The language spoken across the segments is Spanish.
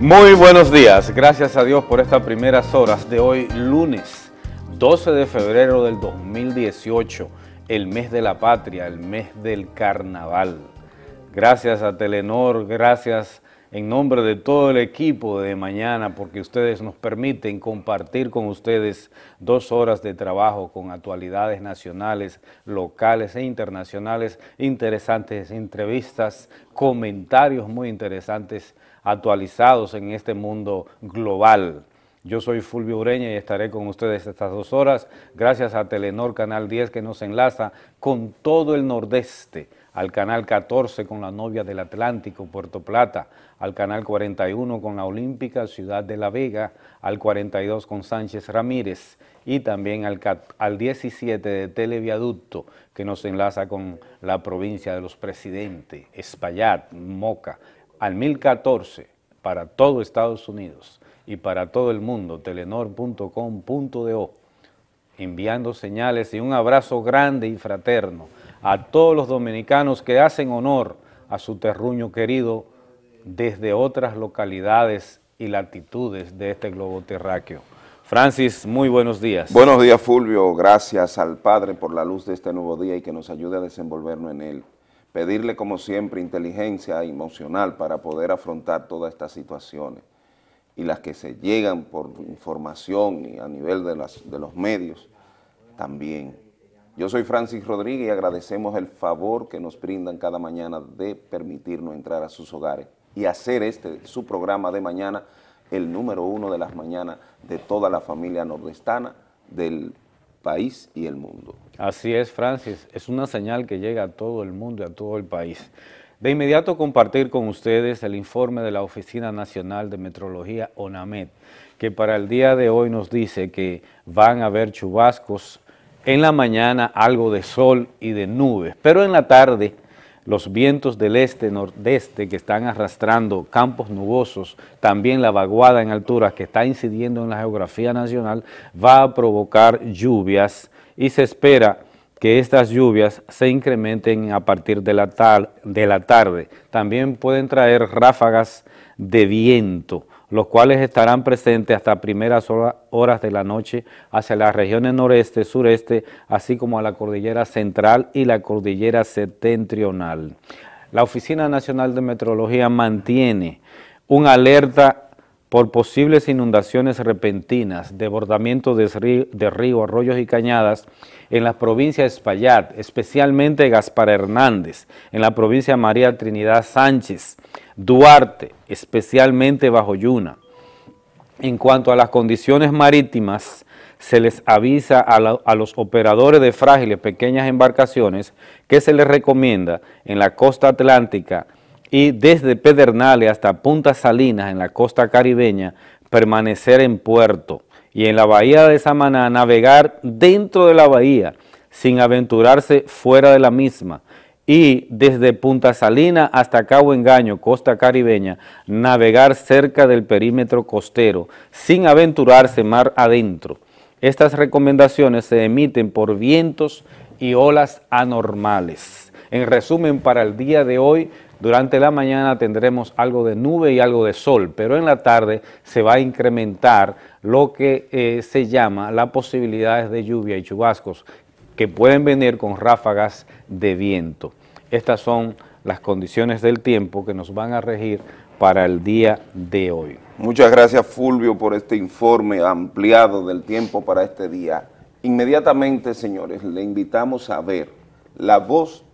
Muy buenos días, gracias a Dios por estas primeras horas de hoy, lunes 12 de febrero del 2018, el mes de la patria, el mes del carnaval. Gracias a Telenor, gracias en nombre de todo el equipo de mañana, porque ustedes nos permiten compartir con ustedes dos horas de trabajo con actualidades nacionales, locales e internacionales, interesantes entrevistas, comentarios muy interesantes actualizados en este mundo global. Yo soy Fulvio Ureña y estaré con ustedes estas dos horas, gracias a Telenor Canal 10 que nos enlaza con todo el nordeste, al Canal 14 con la novia del Atlántico, Puerto Plata, al Canal 41 con la Olímpica, Ciudad de La Vega, al 42 con Sánchez Ramírez y también al, al 17 de Televiaducto que nos enlaza con la provincia de los presidentes, Espaillat, Moca, al 1014 para todo Estados Unidos y para todo el mundo, telenor.com.do, enviando señales y un abrazo grande y fraterno a todos los dominicanos que hacen honor a su terruño querido desde otras localidades y latitudes de este globo terráqueo. Francis, muy buenos días. Buenos días, Fulvio. Gracias al Padre por la luz de este nuevo día y que nos ayude a desenvolvernos en él pedirle como siempre inteligencia emocional para poder afrontar todas estas situaciones y las que se llegan por información y a nivel de, las, de los medios también. Yo soy Francis Rodríguez y agradecemos el favor que nos brindan cada mañana de permitirnos entrar a sus hogares y hacer este, su programa de mañana, el número uno de las mañanas de toda la familia nordestana del país y el mundo. Así es, Francis, es una señal que llega a todo el mundo y a todo el país. De inmediato compartir con ustedes el informe de la Oficina Nacional de Metrología, ONAMED, que para el día de hoy nos dice que van a haber chubascos, en la mañana algo de sol y de nubes, pero en la tarde los vientos del este-nordeste que están arrastrando campos nubosos, también la vaguada en altura que está incidiendo en la geografía nacional, va a provocar lluvias y se espera que estas lluvias se incrementen a partir de la, de la tarde. También pueden traer ráfagas de viento, los cuales estarán presentes hasta primeras horas de la noche hacia las regiones noreste, sureste, así como a la cordillera central y la cordillera septentrional. La Oficina Nacional de Meteorología mantiene una alerta por posibles inundaciones repentinas, desbordamiento de río, de arroyos y cañadas en la provincia de Espaillat, especialmente Gaspar Hernández, en la provincia María Trinidad Sánchez, Duarte, especialmente bajo Yuna. En cuanto a las condiciones marítimas, se les avisa a, los operadores de frágiles pequeñas embarcaciones que se les recomienda en la costa atlántica y desde Pedernales hasta Punta Salinas en la costa caribeña permanecer en puerto y en la bahía de Samaná navegar dentro de la bahía sin aventurarse fuera de la misma, y desde Punta Salina hasta Cabo Engaño, costa caribeña, navegar cerca del perímetro costero, sin aventurarse mar adentro. Estas recomendaciones se emiten por vientos y olas anormales. En resumen, para el día de hoy, durante la mañana tendremos algo de nube y algo de sol, pero en la tarde se va a incrementar lo que eh, se llama las posibilidades de lluvia y chubascos que pueden venir con ráfagas de viento. Estas son las condiciones del tiempo que nos van a regir para el día de hoy. Muchas gracias Fulvio por este informe ampliado del tiempo para este día. Inmediatamente, señores, le invitamos a ver la voz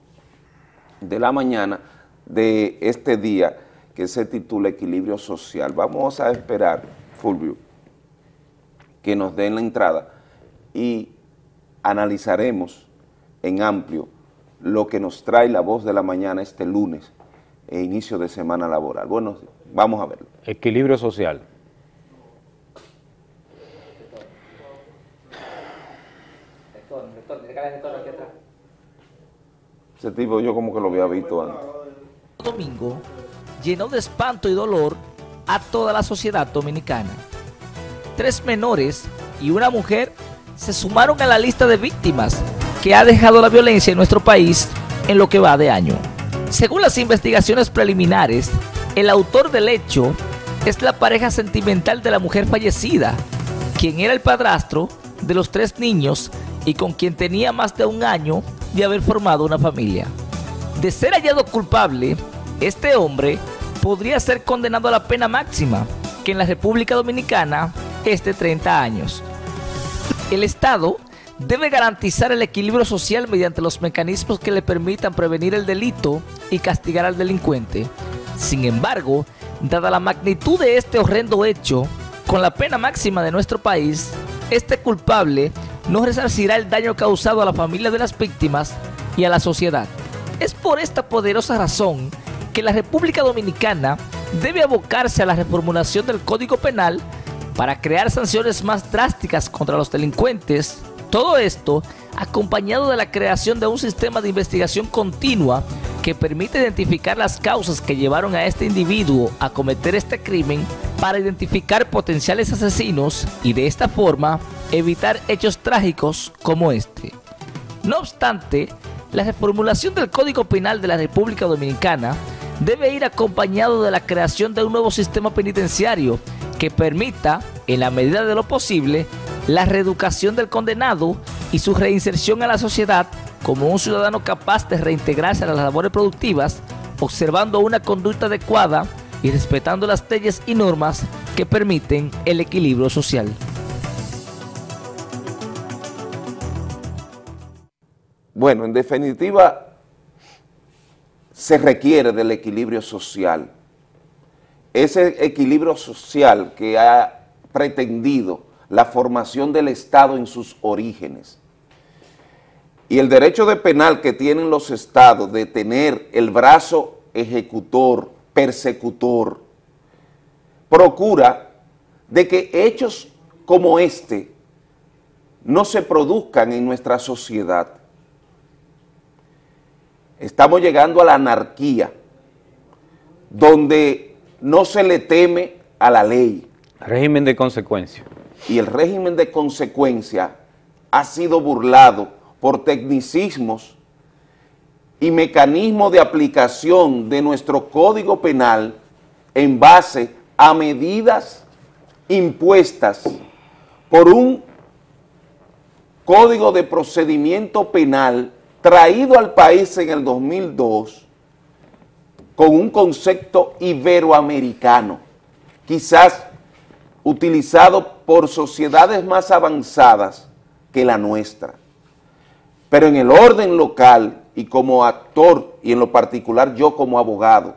de la mañana de este día que se titula Equilibrio Social. Vamos a esperar, Fulvio, que nos den la entrada y analizaremos en amplio lo que nos trae la voz de la mañana este lunes e inicio de semana laboral. Bueno, vamos a verlo. Equilibrio social. Ese tipo yo como que lo había visto antes. Domingo llenó de espanto y dolor a toda la sociedad dominicana. Tres menores y una mujer se sumaron a la lista de víctimas que ha dejado la violencia en nuestro país en lo que va de año. Según las investigaciones preliminares, el autor del hecho es la pareja sentimental de la mujer fallecida, quien era el padrastro de los tres niños y con quien tenía más de un año de haber formado una familia. De ser hallado culpable, este hombre podría ser condenado a la pena máxima, que en la República Dominicana es de 30 años. El Estado debe garantizar el equilibrio social mediante los mecanismos que le permitan prevenir el delito y castigar al delincuente. Sin embargo, dada la magnitud de este horrendo hecho, con la pena máxima de nuestro país, este culpable no resarcirá el daño causado a la familia de las víctimas y a la sociedad. Es por esta poderosa razón que la República Dominicana debe abocarse a la reformulación del Código Penal para crear sanciones más drásticas contra los delincuentes. Todo esto acompañado de la creación de un sistema de investigación continua que permite identificar las causas que llevaron a este individuo a cometer este crimen para identificar potenciales asesinos y de esta forma evitar hechos trágicos como este. No obstante, la reformulación del Código Penal de la República Dominicana debe ir acompañado de la creación de un nuevo sistema penitenciario que permita, en la medida de lo posible, la reeducación del condenado y su reinserción a la sociedad como un ciudadano capaz de reintegrarse a las labores productivas, observando una conducta adecuada y respetando las leyes y normas que permiten el equilibrio social. Bueno, en definitiva, se requiere del equilibrio social. Ese equilibrio social que ha pretendido la formación del Estado en sus orígenes. Y el derecho de penal que tienen los estados de tener el brazo ejecutor, persecutor, procura de que hechos como este no se produzcan en nuestra sociedad. Estamos llegando a la anarquía, donde no se le teme a la ley. Régimen de consecuencia y el régimen de consecuencia ha sido burlado por tecnicismos y mecanismos de aplicación de nuestro Código Penal en base a medidas impuestas por un Código de Procedimiento Penal traído al país en el 2002 con un concepto iberoamericano, quizás utilizado por sociedades más avanzadas que la nuestra. Pero en el orden local y como actor, y en lo particular yo como abogado,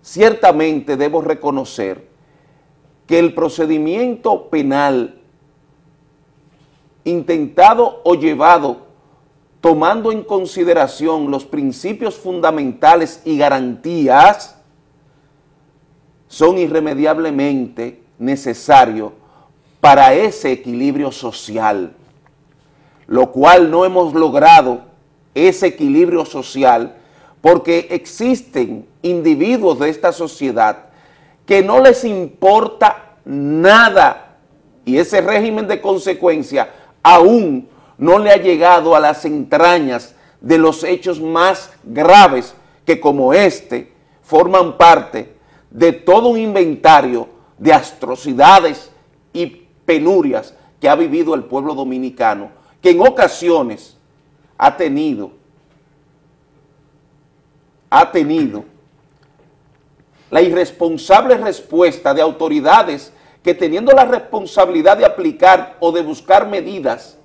ciertamente debo reconocer que el procedimiento penal intentado o llevado tomando en consideración los principios fundamentales y garantías son irremediablemente necesarios para ese equilibrio social, lo cual no hemos logrado ese equilibrio social porque existen individuos de esta sociedad que no les importa nada y ese régimen de consecuencia aún no le ha llegado a las entrañas de los hechos más graves que como este forman parte de todo un inventario de atrocidades y penurias que ha vivido el pueblo dominicano, que en ocasiones ha tenido, ha tenido la irresponsable respuesta de autoridades que teniendo la responsabilidad de aplicar o de buscar medidas,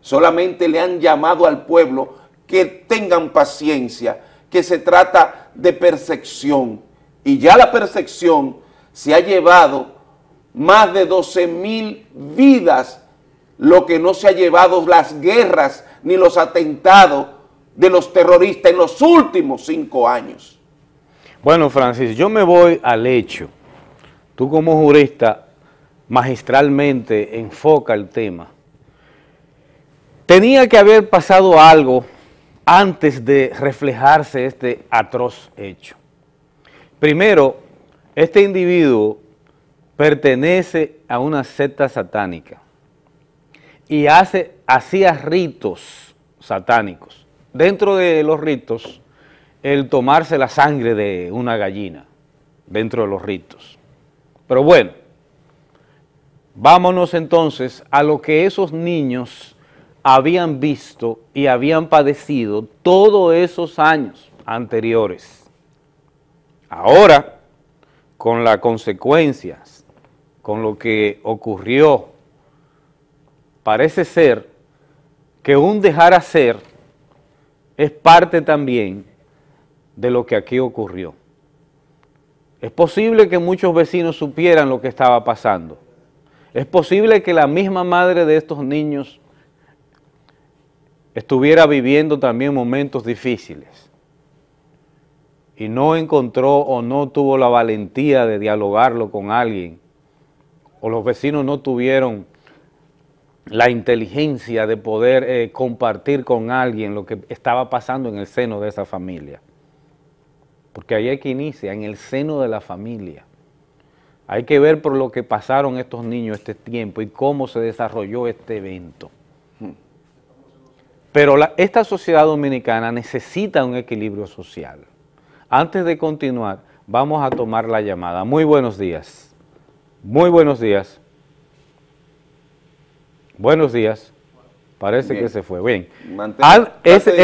solamente le han llamado al pueblo que tengan paciencia, que se trata de percepción, y ya la percepción se ha llevado más de 12 mil vidas, lo que no se ha llevado las guerras ni los atentados de los terroristas en los últimos cinco años. Bueno, Francis, yo me voy al hecho. Tú como jurista magistralmente enfoca el tema. Tenía que haber pasado algo antes de reflejarse este atroz hecho. Primero, este individuo pertenece a una secta satánica y hace, hacía ritos satánicos. Dentro de los ritos, el tomarse la sangre de una gallina. dentro de los ritos. Pero bueno, vámonos entonces a lo que esos niños habían visto y habían padecido todos esos años anteriores. Ahora, con las consecuencias, con lo que ocurrió, parece ser que un dejar hacer es parte también de lo que aquí ocurrió. Es posible que muchos vecinos supieran lo que estaba pasando. Es posible que la misma madre de estos niños estuviera viviendo también momentos difíciles y no encontró o no tuvo la valentía de dialogarlo con alguien, o los vecinos no tuvieron la inteligencia de poder eh, compartir con alguien lo que estaba pasando en el seno de esa familia. Porque ahí hay que inicia, en el seno de la familia. Hay que ver por lo que pasaron estos niños este tiempo y cómo se desarrolló este evento. Pero esta sociedad dominicana necesita un equilibrio social. Antes de continuar, vamos a tomar la llamada. Muy buenos días. Muy buenos días. Buenos días. Parece que se fue. Bien. ese,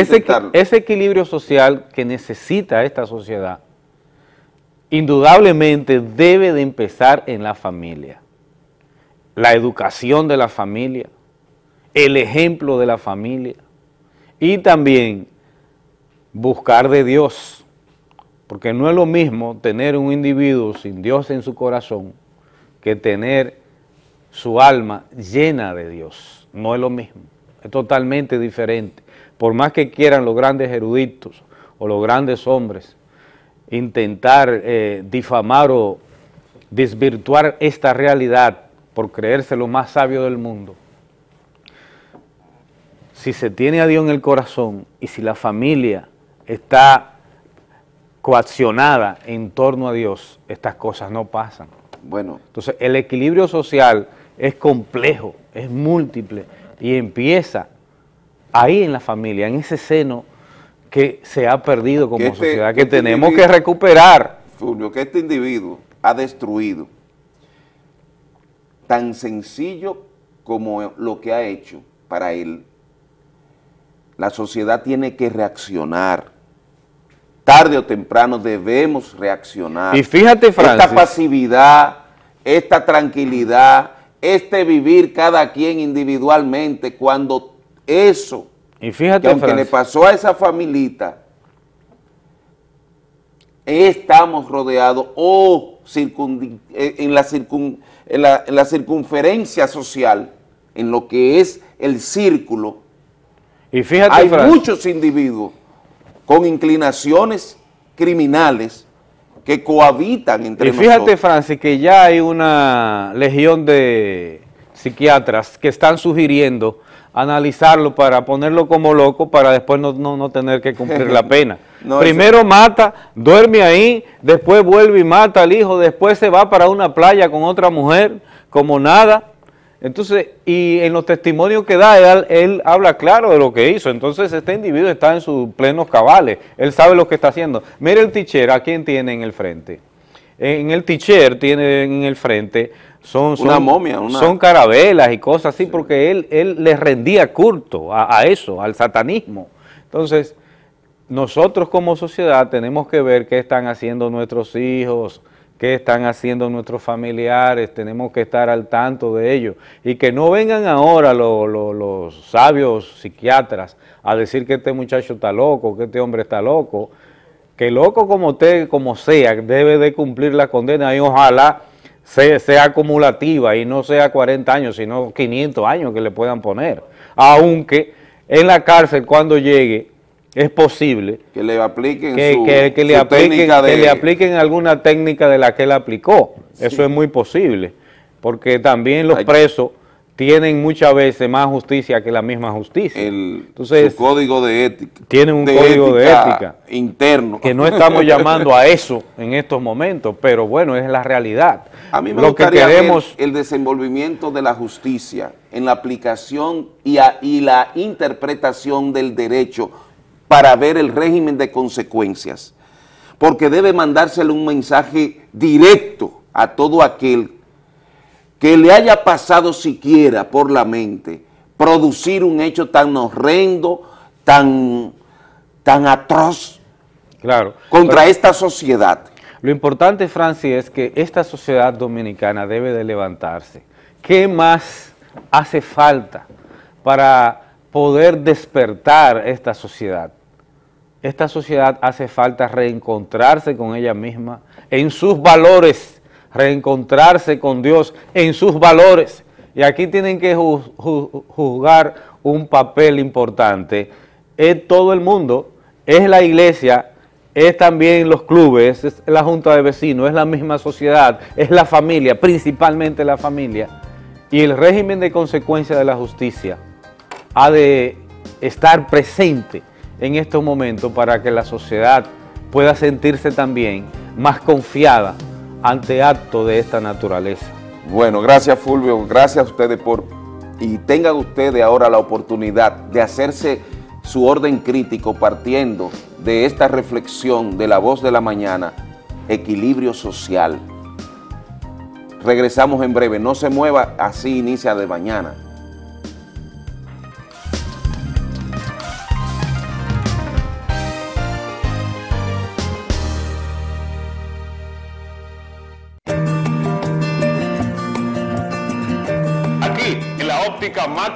ese, equilibrio social que necesita esta sociedad, indudablemente debe de empezar en la familia. La educación de la familia, el ejemplo de la familia y también buscar de Dios, porque no es lo mismo tener un individuo sin Dios en su corazón que tener su alma llena de Dios. No es lo mismo, es totalmente diferente. Por más que quieran los grandes eruditos o los grandes hombres intentar eh, difamar o desvirtuar esta realidad por creerse lo más sabio del mundo, si se tiene a Dios en el corazón y si la familia está coaccionada en torno a Dios, estas cosas no pasan. Bueno. Entonces, el equilibrio social es complejo, es múltiple y empieza ahí en la familia, en ese seno que se ha perdido como este- sociedad, que, este tenemos que recuperar. Fulvio, que este individuo ha destruido tan sencillo como lo que ha hecho para él. La sociedad tiene que reaccionar. Tarde o temprano debemos reaccionar. Y fíjate, Francis. Esta pasividad, esta tranquilidad, este vivir cada quien individualmente, cuando eso, y fíjate, que aunque le pasó a esa familita, estamos rodeados o eh, en, la en, la, circunferencia social, en lo que es el círculo, y fíjate, hay muchos individuos con inclinaciones criminales que cohabitan entre Y fíjate, Francis, que ya hay una legión de psiquiatras que están sugiriendo analizarlo para ponerlo como loco para después no, tener que cumplir la pena. Primero mata, duerme ahí, después vuelve y mata al hijo, después se va para una playa con otra mujer, como nada, entonces, y en los testimonios que da, él, habla claro de lo que hizo. Entonces, este individuo está en sus plenos cabales. Él sabe lo que está haciendo. Mire el teacher, ¿a quién tiene en el frente? En el teacher tiene en el frente, son, una momia, son carabelas y cosas así, porque él, él le rendía culto a, a eso, al satanismo. Entonces, nosotros como sociedad tenemos que ver qué están haciendo nuestros hijos, qué están haciendo nuestros familiares, tenemos que estar al tanto de ello y que no vengan ahora los sabios psiquiatras a decir que este muchacho está loco, que este hombre está loco, que loco como usted, como sea, debe de cumplir la condena y ojalá sea, sea acumulativa y no sea 40 años, sino 500 años que le puedan poner, aunque en la cárcel cuando llegue es posible que le apliquen que, su, que, le apliquen, que le apliquen alguna técnica de la que él aplicó. Eso es muy posible, porque también los presos tienen muchas veces más justicia que la misma justicia. El, Entonces, código de ética. Tienen un código de ética interno. Que no estamos llamando a eso en estos momentos, pero bueno, es la realidad. A mí me Lo gustaría que queremos, el desenvolvimiento de la justicia en la aplicación y, y la interpretación del derecho para ver el régimen de consecuencias. porque debe mandársele un mensaje directo a todo aquel que le haya pasado siquiera por la mente producir un hecho tan horrendo, tan, tan atroz claro, contra esta sociedad. Lo importante, Francis, es que esta sociedad dominicana debe de levantarse. ¿Qué más hace falta para poder despertar esta sociedad? Esta sociedad hace falta reencontrarse con ella misma en sus valores, reencontrarse con Dios en sus valores. Y aquí tienen que jugar un papel importante. Es todo el mundo, es la iglesia, es también los clubes, es la junta de vecinos, es la misma sociedad, es la familia, principalmente la familia. Y el régimen de consecuencia de la justicia ha de estar presente en estos momentos para que la sociedad pueda sentirse también más confiada ante actos de esta naturaleza. Bueno, gracias Fulvio, gracias a ustedes por... Y tengan ustedes ahora la oportunidad de hacerse su orden crítico partiendo de esta reflexión de la voz de la mañana, equilibrio social. Regresamos en breve, no se mueva, así inicia de mañana.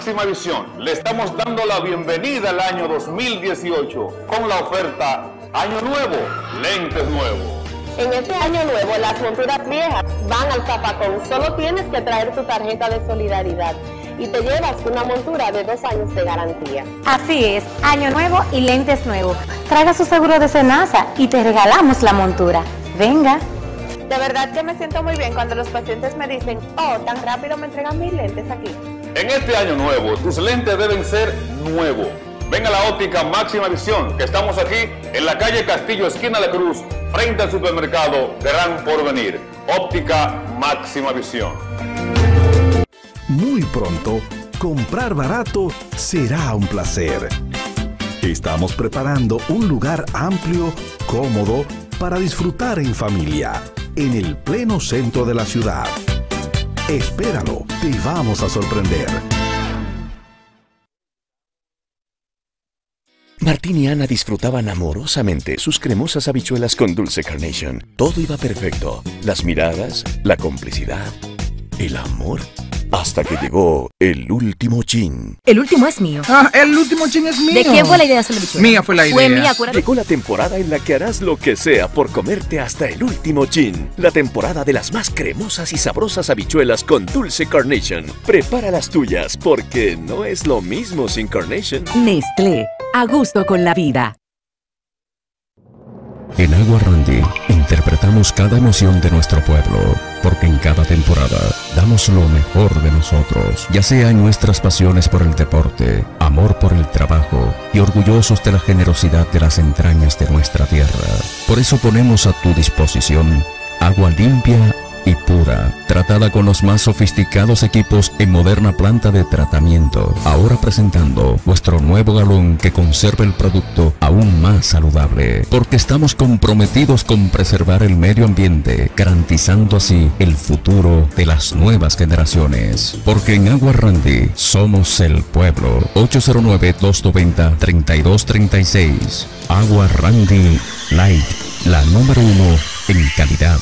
Máxima Visión le estamos dando la bienvenida al año 2018 con la oferta Año Nuevo, lentes nuevos. En este año nuevo las monturas viejas van al zapacón. Solo tienes que traer tu tarjeta de solidaridad y te llevas una montura de dos años de garantía. Así es, año nuevo y lentes nuevos. Traiga su seguro de cenaza y te regalamos la montura. Venga. De verdad que me siento muy bien cuando los pacientes me dicen, oh, tan rápido me entregan mis lentes aquí. En este año nuevo, tus lentes deben ser nuevos. Ven a la óptica Máxima Visión, que estamos aquí en la calle Castillo, esquina de Cruz, frente al supermercado Gran Porvenir. Óptica Máxima Visión. Muy pronto, comprar barato será un placer. Estamos preparando un lugar amplio, cómodo, para disfrutar en familia, en el pleno centro de la ciudad. Espéralo, te vamos a sorprender. Martín y Ana disfrutaban amorosamente sus cremosas habichuelas con dulce carnation. Todo iba perfecto. Las miradas, la complicidad, el amor hasta que llegó el último chin. El último es mío. Ah, el último chin es mío. ¿De quién fue la idea de hacer la Mía fue la idea. Fue mía, acuérdate. Llegó la temporada en la que harás lo que sea por comerte hasta el último chin. La temporada de las más cremosas y sabrosas habichuelas con dulce carnation. Prepara las tuyas porque no es lo mismo sin carnation. Nestlé, a gusto con la vida. En Agua Randy interpretamos cada emoción de nuestro pueblo, porque en cada temporada damos lo mejor de nosotros, ya sea en nuestras pasiones por el deporte, amor por el trabajo y orgullosos de la generosidad de las entrañas de nuestra tierra. Por eso ponemos a tu disposición agua limpia y pura, tratada con los más sofisticados equipos en moderna planta de tratamiento. Ahora presentando vuestro nuevo galón que conserva el producto aún más saludable, porque estamos comprometidos con preservar el medio ambiente, garantizando así el futuro de las nuevas generaciones. Porque en Agua Randy somos el pueblo. 809-290-3236. Agua Randy Light, la número uno en calidad.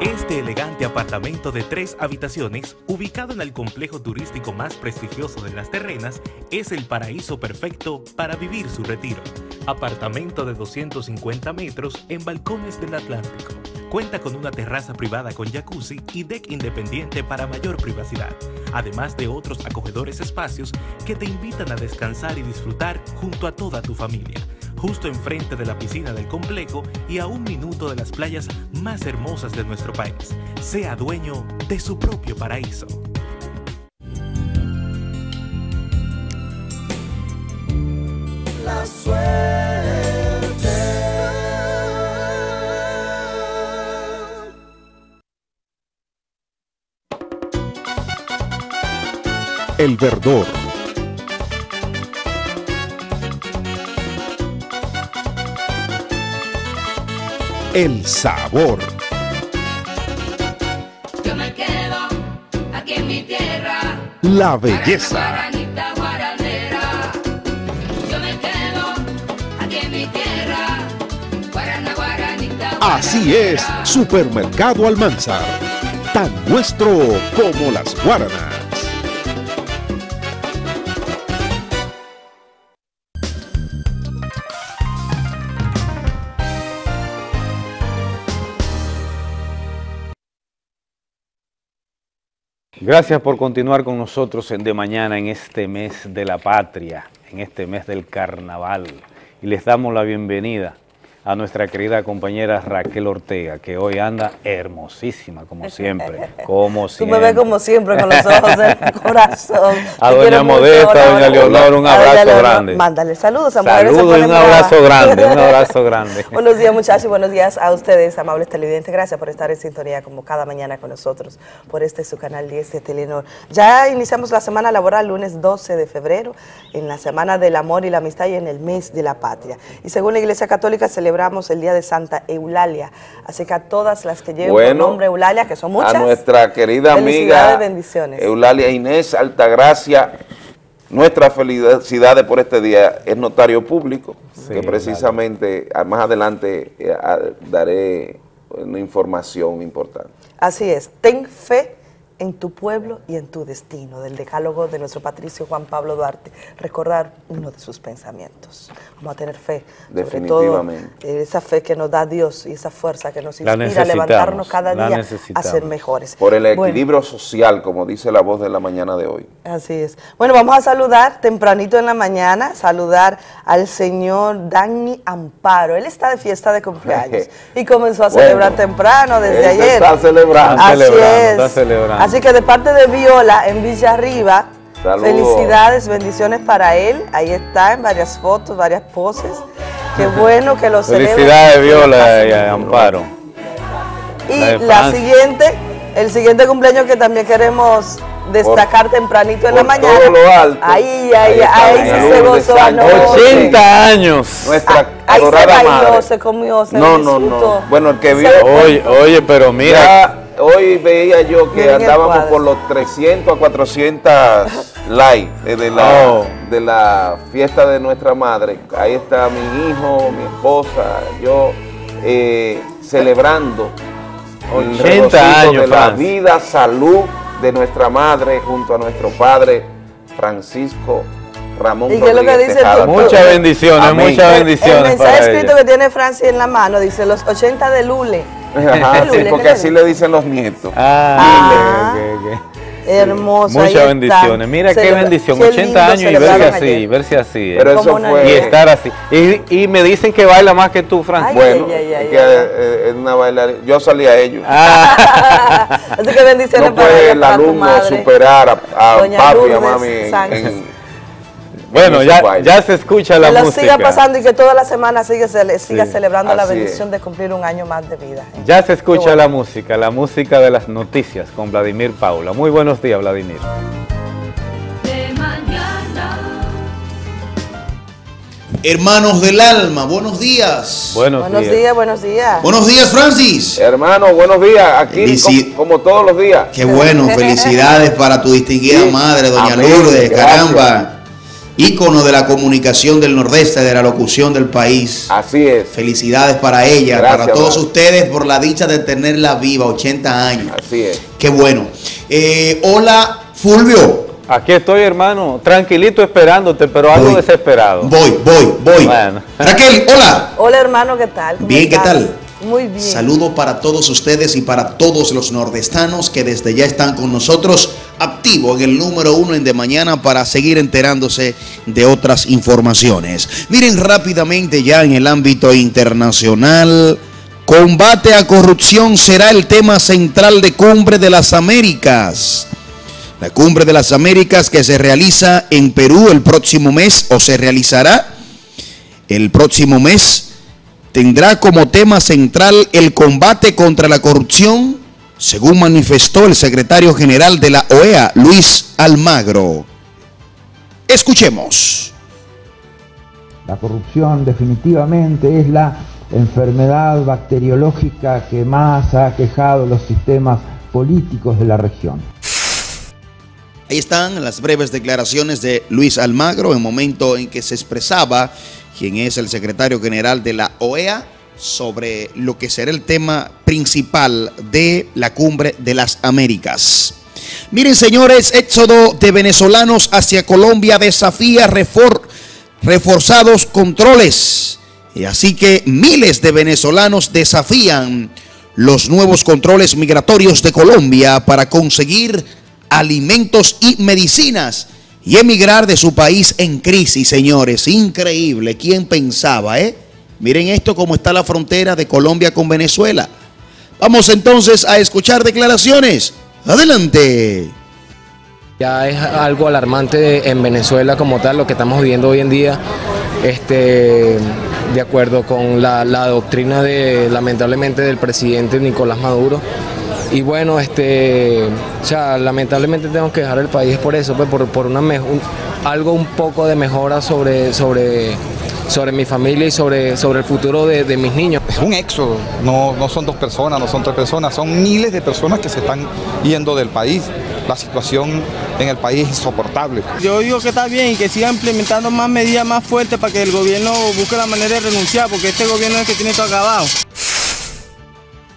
Este elegante apartamento de tres habitaciones, ubicado en el complejo turístico más prestigioso de las terrenas, es el paraíso perfecto para vivir su retiro. Apartamento de 250 metros en balcones del Atlántico. Cuenta con una terraza privada con jacuzzi y deck independiente para mayor privacidad, además de otros acogedores espacios que te invitan a descansar y disfrutar junto a toda tu familia justo enfrente de la piscina del complejo y a un minuto de las playas más hermosas de nuestro país. Sea dueño de su propio paraíso. La suerte. El verdor el sabor, Yo me quedo aquí en mi tierra. la belleza, así es, Supermercado Almanzar, tan nuestro como las guaranas. Gracias por continuar con nosotros en De Mañana en este mes de la patria, en este mes del carnaval. Y les damos la bienvenida a nuestra querida compañera Raquel Ortega, que hoy anda hermosísima, como siempre. Como Tú siempre. me ves como siempre con los ojos del corazón. A Te doña. Modesta, a doña Leonor, un abrazo Leonor, grande. Mándale saludos a se Saludos y un abrazo grande, un abrazo grande. buenos días muchachos, buenos días a ustedes, amables televidentes. Gracias por estar en sintonía como cada mañana con nosotros por este su canal 10 de Telenor. Ya iniciamos la semana laboral lunes 12 de febrero, en la semana del amor y la amistad y en el mes de la patria. Y según la Iglesia Católica celebramos el día de Santa Eulalia. Así que a todas las que lleven por Bueno, nombre Eulalia, que son muchas, a nuestra querida amiga bendiciones. Eulalia Inés Altagracia, nuestras felicidades por este día es notario público, que precisamente ah, más adelante eh, ah, daré una información importante. Así es, ten fe en tu pueblo y en tu destino, del decálogo de nuestro patricio Juan Pablo Duarte, recordar uno de sus pensamientos. Vamos a tener fe, sobre todo Definitivamente. eh, esa fe que nos da Dios y esa fuerza que nos inspira a levantarnos cada día a ser mejores. Por el Bueno, equilibrio social, como dice la voz de la mañana de hoy. Así es. Bueno, vamos a saludar tempranito en la mañana, saludar al señor Dani Amparo. Él está de fiesta de cumpleaños y comenzó a Bueno, celebrar temprano desde ayer. está celebrando. Así celebrando, es. está celebrando. Así que de parte de Viola en Villa Arriba, Saludos. felicidades, bendiciones para él. Ahí está en varias fotos, varias poses. Qué bueno que lo. Felicidades, Viola y a Amparo. y La siguiente, el siguiente cumpleaños que también queremos destacar tempranito en la mañana. todo lo alto. Ahí, Ahí ahí, ahí, sí se gozó anoche. 80 años. Nuestra Ahí se bailó, madre. se comió, se No, no, disfrutó. no. Bueno, el que vio. Oye, oye, pero mira. Ya hoy veía yo que Miren el andábamos por los 300 a 400 likes eh, de la, Oh. de la fiesta de nuestra madre. Ahí está mi hijo, mi esposa, yo eh, celebrando el 80 regocijo años, de la Franz. vida, salud de nuestra madre junto a nuestro padre Francisco Ramón ¿Y qué es lo que dice Muchas bendiciones, muchas El bendiciones mensaje para escrito ella. que tiene Francis en la mano dice los 80 de Lule. Ajá, sí, ¿qué porque así le dicen los nietos. Ah. ok, ok, ok. Hermoso. Muchas bendiciones. Mira qué bendición. qué 80 lindo años y verse así, ayer. verse así. ¿eh? Pero eso fue- Y estar así. Y, y me dicen que baila más que tú, Francis. Ay, Bueno, ay, ay, que ay. eh, es una bailarina. Yo salí a ellos. Ah. Así que bendiciones no para puede el para tu alumno madre. superar a, a papi y a mami en- Bueno, en ya, se escucha la que lo música. siga pasando y que toda la semana siga, cele- siga Sí, celebrando la bendición de cumplir un año más de vida. Ya se escucha bueno. la música, la música de las noticias con Vladimir Paula. Muy buenos días, Vladimir. De mañana. Hermanos del alma, buenos días. Buenos, Buenos días, buenos días. Buenos días, Francis. Hermano, buenos días. Aquí Felici- como, como todos los días. Qué bueno, felicidades para tu distinguida Sí. madre, doña Amén, Lourdes, gracias. caramba. Ícono de la comunicación del Nordeste, de la locución del país. Así es. Felicidades para ella, Gracias, para todos ustedes por la dicha de tenerla viva, 80 años. Así es. Qué bueno. Eh, hola, Fulvio. Aquí estoy, hermano, tranquilito esperándote, pero algo Voy. desesperado. Voy, voy, voy. Bueno. Raquel, hola. Hola hermano, ¿qué tal? ¿Cómo Bien, ¿qué tal? Muy bien. Saludo para todos ustedes y para todos los nordestanos que desde ya están con nosotros, activo en el número uno en de mañana para seguir enterándose de otras informaciones. Miren rápidamente ya en el ámbito internacional, combate a corrupción será el tema central de Cumbre de las Américas. La Cumbre de las Américas que se realiza en Perú el próximo mes o se realizará el próximo mes tendrá como tema central el combate contra la corrupción, según manifestó el secretario general de la OEA, Luis Almagro. Escuchemos. La corrupción definitivamente es la enfermedad bacteriológica que más ha aquejado los sistemas políticos de la región. Ahí están las breves declaraciones de Luis Almagro en momento en que se expresaba quien es el secretario general de la OEA sobre lo que será el tema principal de la cumbre de las Américas. Miren señores, éxodo de venezolanos hacia Colombia desafía refor reforzados controles. Y así que miles de venezolanos desafían los nuevos controles migratorios de Colombia para conseguir alimentos y medicinas y emigrar de su país en crisis, señores. Increíble. ¿Quién pensaba, eh? Miren esto cómo está la frontera de Colombia con Venezuela. Vamos entonces a escuchar declaraciones. Adelante. Ya es algo alarmante en Venezuela como tal, lo que estamos viviendo hoy en día, este, de acuerdo con la, la doctrina de, lamentablemente, del presidente Nicolás Maduro. Y bueno, este, o sea, lamentablemente tenemos que dejar el país por eso, pues, por, por una un- algo un poco de mejora sobre, sobre, sobre mi familia y sobre, sobre el futuro de, de mis niños. Es un éxodo, no, no son dos personas, no son tres personas, son miles de personas que se están yendo del país. La situación en el país es insoportable. Yo digo que está bien y que siga implementando más medidas más fuertes para que el gobierno busque la manera de renunciar, porque este gobierno es el que tiene todo acabado.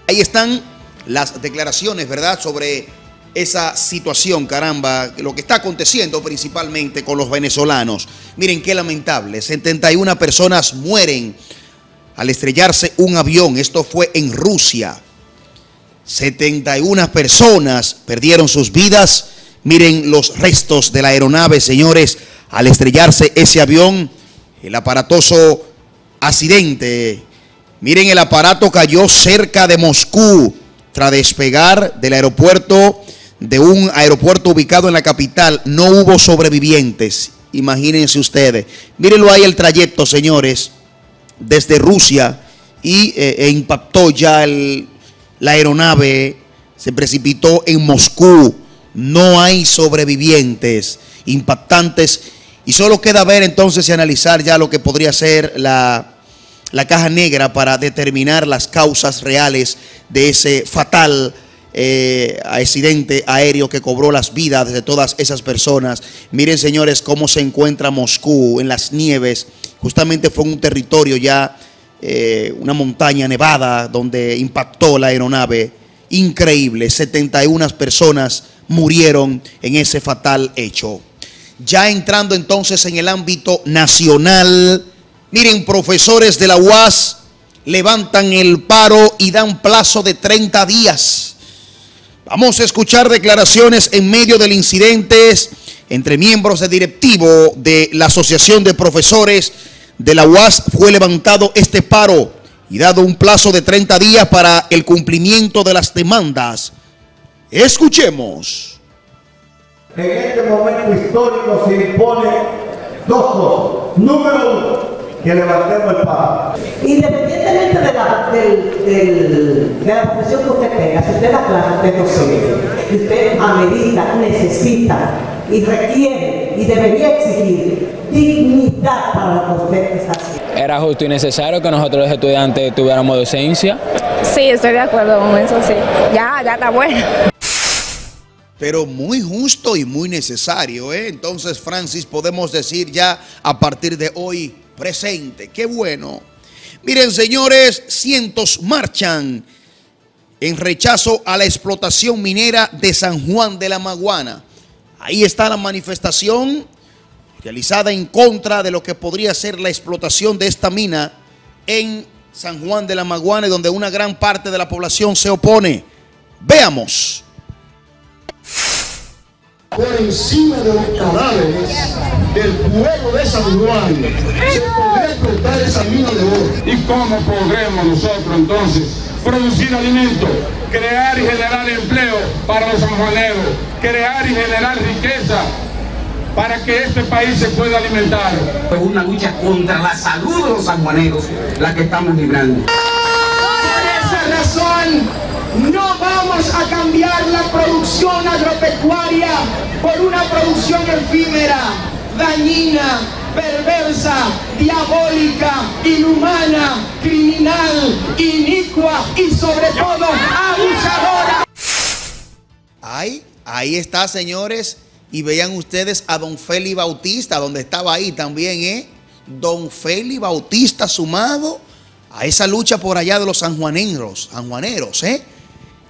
Ahí están las declaraciones, ¿verdad? Sobre esa situación, caramba, lo que está aconteciendo principalmente con los venezolanos. Miren qué lamentable, 71 personas mueren al estrellarse un avión. Esto fue en Rusia. 71 personas perdieron sus vidas. Miren los restos de la aeronave, señores, al estrellarse ese avión, el aparatoso accidente. Miren, el aparato cayó cerca de Moscú tras despegar del aeropuerto, de un aeropuerto ubicado en la capital. No hubo sobrevivientes, imagínense ustedes. Mírenlo ahí el trayecto, señores, desde Rusia y eh, e impactó ya el- la aeronave, se precipitó en Moscú. No hay sobrevivientes impactantes y solo queda ver entonces y analizar ya lo que podría ser la, la caja negra para determinar las causas reales de ese fatal eh, accidente aéreo que cobró las vidas de todas esas personas. Miren, señores, cómo se encuentra Moscú en las nieves. Justamente fue un territorio ya, eh, una montaña nevada donde impactó la aeronave. Increíble, 71 personas murieron en ese fatal hecho. Ya entrando entonces en el ámbito nacional, miren, profesores de la UAS levantan el paro y dan plazo de 30 días. Vamos a escuchar declaraciones en medio del incidente entre miembros de directivo de la Asociación de Profesores de la UAS. Fue levantado este paro y dado un plazo de 30 días para el cumplimiento de las demandas. Escuchemos. En este momento histórico se impone dos cosas. Número uno, que levantemos el paro. Independientemente de la, del- del- de la profesión que usted tenga, si usted da clase, usted docente, y usted amerita, necesita y requiere y debería exigir dignidad para lo que usted está haciendo. Era justo y necesario que nosotros los estudiantes tuviéramos docencia. Sí, estoy de acuerdo con eso, sí. Ya, ya está bueno. Pero muy justo y muy necesario, ¿eh? Entonces, Francis, podemos decir ya a partir de hoy presente. Qué bueno. Miren, señores, cientos marchan en rechazo a la explotación minera de San Juan de la Maguana. Ahí está la manifestación realizada en contra de lo que podría ser la explotación de esta mina en San Juan de la Maguana, donde una gran parte de la población se opone. Veamos. por encima de los cadáveres del pueblo de San Juan se podría explotar esa mina de oro. ¿Y cómo podremos nosotros entonces producir alimento, crear y generar empleo para los sanjuaneros, crear y generar riqueza para que este país se pueda alimentar? Es una lucha contra la salud de los sanjuaneros la que estamos librando. Por esa razón, no vamos a cambiar la producción agropecuaria por una producción efímera, dañina, perversa, diabólica, inhumana, criminal, inicua y sobre todo abusadora. Ahí, ahí está, señores. Y vean ustedes a don Feli Bautista, donde estaba ahí también, ¿eh? Don Feli Bautista sumado a esa lucha por allá de los sanjuaneros, sanjuaneros, ¿eh?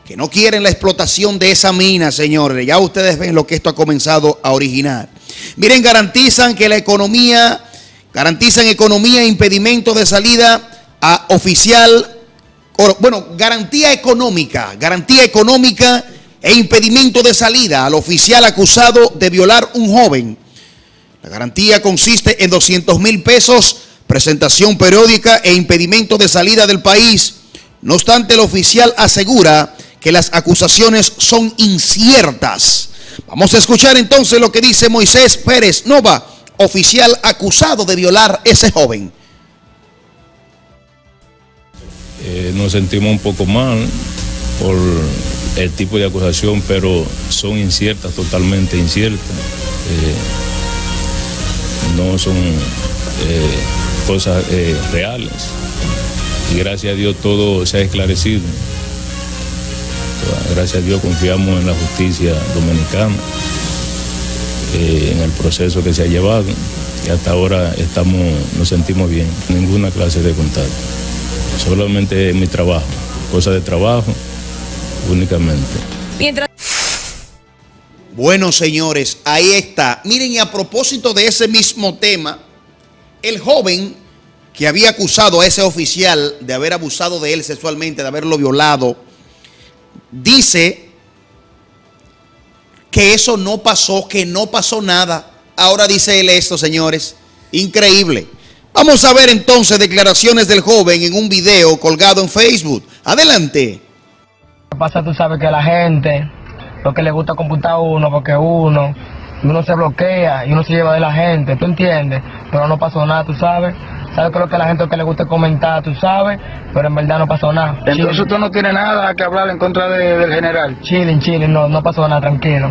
Que no quieren la explotación de esa mina, señores. Ya ustedes ven lo que esto ha comenzado a originar. Miren, garantizan que la economía, garantizan economía e impedimento de salida a oficial, bueno, garantía económica, garantía económica e impedimento de salida al oficial acusado de violar un joven. La garantía consiste en 200 mil pesos, presentación periódica e impedimento de salida del país. No obstante, el oficial asegura que las acusaciones son inciertas. Vamos a escuchar entonces lo que dice Moisés Pérez Nova, oficial acusado de violar ese joven. Eh, nos sentimos un poco mal por el tipo de acusación, pero son inciertas, totalmente inciertas. Eh, no son eh, cosas reales. Y gracias a Dios todo se ha esclarecido. Gracias a Dios confiamos en la justicia dominicana, eh, en el proceso que se ha llevado y hasta ahora estamos, nos sentimos bien. Ninguna clase de contacto. Solamente mi trabajo, cosa de trabajo únicamente. Bueno, señores, ahí está. Miren, y a propósito de ese mismo tema, el joven que había acusado a ese oficial de haber abusado de él sexualmente, de haberlo violado, dice que eso no pasó, que no pasó nada. Ahora dice él esto, señores. Increíble. Vamos a ver entonces declaraciones del joven en un video colgado en Facebook. Adelante. pasa, tú sabes que la gente, lo que le gusta computar a uno, porque uno, uno se bloquea y uno se lleva de la gente, ¿tú entiendes? Pero no pasó nada, tú sabes. ¿Sabes lo que a la gente que le gusta comentar, tú sabes? Pero en verdad no pasó nada. Entonces usted no tiene nada que hablar en contra de- del general. Chilling, chilling, no, no pasó nada, tranquilo.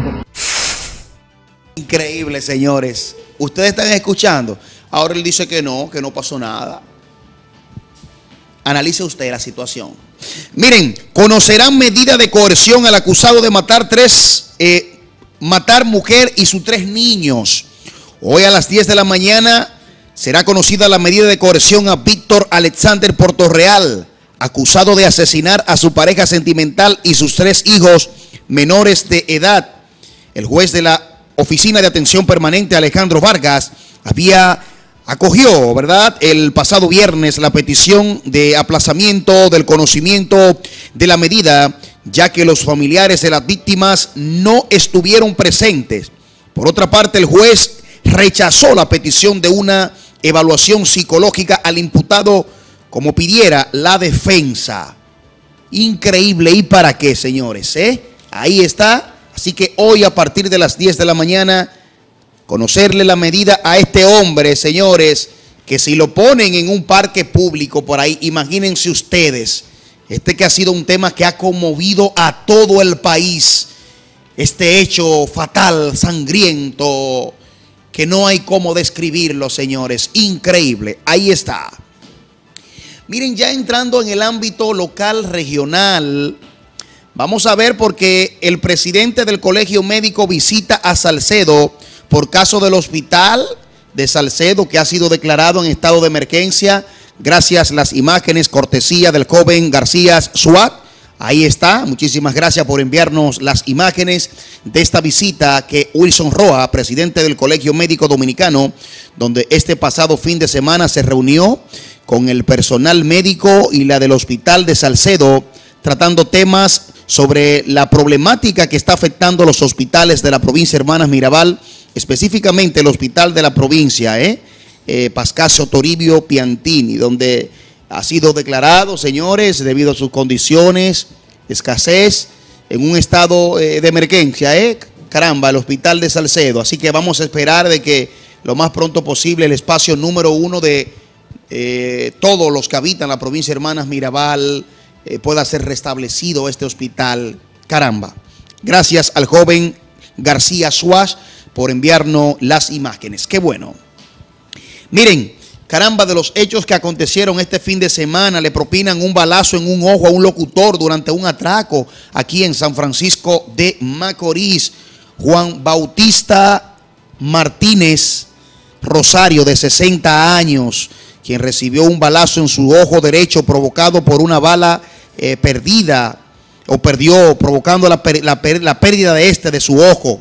Increíble, señores. Ustedes están escuchando. Ahora él dice que no, que no pasó nada. Analice usted la situación. Miren, conocerán medida de coerción al acusado de matar tres, eh, matar mujer y sus tres niños. Hoy a las 10 de la mañana será conocida la medida de coerción a Víctor Alexander Portorreal, acusado de asesinar a su pareja sentimental y sus tres hijos menores de edad. El juez de la Oficina de Atención Permanente, Alejandro Vargas, había acogió, ¿verdad?, el pasado viernes la petición de aplazamiento del conocimiento de la medida, ya que los familiares de las víctimas no estuvieron presentes. Por otra parte, el juez rechazó la petición de una evaluación psicológica al imputado como pidiera la defensa. Increíble. ¿Y para qué, señores? eh? Ahí está. Así que hoy a partir de las 10 de la mañana, conocerle la medida a este hombre, señores, que si lo ponen en un parque público por ahí, imagínense ustedes, este que ha sido un tema que ha conmovido a todo el país, este hecho fatal, sangriento, que no hay cómo describirlo, señores, increíble, ahí está. Miren, ya entrando en el ámbito local, regional, vamos a ver porque el presidente del Colegio Médico visita a Salcedo por caso del hospital de Salcedo que ha sido declarado en estado de emergencia gracias a las imágenes cortesía del joven García Suat. Ahí está, muchísimas gracias por enviarnos las imágenes de esta visita que Wilson Roa, presidente del Colegio Médico Dominicano, donde este pasado fin de semana se reunió con el personal médico y la del Hospital de Salcedo, tratando temas sobre la problemática que está afectando los hospitales de la provincia Hermanas Mirabal, específicamente el hospital de la provincia, ¿eh? Eh, Pascasio Toribio Piantini, donde ha sido declarado, señores, debido a sus condiciones, escasez, en un estado eh, de emergencia, ¿eh? Caramba, el hospital de Salcedo. Así que vamos a esperar de que lo más pronto posible el espacio número uno de eh, todos los que habitan la provincia Hermanas Mirabal eh, pueda ser restablecido este hospital. Caramba. Gracias al joven García Suárez por enviarnos las imágenes. Qué bueno. Miren, caramba, de los hechos que acontecieron este fin de semana, le propinan un balazo en un ojo a un locutor durante un atraco aquí en San Francisco de Macorís. Juan Bautista Martínez Rosario, de 60 años, quien recibió un balazo en su ojo derecho provocado por una bala eh, perdida o perdió, provocando la, la la pérdida de este, de su ojo.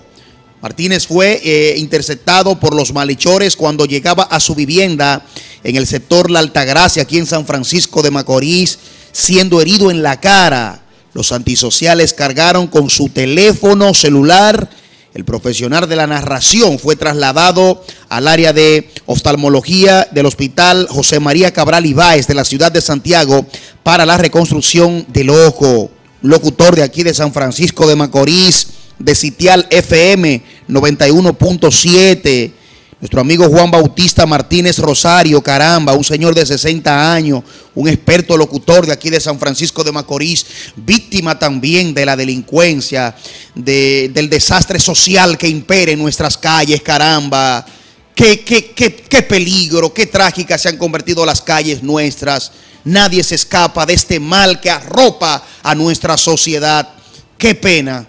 Martínez fue eh, interceptado por los malhechores cuando llegaba a su vivienda en el sector La Altagracia, aquí en San Francisco de Macorís, siendo herido en la cara. Los antisociales cargaron con su teléfono celular. El profesional de la narración fue trasladado al área de oftalmología del hospital José María Cabral Ibáez de la ciudad de Santiago para la reconstrucción del ojo. Locutor de aquí de San Francisco de Macorís, de Sitial FM 91.7. Nuestro amigo Juan Bautista Martínez Rosario, caramba, un señor de 60 años, un experto locutor de aquí de San Francisco de Macorís, víctima también de la delincuencia, de- del desastre social que impere en nuestras calles, caramba. Qué, qué, qué, qué peligro, qué trágicas se han convertido las calles nuestras. Nadie se escapa de este mal que arropa a nuestra sociedad. Qué pena.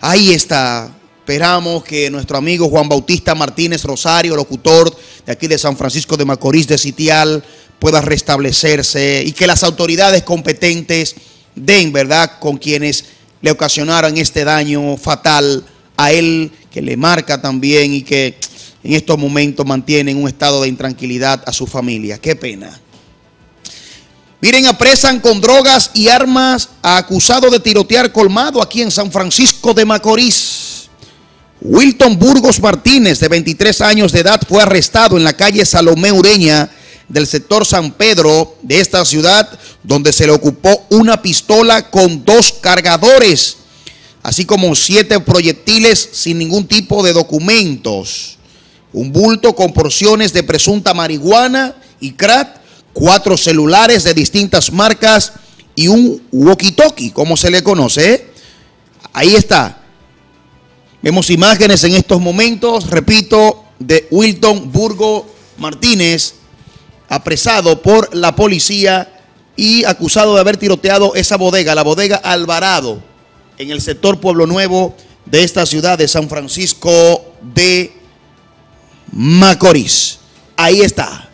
Ahí está. Esperamos que nuestro amigo Juan Bautista Martínez Rosario, locutor de aquí de San Francisco de Macorís de Sitial, pueda restablecerse y que las autoridades competentes den, ¿verdad?, con quienes le ocasionaron este daño fatal a él, que le marca también y que en estos momentos mantiene en un estado de intranquilidad a su familia. Qué pena. Miren, apresan con drogas y armas a acusado de tirotear colmado aquí en San Francisco de Macorís. Wilton Burgos Martínez, de 23 años de edad, fue arrestado en la calle Salomé Ureña del sector San Pedro de esta ciudad, donde se le ocupó una pistola con dos cargadores, así como siete proyectiles sin ningún tipo de documentos, un bulto con porciones de presunta marihuana y crack, cuatro celulares de distintas marcas y un walkie-talkie, como se le conoce. Ahí está. Vemos imágenes en estos momentos, repito, de Wilton Burgo Martínez, apresado por la policía y acusado de haber tiroteado esa bodega, la bodega Alvarado, en el sector Pueblo Nuevo de esta ciudad de San Francisco de Macorís. Ahí está.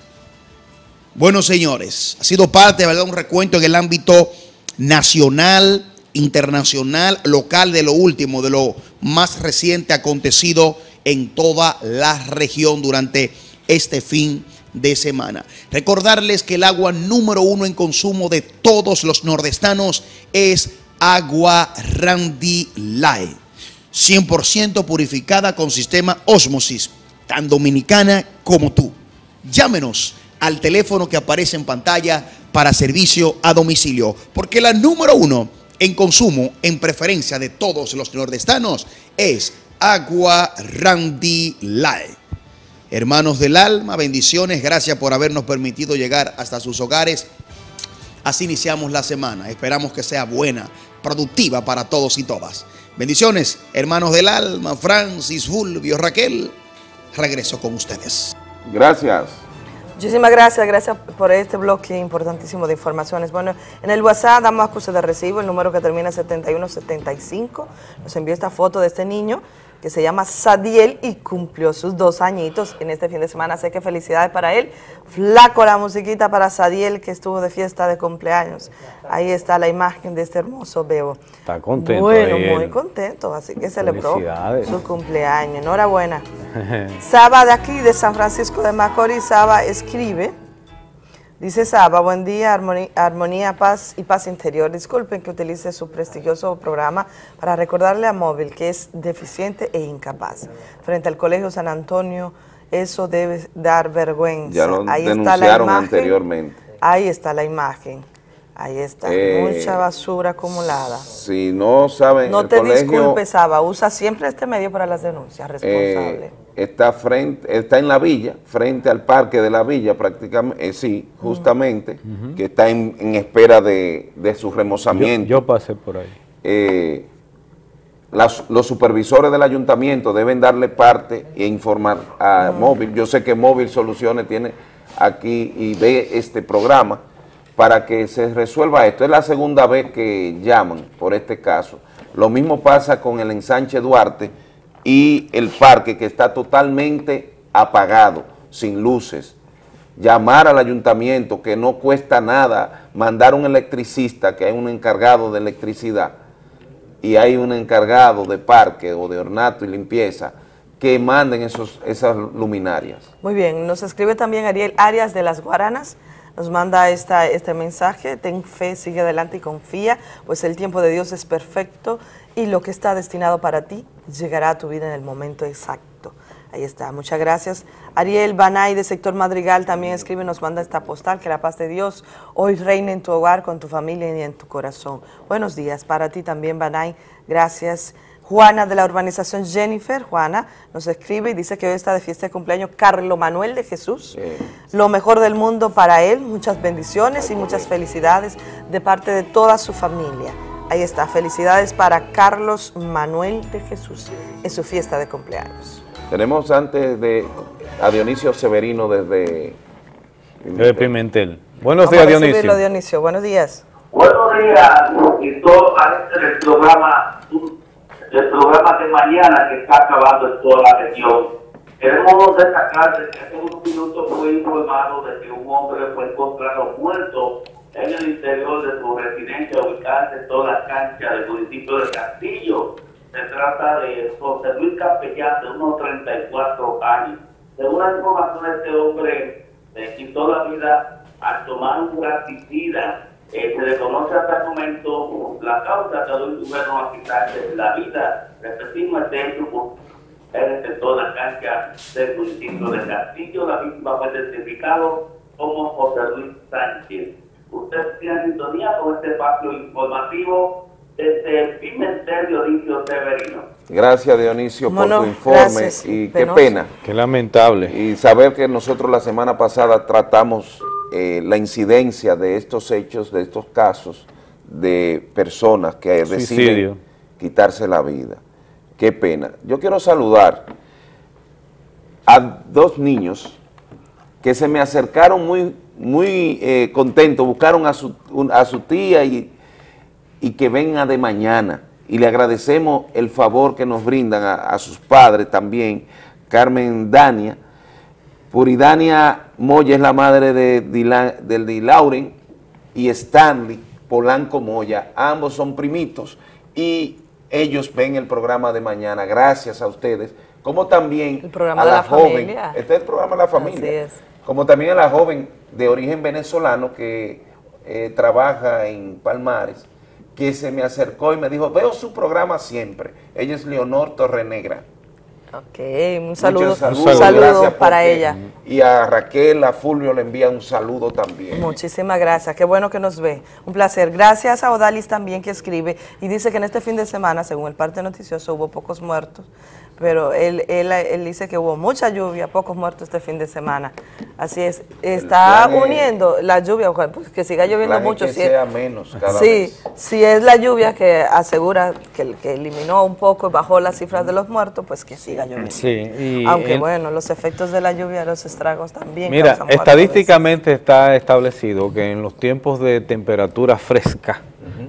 Bueno, señores, ha sido parte, ¿verdad? Un recuento en el ámbito nacional, internacional, local, de lo último, de lo más reciente acontecido en toda la región durante este fin de semana. Recordarles que el agua número uno en consumo de todos los nordestanos es agua Randy Light. 100% purificada con sistema Osmosis, tan dominicana como tú. Llámenos al teléfono que aparece en pantalla para servicio a domicilio, porque la número uno en consumo, en preferencia de todos los nordestanos, es Agua Randy Light. Hermanos del alma, bendiciones, gracias por habernos permitido llegar hasta sus hogares. Así iniciamos la semana. Esperamos que sea buena, productiva para todos y todas. Bendiciones, hermanos del alma, Francis, Fulvio, Raquel. Regreso con ustedes. Gracias. Muchísimas gracias, gracias por este bloque importantísimo de informaciones. Bueno, en el WhatsApp damos acuse de recibo, el número que termina en 7175. Nos envió esta foto de este niño que se llama Sadiel y cumplió sus dos añitos en este fin de semana. Sé que felicidades para él. Flaco la musiquita para Sadiel que estuvo de fiesta de cumpleaños. Ahí está la imagen de este hermoso bebo. Está contento. Bueno, él. muy contento, así que celebró su cumpleaños. Enhorabuena. Saba de aquí, de San Francisco de Macorís, Saba escribe, dice Saba, buen día, armonía, armonía, paz y paz interior. Disculpen que utilice su prestigioso programa para recordarle a Móvil que es deficiente e incapaz. Frente al Colegio San Antonio, eso debe dar vergüenza. Ya lo Ahí está la denunciaron imagen. anteriormente. Ahí está la imagen. Ahí está, Eh, mucha basura acumulada. Si no saben, No el te colegio disculpes, Saba, usa siempre este medio para las denuncias, responsable. eh, está frente, está en la villa, frente al parque de la villa prácticamente, eh, sí, justamente, que está en, en espera de, de su remozamiento. Yo, yo pasé por ahí. Eh, las- los supervisores del ayuntamiento deben darle parte e informar a Móvil. Yo sé que Móvil Soluciones tiene aquí y ve este programa para que se resuelva esto. Es la segunda vez que llaman por este caso. Lo mismo pasa con el ensanche Duarte y el parque que está totalmente apagado, sin luces. Llamar al ayuntamiento que no cuesta nada, mandar un electricista, que hay un encargado de electricidad, y hay un encargado de parque o de ornato y limpieza que manden esos, esas luminarias. Muy bien, nos escribe también Ariel Arias de las Guaranas, nos manda esta, este mensaje, ten fe, sigue adelante y confía, pues el tiempo de Dios es perfecto y lo que está destinado para ti llegará a tu vida en el momento exacto. Ahí está, muchas gracias. Ariel Banay de Sector Madrigal también escribe, nos manda esta postal, que la paz de Dios hoy reine en tu hogar, con tu familia y en tu corazón. Buenos días para ti también, Banay, gracias. Juana de la urbanización Jennifer, Juana, nos escribe y dice que hoy está de fiesta de cumpleaños Carlo Manuel de Jesús. Lo mejor del mundo para él, muchas bendiciones y muchas felicidades de parte de toda su familia. Ahí está, felicidades para Carlos Manuel de Jesús en su fiesta de cumpleaños. Tenemos antes de a Dionisio Severino desde... De Pimentel. Buenos Vamos días, Dionisio. Dionisio. Buenos días. Buenos días, y todo el programa, el programa de mañana que está acabando en toda la región. Queremos destacar de que hace unos minutos fue informado de que un hombre fue encontrado muerto en el interior de su residencia ubicada en toda la cancha del municipio de Castillo. Se trata de José Luis Capellán, de unos 34 años. Según la información, este hombre le quitó la vida al tomar un graticida. Eh, se desconoce hasta el momento la causa que lo indujeron a quitarse la vida. Repetimos, este hecho en el de la cancha del municipio de Castillo. La víctima fue identificado como José Luis Sánchez. Usted tiene sintonía con este espacio informativo desde Pimentel Dionisio Severino. Gracias Dionisio Bueno, por tu informe gracias. y qué Penoso. pena. Qué lamentable. Y saber que nosotros la semana pasada tratamos eh, la incidencia de estos hechos, de estos casos de personas que Suicidio. deciden quitarse la vida. Qué pena. Yo quiero saludar a dos niños que se me acercaron muy, muy eh, contentos, buscaron a su, a su tía y, y que venga de mañana. Y le agradecemos el favor que nos brindan a, a sus padres también, Carmen Dania. Puridania Moya es la madre de Dila- del Di Lauren y Stanley Polanco Moya. Ambos son primitos y ellos ven el programa de mañana. Gracias a ustedes. Como también El programa a de la, la joven. familia. Este es el programa de la familia Así es. Como también a la joven de origen venezolano que eh, trabaja en Palmares, que se me acercó y me dijo, veo su programa siempre. Ella es Leonor Torrenegra. Ok, un saludo, Muchos un saludos, saludo para ella. Y a Raquel, a Fulvio le envía un saludo también. Muchísimas gracias, qué bueno que nos ve. Un placer. Gracias a Odalis también que escribe y dice que en este fin de semana, según el parte noticioso, hubo pocos muertos, pero él, él, él dice que hubo mucha lluvia, pocos muertos este fin de semana. Así es, está es- uniendo la lluvia, pues, que siga lloviendo plan es mucho. que si es- sea menos cada sí, vez. si es la lluvia que asegura que, que eliminó un poco y bajó las cifras de los muertos, pues que siga lloviendo. Sí, y Aunque el- bueno, los efectos de la lluvia, los estragos también. Mira, estadísticamente está establecido que en los tiempos de temperatura fresca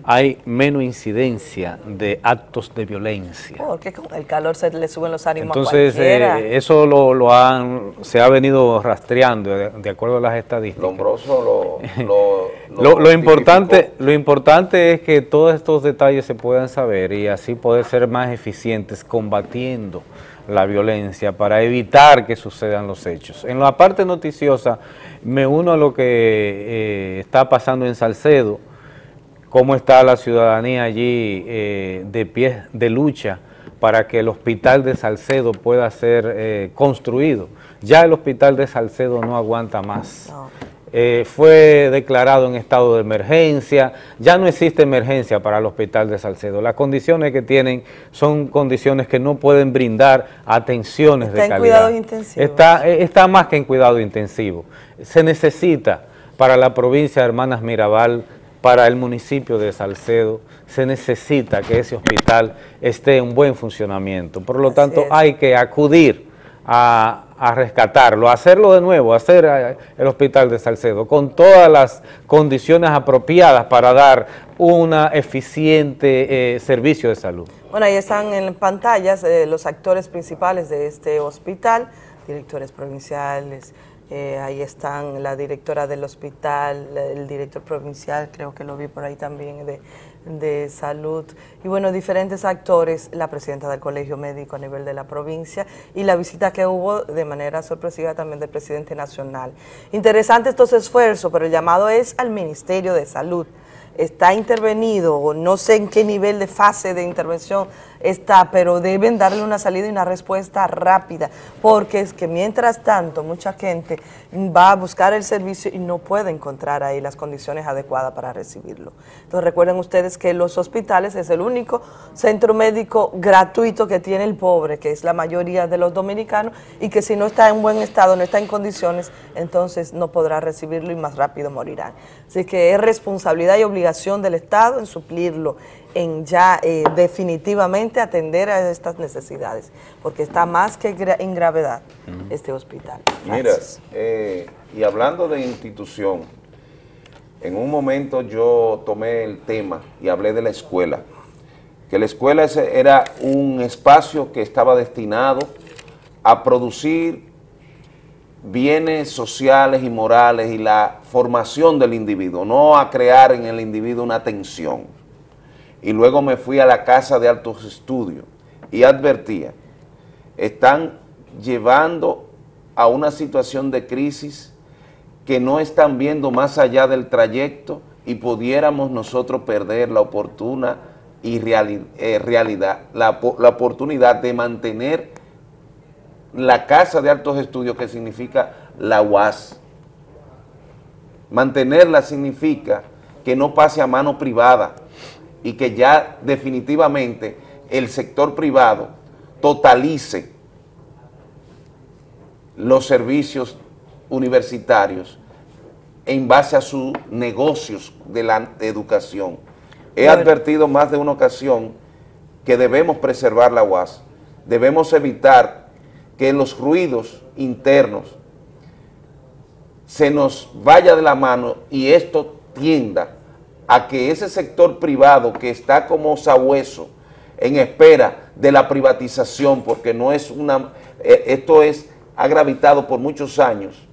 hay menos incidencia de actos de violencia. Porque con el calor se le suben los ánimos Entonces, a cualquiera. eh, eso lo, lo han, se ha venido rastreando de, de acuerdo a las estadísticas. Lombroso lo, lo, Lo, lo importante, lo importante es que todos estos detalles se puedan saber y así poder ser más eficientes combatiendo la violencia para evitar que sucedan los hechos. En la parte noticiosa me uno a lo que eh, está pasando en Salcedo, cómo está la ciudadanía allí eh, de pie de lucha para que el hospital de Salcedo pueda ser eh, construido. Ya el hospital de Salcedo no aguanta más. Eh, fue declarado en estado de emergencia, ya no existe emergencia para el hospital de Salcedo. Las condiciones que tienen son condiciones que no pueden brindar atenciones Está de en calidad. cuidados intensivos. Está, eh, está más que en cuidado intensivo. Se necesita para la provincia de Hermanas Mirabal para el municipio de Salcedo, se necesita que ese hospital esté en buen funcionamiento. Por lo tanto, es. hay que acudir a, a rescatarlo, hacer,lo de nuevo, hacer eh, el hospital de Salcedo con todas las condiciones apropiadas para dar una eficiente eh, servicio de salud. Bueno, ahí están en pantallas eh, los actores principales de este hospital, directores provinciales, eh, ahí están la directora del hospital, el director provincial, creo que lo vi por ahí también, de, de salud, y bueno, diferentes actores, la presidenta del colegio médico a nivel de la provincia, y la visita que hubo de manera sorpresiva también del presidente nacional. Interesante estos esfuerzos, pero el llamado es al Ministerio de Salud, está intervenido, no sé en qué nivel de fase de intervención está, pero deben darle una salida y una respuesta rápida, porque es que mientras tanto mucha gente va a buscar el servicio y no puede encontrar ahí las condiciones adecuadas para recibirlo. Entonces recuerden ustedes que los hospitales es el único centro médico gratuito que tiene el pobre, que es la mayoría de los dominicanos, y que si no está en buen estado, no está en condiciones, entonces no podrá recibirlo y más rápido morirán. Así que es responsabilidad y obligación del Estado en suplirlo, en ya eh, definitivamente atender a estas necesidades, porque está más que en gravedad este hospital. Mira, Gracias. eh, y hablando de institución, en un momento yo tomé el tema y hablé de la escuela, que la escuela ese era un espacio que estaba destinado a producir bienes sociales y morales y la formación del individuo, no a crear en el individuo una tensión. Y luego me fui a la Casa de Altos Estudios y advertía, están llevando a una situación de crisis que no están viendo más allá del trayecto y pudiéramos nosotros perder la oportuna y reali- eh, realidad, la, la oportunidad de mantener la Casa de Altos Estudios, que significa la UAS. Mantenerla significa que no pase a mano privada y que ya definitivamente el sector privado totalice los servicios universitarios en base a sus negocios de la educación. He Bueno. advertido más de una ocasión que debemos preservar la UAS, debemos evitar que los ruidos internos se nos vaya de la mano y esto tienda a que ese sector privado que está como sabueso en espera de la privatización, porque no es una, eh, esto es, ha gravitado por muchos años,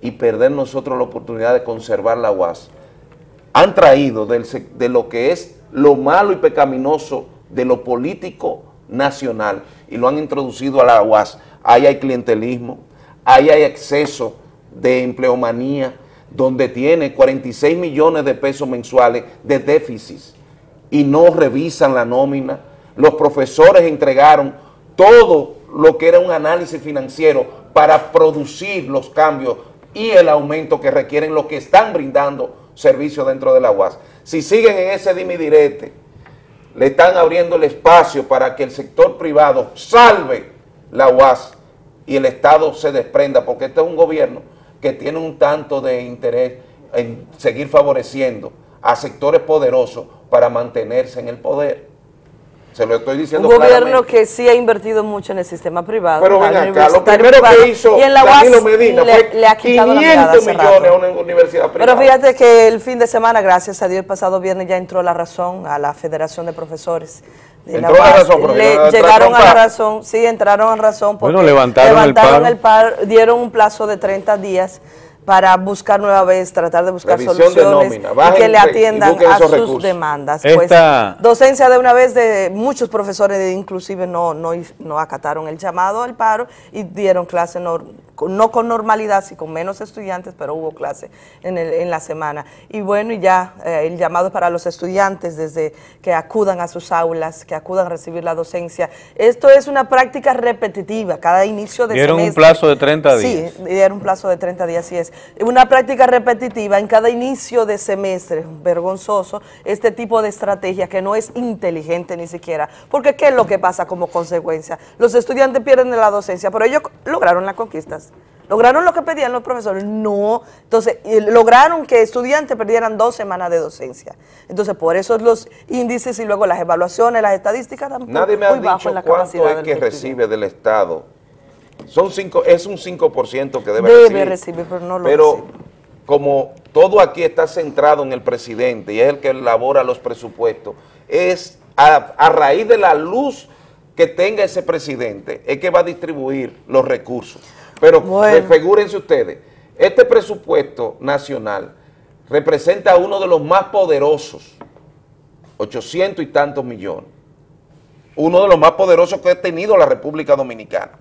y perder nosotros la oportunidad de conservar la UAS, han traído de lo que es lo malo y pecaminoso de lo político nacional y lo han introducido a la UAS. Ahí hay clientelismo, ahí hay exceso de empleomanía, donde tiene 46 millones de pesos mensuales de déficit y no revisan la nómina. Los profesores entregaron todo lo que era un análisis financiero para producir los cambios y el aumento que requieren los que están brindando servicios dentro de la UAS. Si siguen en ese dimidirete, le están abriendo el espacio para que el sector privado salve la UAS y el Estado se desprenda, porque este es un gobierno que tiene un tanto de interés en seguir favoreciendo a sectores poderosos para mantenerse en el poder. Se lo estoy diciendo Un gobierno claramente. que sí ha invertido mucho en el sistema privado. Pero ven acá, lo primero privado, que hizo y en la Danilo UAS Medina le, fue le ha quitado la mirada 500 hace millones a una universidad privada. Pero fíjate que el fin de semana, gracias a Dios, el pasado viernes ya entró la razón a la Federación de Profesores. De Entró la UAS. razón, pero Le no llegaron a la razón, sí, entraron a razón porque Bueno, levantaron el paro. el paro, dieron un plazo de 30 días para buscar nueva vez, tratar de buscar Revisión de soluciones nómina. y que le atiendan a sus recursos. demandas. Pues, Esta- docencia de una vez de muchos profesores, inclusive no, no, no acataron el llamado al paro y dieron clase con- no con normalidad, sí con menos estudiantes, pero hubo clase en, el- en la semana. Y bueno, y ya eh, el llamado para los estudiantes desde que acudan a sus aulas, que acudan a recibir la docencia. Esto es una práctica repetitiva, cada inicio de Dieron un semestre. plazo de 30 días. Sí, dieron un plazo de 30 días, así es. Una práctica repetitiva en cada inicio de semestre, vergonzoso, este tipo de estrategia que no es inteligente ni siquiera. Porque ¿qué es lo que pasa como consecuencia? Los estudiantes pierden la docencia, pero ellos lograron las conquistas. ¿Lograron lo que pedían los profesores? No. Entonces, lograron que estudiantes perdieran dos semanas de docencia. Entonces, por eso los índices y luego las evaluaciones, las estadísticas también Nadie me ha dicho cuánto es que recibe del Estado. Son cinco, es un 5% que debe, Debe recibir. recibir, pero no lo Pero recibe. como todo aquí está centrado en el presidente y es el que elabora los presupuestos, es a, a raíz de la luz que tenga ese presidente, es que va a distribuir los recursos. Pero Bueno. figúrense ustedes, este presupuesto nacional representa uno de los más poderosos, 800 y tantos millones, uno de los más poderosos que ha tenido la República Dominicana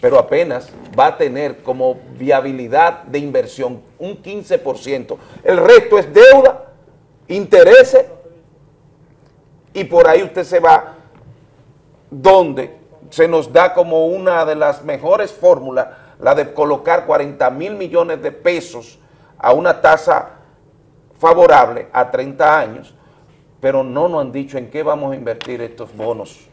pero apenas va a tener como viabilidad de inversión un 15%. El resto es deuda, intereses, y por ahí usted se va donde se nos da como una de las mejores fórmulas, la de colocar 40 mil millones de pesos a una tasa favorable a 30 años, pero no nos han dicho en qué vamos a invertir estos bonos.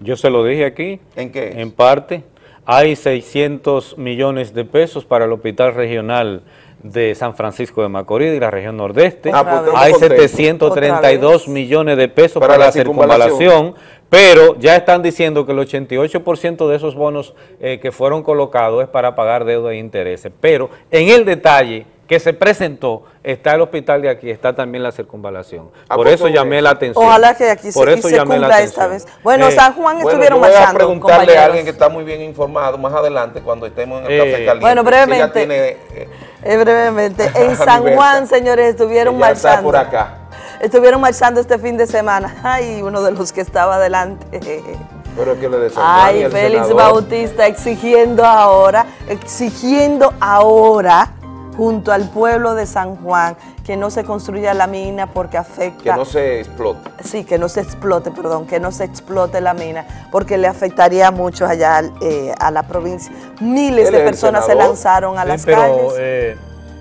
Yo se lo dije aquí. ¿En qué? En parte. Hay 600 millones de pesos para el Hospital Regional de San Francisco de Macorís y la región nordeste. Ah, pues, Hay contentos. 732 millones de pesos Para para, la la circunvalación, pero ya están diciendo que el 88% de esos bonos eh, que fueron colocados es para pagar deuda e intereses. Pero en el detalle que se presentó está el hospital de aquí, está también la circunvalación. Por eso llamé la atención. Ojalá que aquí se, Por y eso se llamé la cumpla esta atención. vez. Bueno, Eh, San Juan Bueno, estuvieron voy a marchando, preguntarle a alguien que está muy bien informado más adelante cuando estemos en el Eh, café caliente. Bueno, brevemente. tiene, eh, Eh, brevemente, en San. Juan, señores, estuvieron ella está marchando. por acá. Estuvieron marchando este fin de semana. Ay, uno de los que estaba adelante. Pero es que le Ay, el Félix senador. Bautista exigiendo ahora, exigiendo ahora junto al pueblo de San Juan que no se construya la mina porque afecta Que no se explote. Sí, que no se explote, perdón, que no se explote la mina, porque le afectaría mucho allá eh, a la provincia. Miles de personas se lanzaron a Sí, las pero, calles. eh,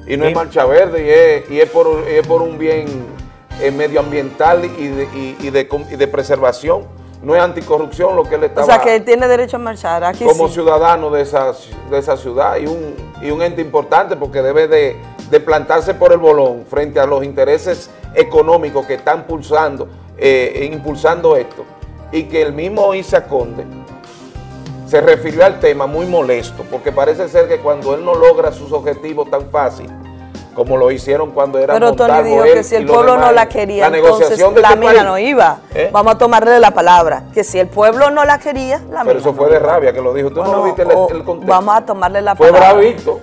Y no es marcha verde, y es, y es por, y es por un bien eh, medioambiental y de, y- y de, com- y de preservación. No es anticorrupción lo que él o estaba sea, que él tiene derecho a marchar. Aquí como sí. ciudadano de esa, de esa ciudad y un, y un ente importante porque debe de, de plantarse por el bolón frente a los intereses económicos que están pulsando, eh, impulsando esto. Y que el mismo Isa Conde se refirió al tema muy molesto, porque parece ser que cuando él no logra sus objetivos tan fácil, como lo hicieron cuando era Pero Tony dijo él que si el pueblo no demás, la quería, la entonces negociación de la este mina país- no iba. ¿Eh? Vamos a tomarle la palabra, que si el pueblo no la quería, la Pero mina eso no fue de iba. rabia que lo dijo. ¿Tú no viste el, o el contexto? Vamos a tomarle la Fue palabra. bravito,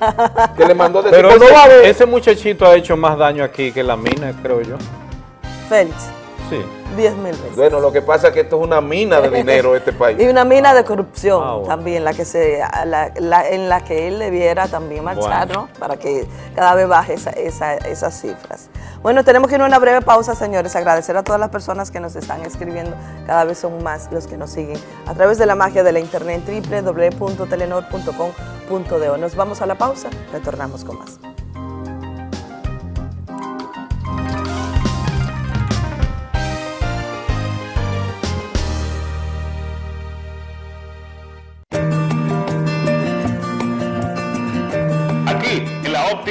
que le mandó decir, Pero "Pues no ese, va a haber". ese muchachito ha hecho más daño aquí que la mina, creo yo. Félix, Sí. 10 mil veces. Bueno, lo que pasa es que esto es una mina de dinero este país. Y una mina de corrupción Ah, bueno. también, la que se, la- la- en la que él debiera también marchar, Bueno. ¿no? Para que cada vez baje esa- esa- esas cifras. Bueno, tenemos que ir a una breve pausa, señores. Agradecer a todas las personas que nos están escribiendo. Cada vez son más los que nos siguen a través de la magia de la internet www.telenor.com.do. Nos vamos a la pausa, retornamos con más.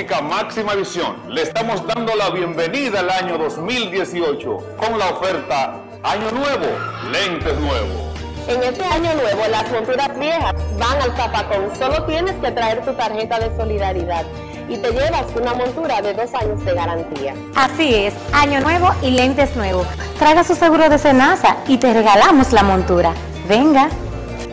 Óptica máxima visión, le estamos dando la bienvenida al año 2018 con la oferta Año Nuevo, lentes nuevos. En este año nuevo, las monturas viejas van al zapacón. Solo tienes que traer tu tarjeta de solidaridad y te llevas una montura de dos años de garantía. Así es, año nuevo y lentes nuevos. Traiga su seguro de Senasa y te regalamos la montura. Venga.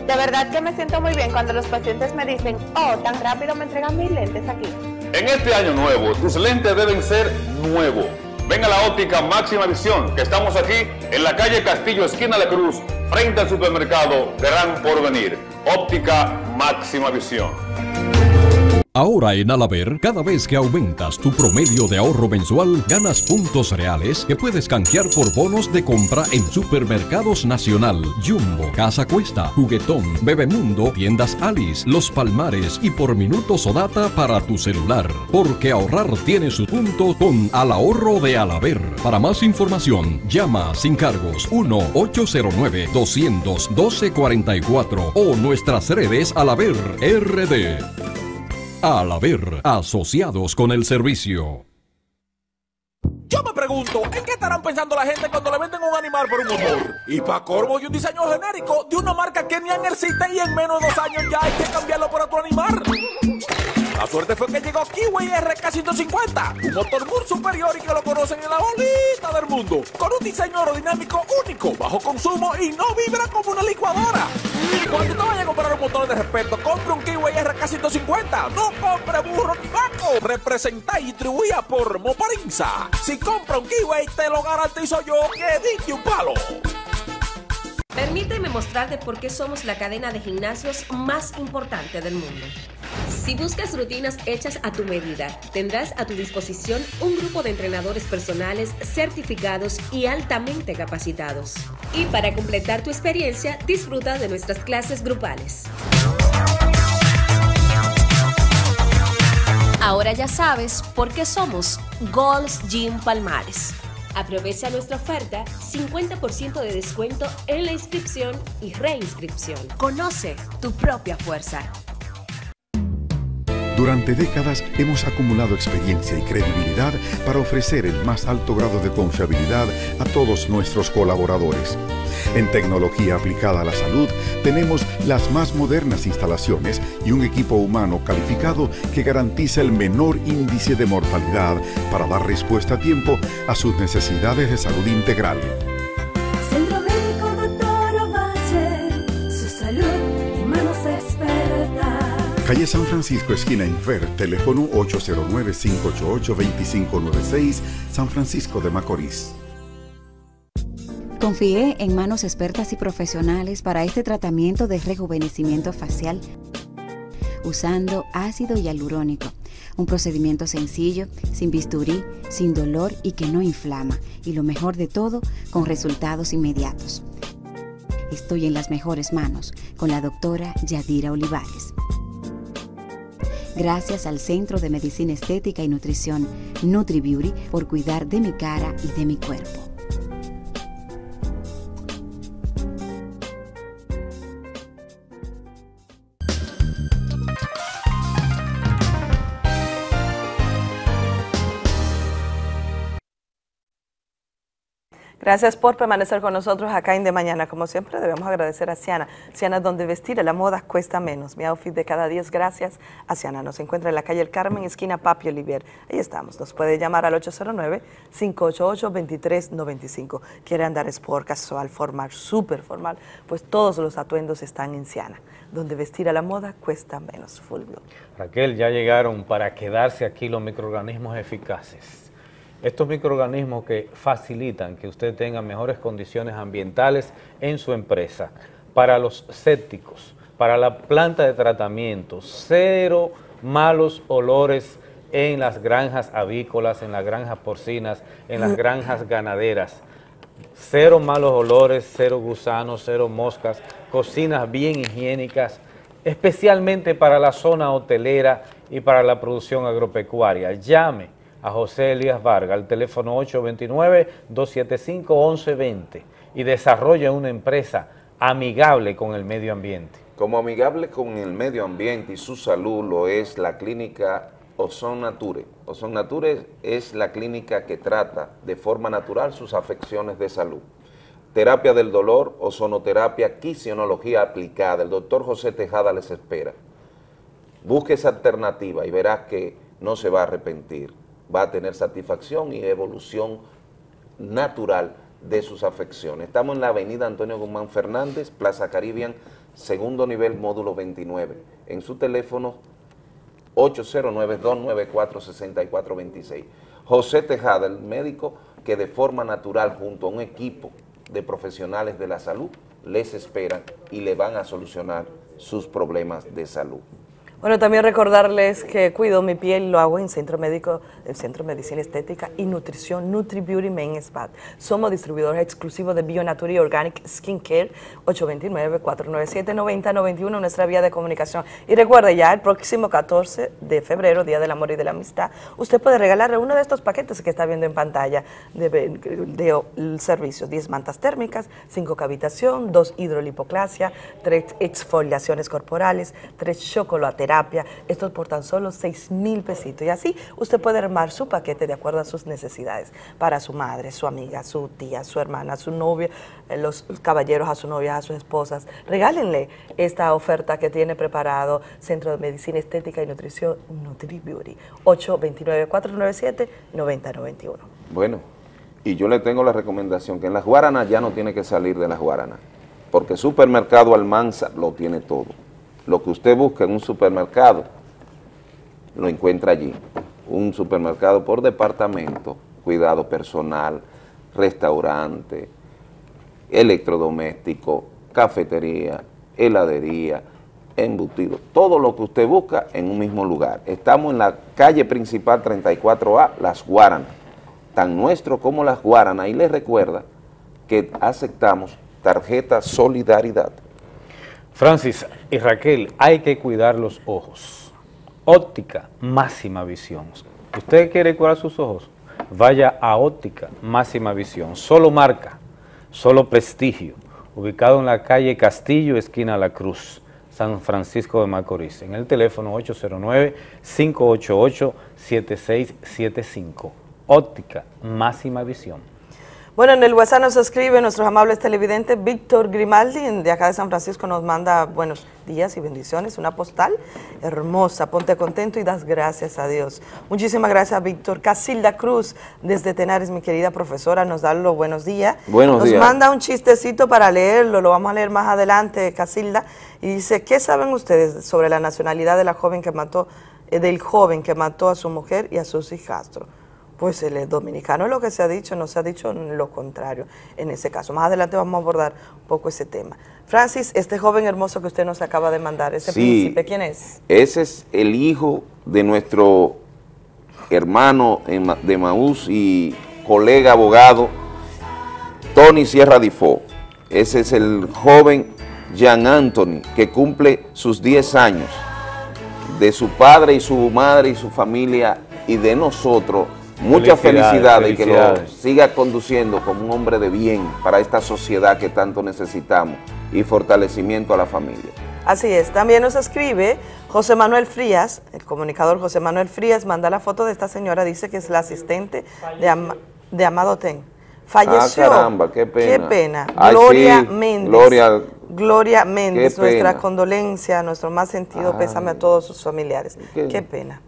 De verdad que me siento muy bien cuando los pacientes me dicen, oh, tan rápido me entregan mis lentes aquí. En este año nuevo, tus lentes deben ser nuevos. Ven a la óptica máxima visión, que estamos aquí en la calle Castillo, esquina La Cruz, frente al supermercado Gran Porvenir. Óptica máxima visión. Ahora en Alaber, cada vez que aumentas tu promedio de ahorro mensual, ganas puntos reales que puedes canjear por bonos de compra en Supermercados Nacional, Jumbo, Casa Cuesta, Juguetón, Bebemundo, Tiendas Alice, Los Palmares y por minutos o data para tu celular. Porque ahorrar tiene su punto con Al Ahorro de Alaber. Para más información, llama sin cargos 1-809-200-1244 o nuestras redes Alaber RD. Al haber asociados con el servicio. Yo me pregunto, ¿en qué estarán pensando la gente cuando le venden un animal por un motor? Y para corvo y un diseño genérico de una marca que ni existe y en menos de dos años ya hay que cambiarlo por otro animal. La suerte fue que llegó Kiwi RK150, un motor muy superior y que lo conocen en la bolita del mundo, con un diseño aerodinámico único, bajo consumo y no vibra como una licuadora. Cuando te vayas a comprar un motor de respeto, compre un Kiwi RK150, no compre burro ni vaco. Representa y distribuida por Moparinza. Si compra un Kiwi, te lo garantizo yo que diste un palo. Permíteme mostrarte por qué somos la cadena de gimnasios más importante del mundo. Si buscas rutinas hechas a tu medida, tendrás a tu disposición un grupo de entrenadores personales certificados y altamente capacitados. Y para completar tu experiencia, disfruta de nuestras clases grupales. Ahora ya sabes por qué somos Gold's Gym Palmares. Aprovecha nuestra oferta 50% de descuento en la inscripción y reinscripción. Conoce tu propia fuerza. Durante décadas hemos acumulado experiencia y credibilidad para ofrecer el más alto grado de confiabilidad a todos nuestros colaboradores. En tecnología aplicada a la salud tenemos las más modernas instalaciones y un equipo humano calificado que garantiza el menor índice de mortalidad para dar respuesta a tiempo a sus necesidades de salud integral. Calle San Francisco, esquina Infer, teléfono 809-588-2596, San Francisco de Macorís. Confié en manos expertas y profesionales para este tratamiento de rejuvenecimiento facial usando ácido hialurónico, un procedimiento sencillo, sin bisturí, sin dolor y que no inflama, y lo mejor de todo, con resultados inmediatos. Estoy en las mejores manos con la doctora Yadira Olivares. Gracias al Centro de Medicina Estética y Nutrición NutriBeauty por cuidar de mi cara y de mi cuerpo. Gracias por permanecer con nosotros acá en De Mañana. Como siempre, debemos agradecer a Ciana. Ciana, donde vestir la moda cuesta menos. Mi outfit de cada día es gracias a Ciana. Nos encuentra en la calle El Carmen, esquina Papi Olivier. Ahí estamos. Nos puede llamar al 809-588-2395. Quiere andar sport, casual, formal, súper formal. Pues todos los atuendos están en Ciana. Donde vestir a la moda cuesta menos. Full. Raquel, ya llegaron para quedarse aquí los microorganismos eficaces. Estos microorganismos que facilitan que usted tenga mejores condiciones ambientales en su empresa, para los sépticos, para la planta de tratamiento, cero malos olores en las granjas avícolas, en las granjas porcinas, en las granjas ganaderas, cero malos olores, cero gusanos, cero moscas, cocinas bien higiénicas, especialmente para la zona hotelera y para la producción agropecuaria. Llame a José Elías Vargas al teléfono 829-275-1120 y desarrolle una empresa amigable con el medio ambiente. Como amigable con el medio ambiente y su salud lo es la clínica Ozon Nature. Ozon Nature es la clínica que trata de forma natural sus afecciones de salud. Terapia del dolor, ozonoterapia, quisionología aplicada. El doctor José Tejada les espera. Busque esa alternativa y verás que no se va a arrepentir va a tener satisfacción y evolución natural de sus afecciones. Estamos en la avenida Antonio Guzmán Fernández, Plaza Caribbean, segundo nivel, módulo 29. En su teléfono 809-294-6426. José Tejada, el médico que de forma natural junto a un equipo de profesionales de la salud les esperan y le van a solucionar sus problemas de salud. Bueno, también recordarles que cuido mi piel, lo hago en Centro Médico, el Centro de Medicina Estética y Nutrición Nutri Beauty Main Spa. Somos distribuidores exclusivos de Bionature y Organic Skin Care, 829-497-9091, nuestra vía de comunicación. Y recuerde ya, el próximo 14 de febrero, Día del Amor y de la Amistad, usted puede regalarle uno de estos paquetes que está viendo en pantalla de, de, servicio. 10 mantas térmicas, 5 cavitación, 2 hidrolipoclasia, 3 exfoliaciones corporales, 3 chocolates esto por tan solo 6 mil pesitos. Y así usted puede armar su paquete de acuerdo a sus necesidades para su madre, su amiga, su tía, su hermana, su novia, eh, los caballeros a su novia, a sus esposas. Regálenle esta oferta que tiene preparado Centro de Medicina Estética y Nutrición NutriBeauty. 829-497-9091. Bueno, y yo le tengo la recomendación que en las Guaranas ya no tiene que salir de las Guaranas, porque Supermercado Almanza lo tiene todo. Lo que usted busca en un supermercado, lo encuentra allí. Un supermercado por departamento, cuidado personal, restaurante, electrodoméstico, cafetería, heladería, embutido, todo lo que usted busca en un mismo lugar. Estamos en la calle principal 34A, Las Guaranas, tan nuestro como Las Guaranas, y les recuerda que aceptamos tarjeta Solidaridad. Francis y Raquel, hay que cuidar los ojos. Óptica, máxima visión. ¿Usted quiere cuidar sus ojos? Vaya a Óptica, máxima visión. Solo marca, solo prestigio. Ubicado en la calle Castillo, esquina La Cruz, San Francisco de Macorís. En el teléfono 809-588-7675. Óptica, máxima visión. Bueno, en el WhatsApp nos escribe nuestros amables televidentes, Víctor Grimaldi, de acá de San Francisco, nos manda buenos días y bendiciones, una postal hermosa, ponte contento y das gracias a Dios. Muchísimas gracias, Víctor. Casilda Cruz, desde Tenares, mi querida profesora, nos da los buenos días. Buenos nos días. manda un chistecito para leerlo, lo vamos a leer más adelante, Casilda, y dice, ¿qué saben ustedes sobre la nacionalidad de la joven que mató, eh, del joven que mató a su mujer y a sus hijastros? Pues el dominicano es lo que se ha dicho, no se ha dicho lo contrario en ese caso. Más adelante vamos a abordar un poco ese tema. Francis, este joven hermoso que usted nos acaba de mandar, ese Sí. príncipe, ¿quién es? Ese es el hijo de nuestro hermano de Maús y colega abogado, Tony Sierra Difo. Ese es el joven Jean Anthony, que cumple sus 10 años, de su padre y su madre y su familia y de nosotros. Muchas Felicidades, felicidades y que lo siga conduciendo como un hombre de bien para esta sociedad que tanto necesitamos y fortalecimiento a la familia. Así es, también nos escribe José Manuel Frías, el comunicador José Manuel Frías, manda la foto de esta señora, dice que es la asistente de, Ama- de Amado Ten. Falleció. Ah, caramba, qué pena. Qué pena. Ay, Gloria sí, Méndez. Gloria, Gloria Méndez, nuestra condolencia, nuestro más sentido pésame a todos sus familiares. Qué, pena.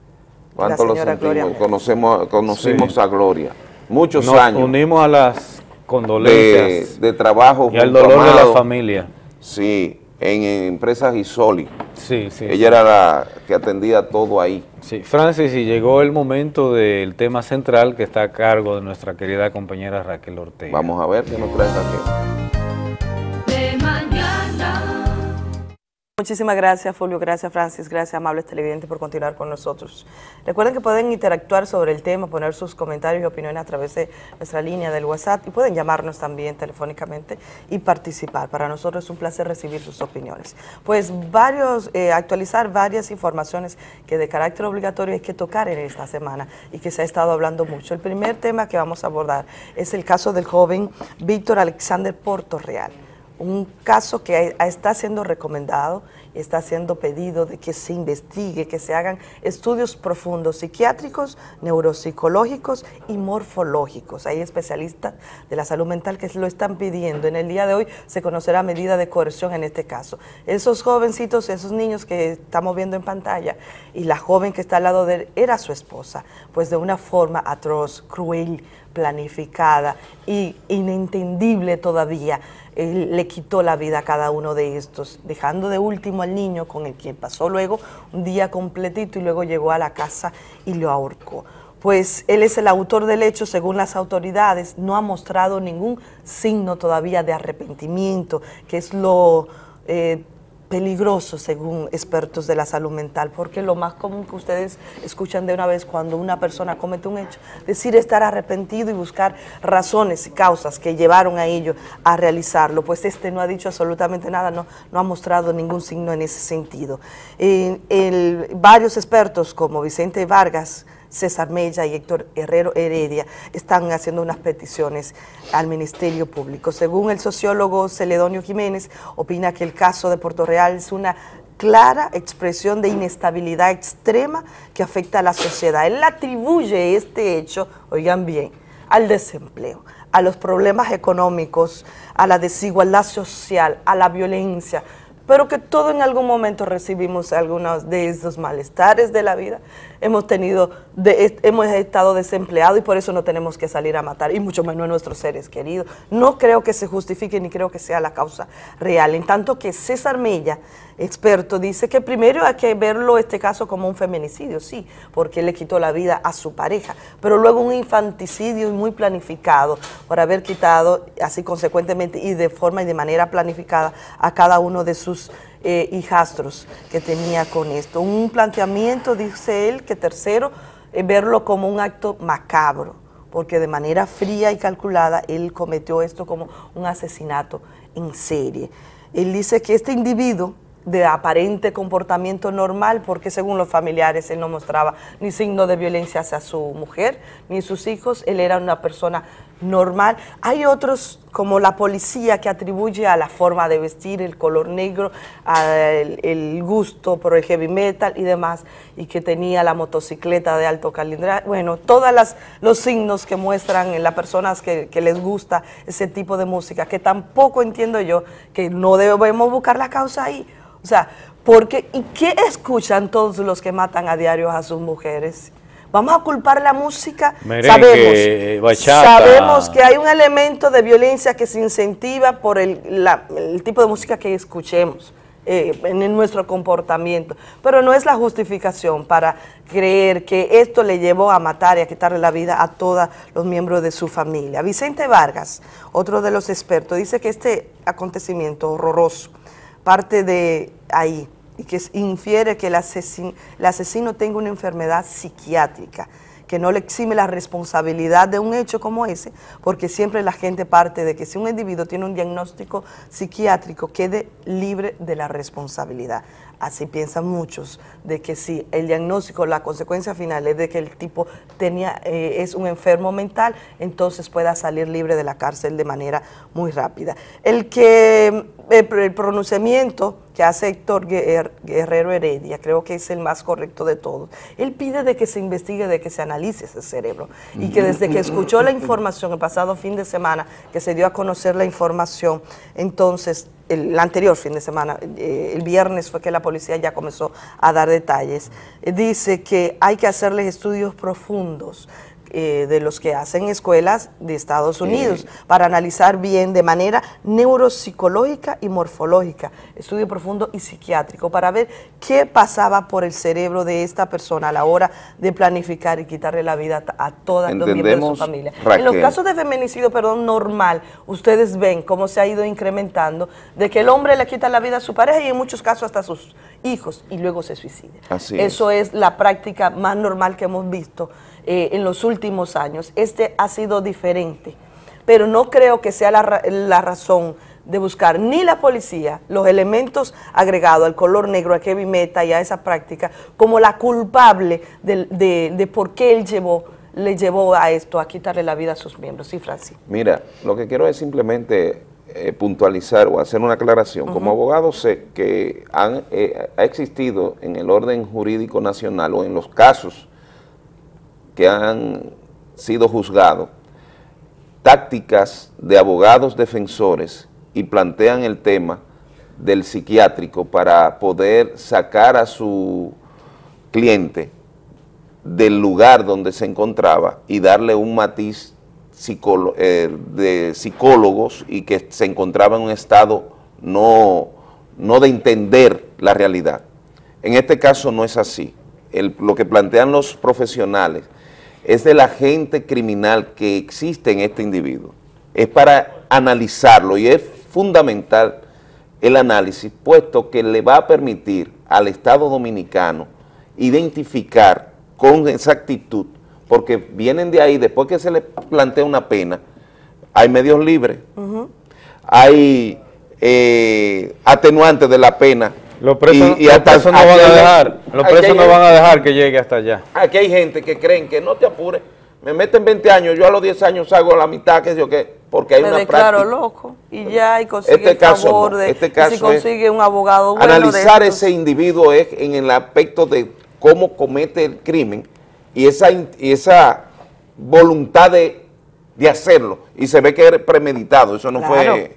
¿Cuánto lo señora Gloria sentimos? Conocemos, conocimos Sí. a Gloria. Muchos Nos años unimos a las de, condolencias de trabajo y al dolor de la familia. Sí, en, empresas Isoli. Sí, sí. Ella era la que atendía todo ahí. Sí, Francis, y llegó el momento del tema central que está a cargo de nuestra querida compañera Raquel Ortega. Vamos a ver qué nos trae Raquel. Muchísimas gracias, Fulvio. Gracias, Francis. Gracias, amables televidentes, por continuar con nosotros. Recuerden que pueden interactuar sobre el tema, poner sus comentarios y opiniones a través de nuestra línea del WhatsApp y pueden llamarnos también telefónicamente y participar. Para nosotros es un placer recibir sus opiniones. Pues varios, eh, actualizar varias informaciones que de carácter obligatorio hay que tocar en esta semana y que se ha estado hablando mucho. El primer tema que vamos a abordar es el caso del joven Víctor Alexander Portorreal un caso que está siendo recomendado, está siendo pedido de que se investigue, que se hagan estudios profundos psiquiátricos, neuropsicológicos y morfológicos. Hay especialistas de la salud mental que lo están pidiendo. En el día de hoy se conocerá medida de coerción en este caso. Esos jovencitos, esos niños que estamos viendo en pantalla y la joven que está al lado de él era su esposa, pues de una forma atroz, cruel, planificada y inentendible todavía. Él le quitó la vida a cada uno de estos, dejando de último al niño con el que pasó luego un día completito y luego llegó a la casa y lo ahorcó. Pues él es el autor del hecho, según las autoridades, no ha mostrado ningún signo todavía de arrepentimiento, que es lo eh, peligroso según expertos de la salud mental, porque lo más común que ustedes escuchan de una vez cuando una persona comete un hecho, decir estar arrepentido y buscar razones y causas que llevaron a ello a realizarlo, pues este no ha dicho absolutamente nada, no, no ha mostrado ningún signo en ese sentido. Eh, varios expertos como Vicente Vargas, César Mella y Héctor Herrero Heredia están haciendo unas peticiones al Ministerio Público. Según el sociólogo Celedonio Jiménez, opina que el caso de Puerto Real es una clara expresión de inestabilidad extrema que afecta a la sociedad. Él atribuye este hecho, oigan bien, al desempleo, a los problemas económicos, a la desigualdad social, a la violencia, pero que todo en algún momento recibimos algunos de esos malestares de la vida. Hemos tenido, hemos estado desempleados y por eso no tenemos que salir a matar, y mucho menos nuestros seres queridos. No creo que se justifique ni creo que sea la causa real. En tanto que César Mella, experto, dice que primero hay que verlo este caso como un feminicidio, sí, porque le quitó la vida a su pareja, pero luego un infanticidio muy planificado por haber quitado, así consecuentemente y de forma y de manera planificada a cada uno de sus eh, hijastros que tenía con esto. Un planteamiento, dice él, que tercero, eh, verlo como un acto macabro, porque de manera fría y calculada él cometió esto como un asesinato en serie. Él dice que este individuo de aparente comportamiento normal, porque según los familiares él no mostraba ni signo de violencia hacia su mujer ni sus hijos, él era una persona normal. Hay otros, como la policía, que atribuye a la forma de vestir, el color negro, al el gusto por el heavy metal y demás, y que tenía la motocicleta de alto cilindraje. Bueno, todos los signos que muestran en las personas que les gusta ese tipo de música, que tampoco entiendo yo que no debemos buscar la causa ahí. O sea, porque, ¿y qué escuchan todos los que matan a diario a sus mujeres? Vamos a culpar la música. Merengue, sabemos, bachata. sabemos que hay un elemento de violencia que se incentiva por el, la- el tipo de música que escuchemos eh, en, en nuestro comportamiento. Pero no es la justificación para creer que esto le llevó a matar y a quitarle la vida a todos los miembros de su familia. Vicente Vargas, otro de los expertos, dice que este acontecimiento horroroso parte de ahí y que infiere que el asesino, el asesino tenga una enfermedad psiquiátrica, que no le exime la responsabilidad de un hecho como ese, porque siempre la gente parte de que si un individuo tiene un diagnóstico psiquiátrico, quede libre de la responsabilidad. Así piensan muchos, de que si el diagnóstico, la consecuencia final es de que el tipo tenía, eh, es un enfermo mental, entonces pueda salir libre de la cárcel de manera muy rápida. El que el, pronunciamiento que hace Héctor Guer- Guerrero Heredia, creo que es el más correcto de todos. Él pide de que se investigue, de que se analice ese cerebro. Y que desde que escuchó la información el pasado fin de semana, que se dio a conocer la información, entonces el anterior fin de semana, eh, el viernes fue que la policía ya comenzó a dar detalles, eh, dice que hay que hacerles estudios profundos eh, de los que hacen escuelas de Estados Unidos para analizar bien de manera neuropsicológica y morfológica, estudio profundo y psiquiátrico, para ver qué pasaba por el cerebro de esta persona a la hora de planificar y quitarle la vida a todos los miembros de su familia. En los casos de feminicidio, perdón, normal, ustedes ven cómo se ha ido incrementando de que el hombre le quita la vida a su pareja y en muchos casos hasta a sus hijos y luego se suicida. Así es. Eso es la práctica más normal que hemos visto eh, en los últimos años. Este ha sido diferente, pero no creo que sea la, la razón de buscar ni la policía los elementos agregados al color negro, a heavy metal y a esa práctica como la culpable del- de, de por qué él llevó, le llevó a esto, a quitarle la vida a sus miembros. Sí, Francis. Mira, lo que quiero es simplemente eh, puntualizar o hacer una aclaración. Como abogado sé que han, eh, ha existido en el orden jurídico nacional o en los casos que han sido juzgados tácticas de abogados defensores y plantean el tema del psiquiátrico para poder sacar a su cliente del lugar donde se encontraba y darle un matiz eh, de psicólogos y que se encontraba en un estado no, no de entender la realidad. En este caso no es así. Lo que plantean los profesionales es del agente criminal que existe en este individuo. Es para analizarlo y es fundamental el análisis, puesto que le va a permitir al Estado Dominicano identificar con exactitud, porque vienen de ahí, después que se le plantea una pena, hay medios libres, hay eh, atenuantes de la pena. Los presos, y- y los hasta- presos no van a hay- dejar, los presos hay- no van a dejar que llegue hasta allá. Aquí hay gente que creen que no te apures, me meten 20 años, yo a los 10 años hago la mitad, que yo qué. porque hay me una declaro práctica. loco y ya y consigue Este el caso favor no, de este y caso si consigue es un abogado bueno Analizar ese individuo es en el aspecto de cómo comete el crimen y esa, y esa voluntad de, de hacerlo. Y se ve que era premeditado, eso no Claro. fue...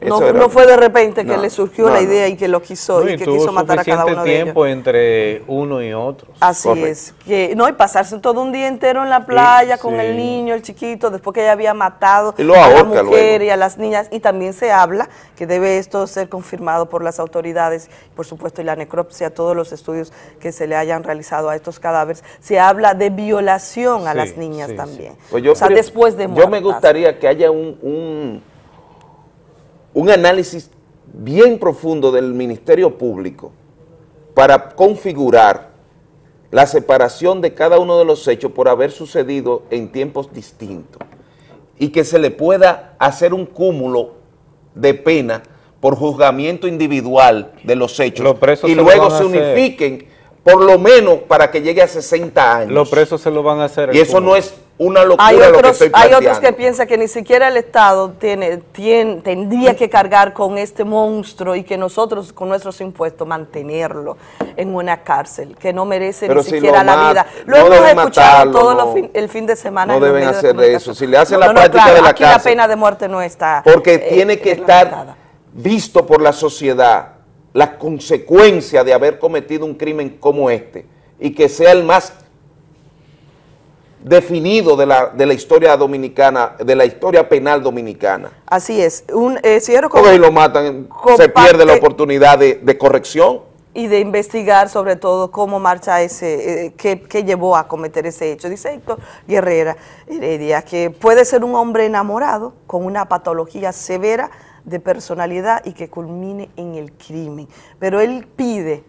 No, era- no fue de repente que No, le surgió no, la no. idea y que lo quiso No, y y que quiso matar a cada uno de ellos. tiempo entre uno y otro. Así es, que no, y pasarse todo un día entero en la playa con sí. el niño, el chiquito, después que ella había matado Y lo a la mujer luego. y a las niñas, y también se habla que debe esto ser confirmado por las autoridades, por supuesto, y la necropsia, todos los estudios que se le hayan realizado a estos cadáveres, se habla de violación a Sí, las niñas sí, también. Pues yo o sea, después de Yo me muertas. gustaría que haya un, un, un análisis bien profundo del Ministerio Público para configurar la separación de cada uno de los hechos por haber sucedido en tiempos distintos y que se le pueda hacer un cúmulo de pena por juzgamiento individual de los hechos Los y luego se unifiquen por lo menos para que llegue a 60 años. Los presos se lo van a hacer. Y eso no es una locura Hay lo que otros, estoy hay planteando. otros que piensan que ni siquiera el Estado tiene, tiene, tendría que cargar con este monstruo y que nosotros con nuestros impuestos mantenerlo en una cárcel, que no merece Pero ni si siquiera la mat- vida. Lo no hemos deben escuchado matarlo, todo no. fin- el fin de semana. No deben de hacer comunicación. eso. Si le hacen No, la no, no, práctica claro, de la aquí cárcel. la pena de muerte no está. Porque eh, tiene que estar visto por la sociedad la consecuencia de haber cometido un crimen como este y que sea el más definido de la, de la historia dominicana, de la historia penal dominicana. Así es. Un, eh, cierro con- Porque si lo matan, se pierde la oportunidad de, de corrección. y de investigar sobre todo cómo marcha ese, eh, qué, qué llevó a cometer ese hecho. Dice Héctor Guerrera Heredia que puede ser un hombre enamorado con una patología severa de personalidad y que culmine en el crimen. Pero él pide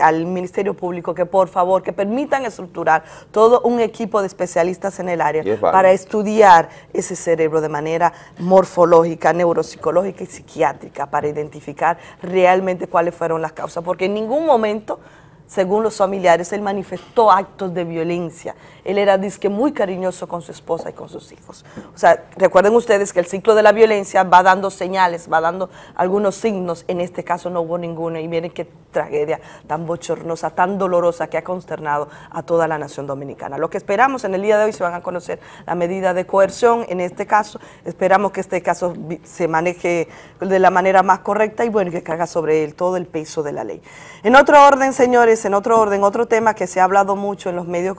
al Ministerio Público que por favor que permitan estructurar todo un equipo de especialistas en el área es para estudiar ese cerebro de manera morfológica, neuropsicológica y psiquiátrica para identificar realmente cuáles fueron las causas, porque en ningún momento, según los familiares, él manifestó actos de violencia. Él era disque muy cariñoso con su esposa y con sus hijos. O sea, recuerden ustedes que el ciclo de la violencia va dando señales, va dando algunos signos. En este caso no hubo ninguno y miren qué tragedia tan bochornosa, tan dolorosa que ha consternado a toda la nación dominicana. Lo que esperamos en el día de hoy se van a conocer la medida de coerción en este caso. Esperamos que este caso se maneje de la manera más correcta y bueno, que caiga sobre él todo el peso de la ley. En otro orden, señores, en otro orden, otro tema que se ha hablado mucho en los medios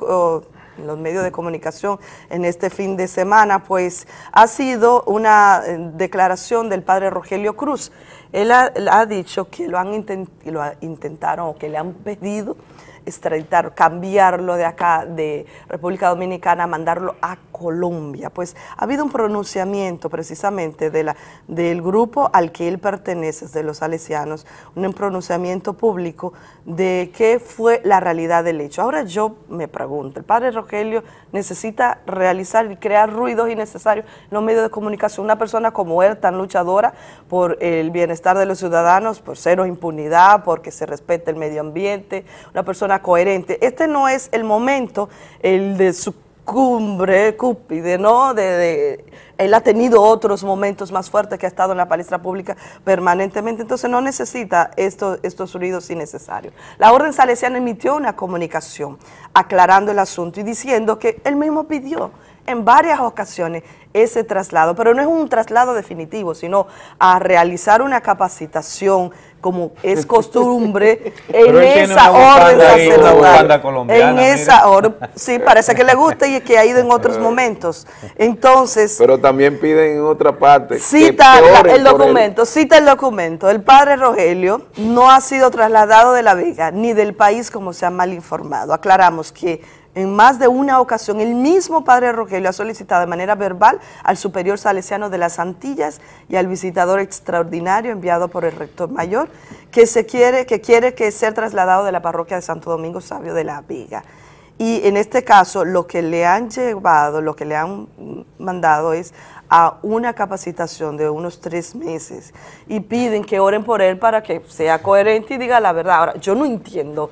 los medios de comunicación en este fin de semana, pues ha sido una eh, declaración del padre Rogelio Cruz. Él ha, dicho que lo han intent- lo intentaron o que le han pedido extraditar, cambiarlo de acá, de República Dominicana, mandarlo a Colombia. Pues ha habido un pronunciamiento precisamente de la, del grupo al que él pertenece, de los salesianos, un pronunciamiento público de qué fue la realidad del hecho. Ahora yo me pregunto, el padre Rogelio necesita realizar y crear ruidos innecesarios en los medios de comunicación. Una persona como él, tan luchadora por el bienestar de los ciudadanos, por cero impunidad, porque se respete el medio ambiente, una persona coherente. Este no es el momento, el de su cumbre, cúpide, ¿no? De, de- él ha tenido otros momentos más fuertes que ha estado en la palestra pública permanentemente, entonces no necesita estos, estos ruidos innecesarios. La Orden Salesiana emitió una comunicación aclarando el asunto y diciendo que él mismo pidió en varias ocasiones ese traslado, pero no es un traslado definitivo, sino a realizar una capacitación como es costumbre en esa orden sacerdotal. En esa orden, sí, parece que le gusta y que ha ido en otros momentos. Entonces, Pero también piden en otra parte. Cita el documento, cita el documento. El padre Rogelio no ha sido trasladado de La Vega ni del país como se ha mal informado. Aclaramos que en más de una ocasión el mismo padre Rogelio ha solicitado de manera verbal al superior salesiano de las Antillas y al visitador extraordinario enviado por el rector mayor que se quiere que quiere que sea trasladado de la parroquia de Santo Domingo Sabio de La Vega. Y en este caso, lo que le han llevado, lo que le han mandado es a una capacitación de unos tres meses y piden que oren por él para que sea coherente y diga la verdad. Ahora, yo no entiendo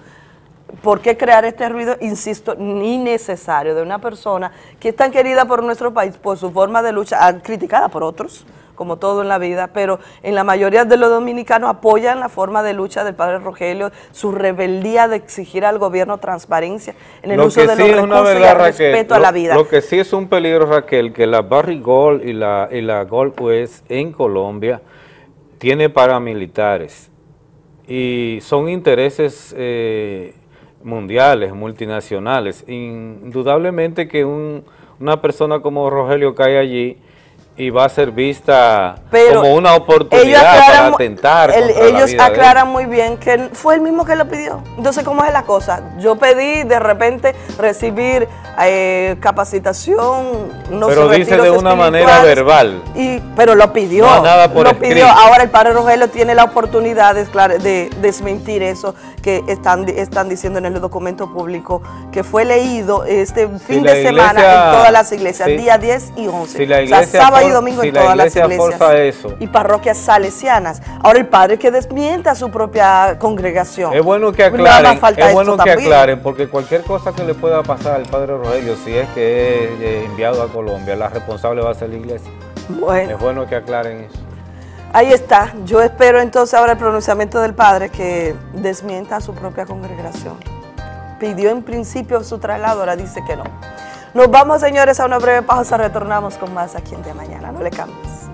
¿Por qué crear este ruido, insisto, innecesario de una persona que es tan querida por nuestro país por su forma de lucha, ah, criticada por otros, como todo en la vida, pero en la mayoría de los dominicanos apoyan la forma de lucha del padre Rogelio, su rebeldía de exigir al gobierno transparencia en el Lo uso de sí los recursos y verdad, el Raquel, respeto a la vida. Lo que sí es un peligro, Raquel, que la Barry Gold y la, y la Gold West en Colombia tiene paramilitares y son intereses eh, mundiales, multinacionales. Indudablemente que un- una persona como Rogelio cae allí y va a ser vista Pero como una oportunidad para atentar el- contra la ellos vida de él. aclaran muy bien que fue el mismo que lo pidió. Entonces, ¿cómo es la cosa? Yo pedí de repente recibir eh, capacitación, unos Pero dice de una manera verbal. Y, pero lo pidió, No, nada por lo escrito. pidió. Ahora el padre Rogelio tiene la oportunidad de, desmentir eso que están, están diciendo en el documento público, que fue leído este fin de semana iglesia- en todas las iglesias, día 10 y 11. Si la o sea, iglesia sábado y domingo si en la todas las iglesia iglesias forza eso. y parroquias salesianas. Ahora el padre que desmienta a su propia congregación. Es bueno que aclaren, es bueno que también. aclaren, porque cualquier cosa que le pueda pasar al padre Rogelio, si es que es eh, enviado a Colombia, la responsable va a ser la iglesia. Bueno. Es bueno que aclaren eso. Ahí está. Yo espero entonces ahora el pronunciamiento del padre que desmienta a su propia congregación. Pidió en principio su traslado, ahora dice que no. Nos vamos, señores, a una breve pausa. Retornamos con más aquí en De Mañana. No le cambies.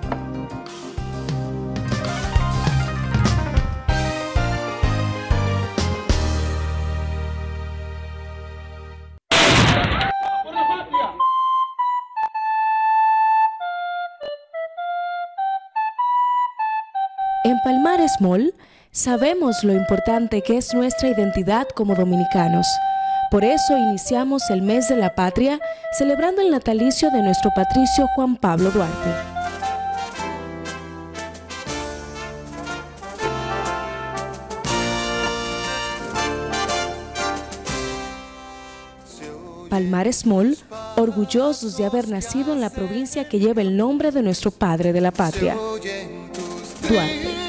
En Palmares Mall sabemos lo importante que es nuestra identidad como dominicanos. Por eso iniciamos el mes de la patria celebrando el natalicio de nuestro patricio Juan Pablo Duarte. Palmares Mall, orgullosos de haber nacido en la provincia que lleva el nombre de nuestro padre de la patria, Duarte.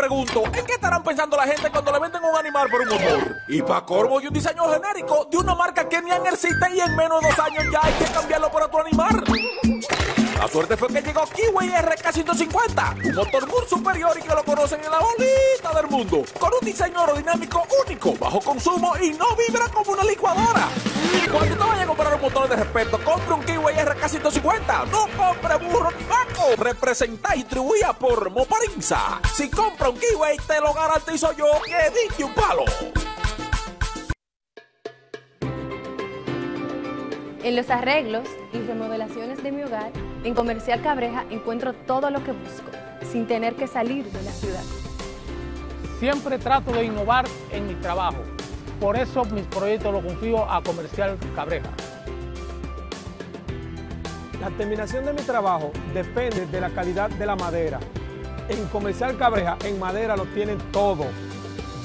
Pregunto, ¿en qué estarán pensando la gente cuando le venden un animal por un motor? Y para corvo y un diseño genérico de una marca que ni existe y en menos de dos años ya hay que cambiarlo por otro animal. La suerte fue que llegó Kiwi RK150, un motor muy superior y que lo conocen en la bolita del mundo, con un diseño aerodinámico único, bajo consumo y no vibra como una licuadora. Cuando te vayas a comprar un motor de respeto, compre un Kiwi RK150, no compre burro ni vaco. Representa y distribuida por Moparinza. Si compra un Kiwi, te lo garantizo yo que diste un palo. En los arreglos y remodelaciones de mi hogar, en Comercial Cabreja encuentro todo lo que busco, sin tener que salir de la ciudad. Siempre trato de innovar en mi trabajo. Por eso mis proyectos los confío a Comercial Cabreja. La terminación de mi trabajo depende de la calidad de la madera. En Comercial Cabreja, en madera lo tienen todo.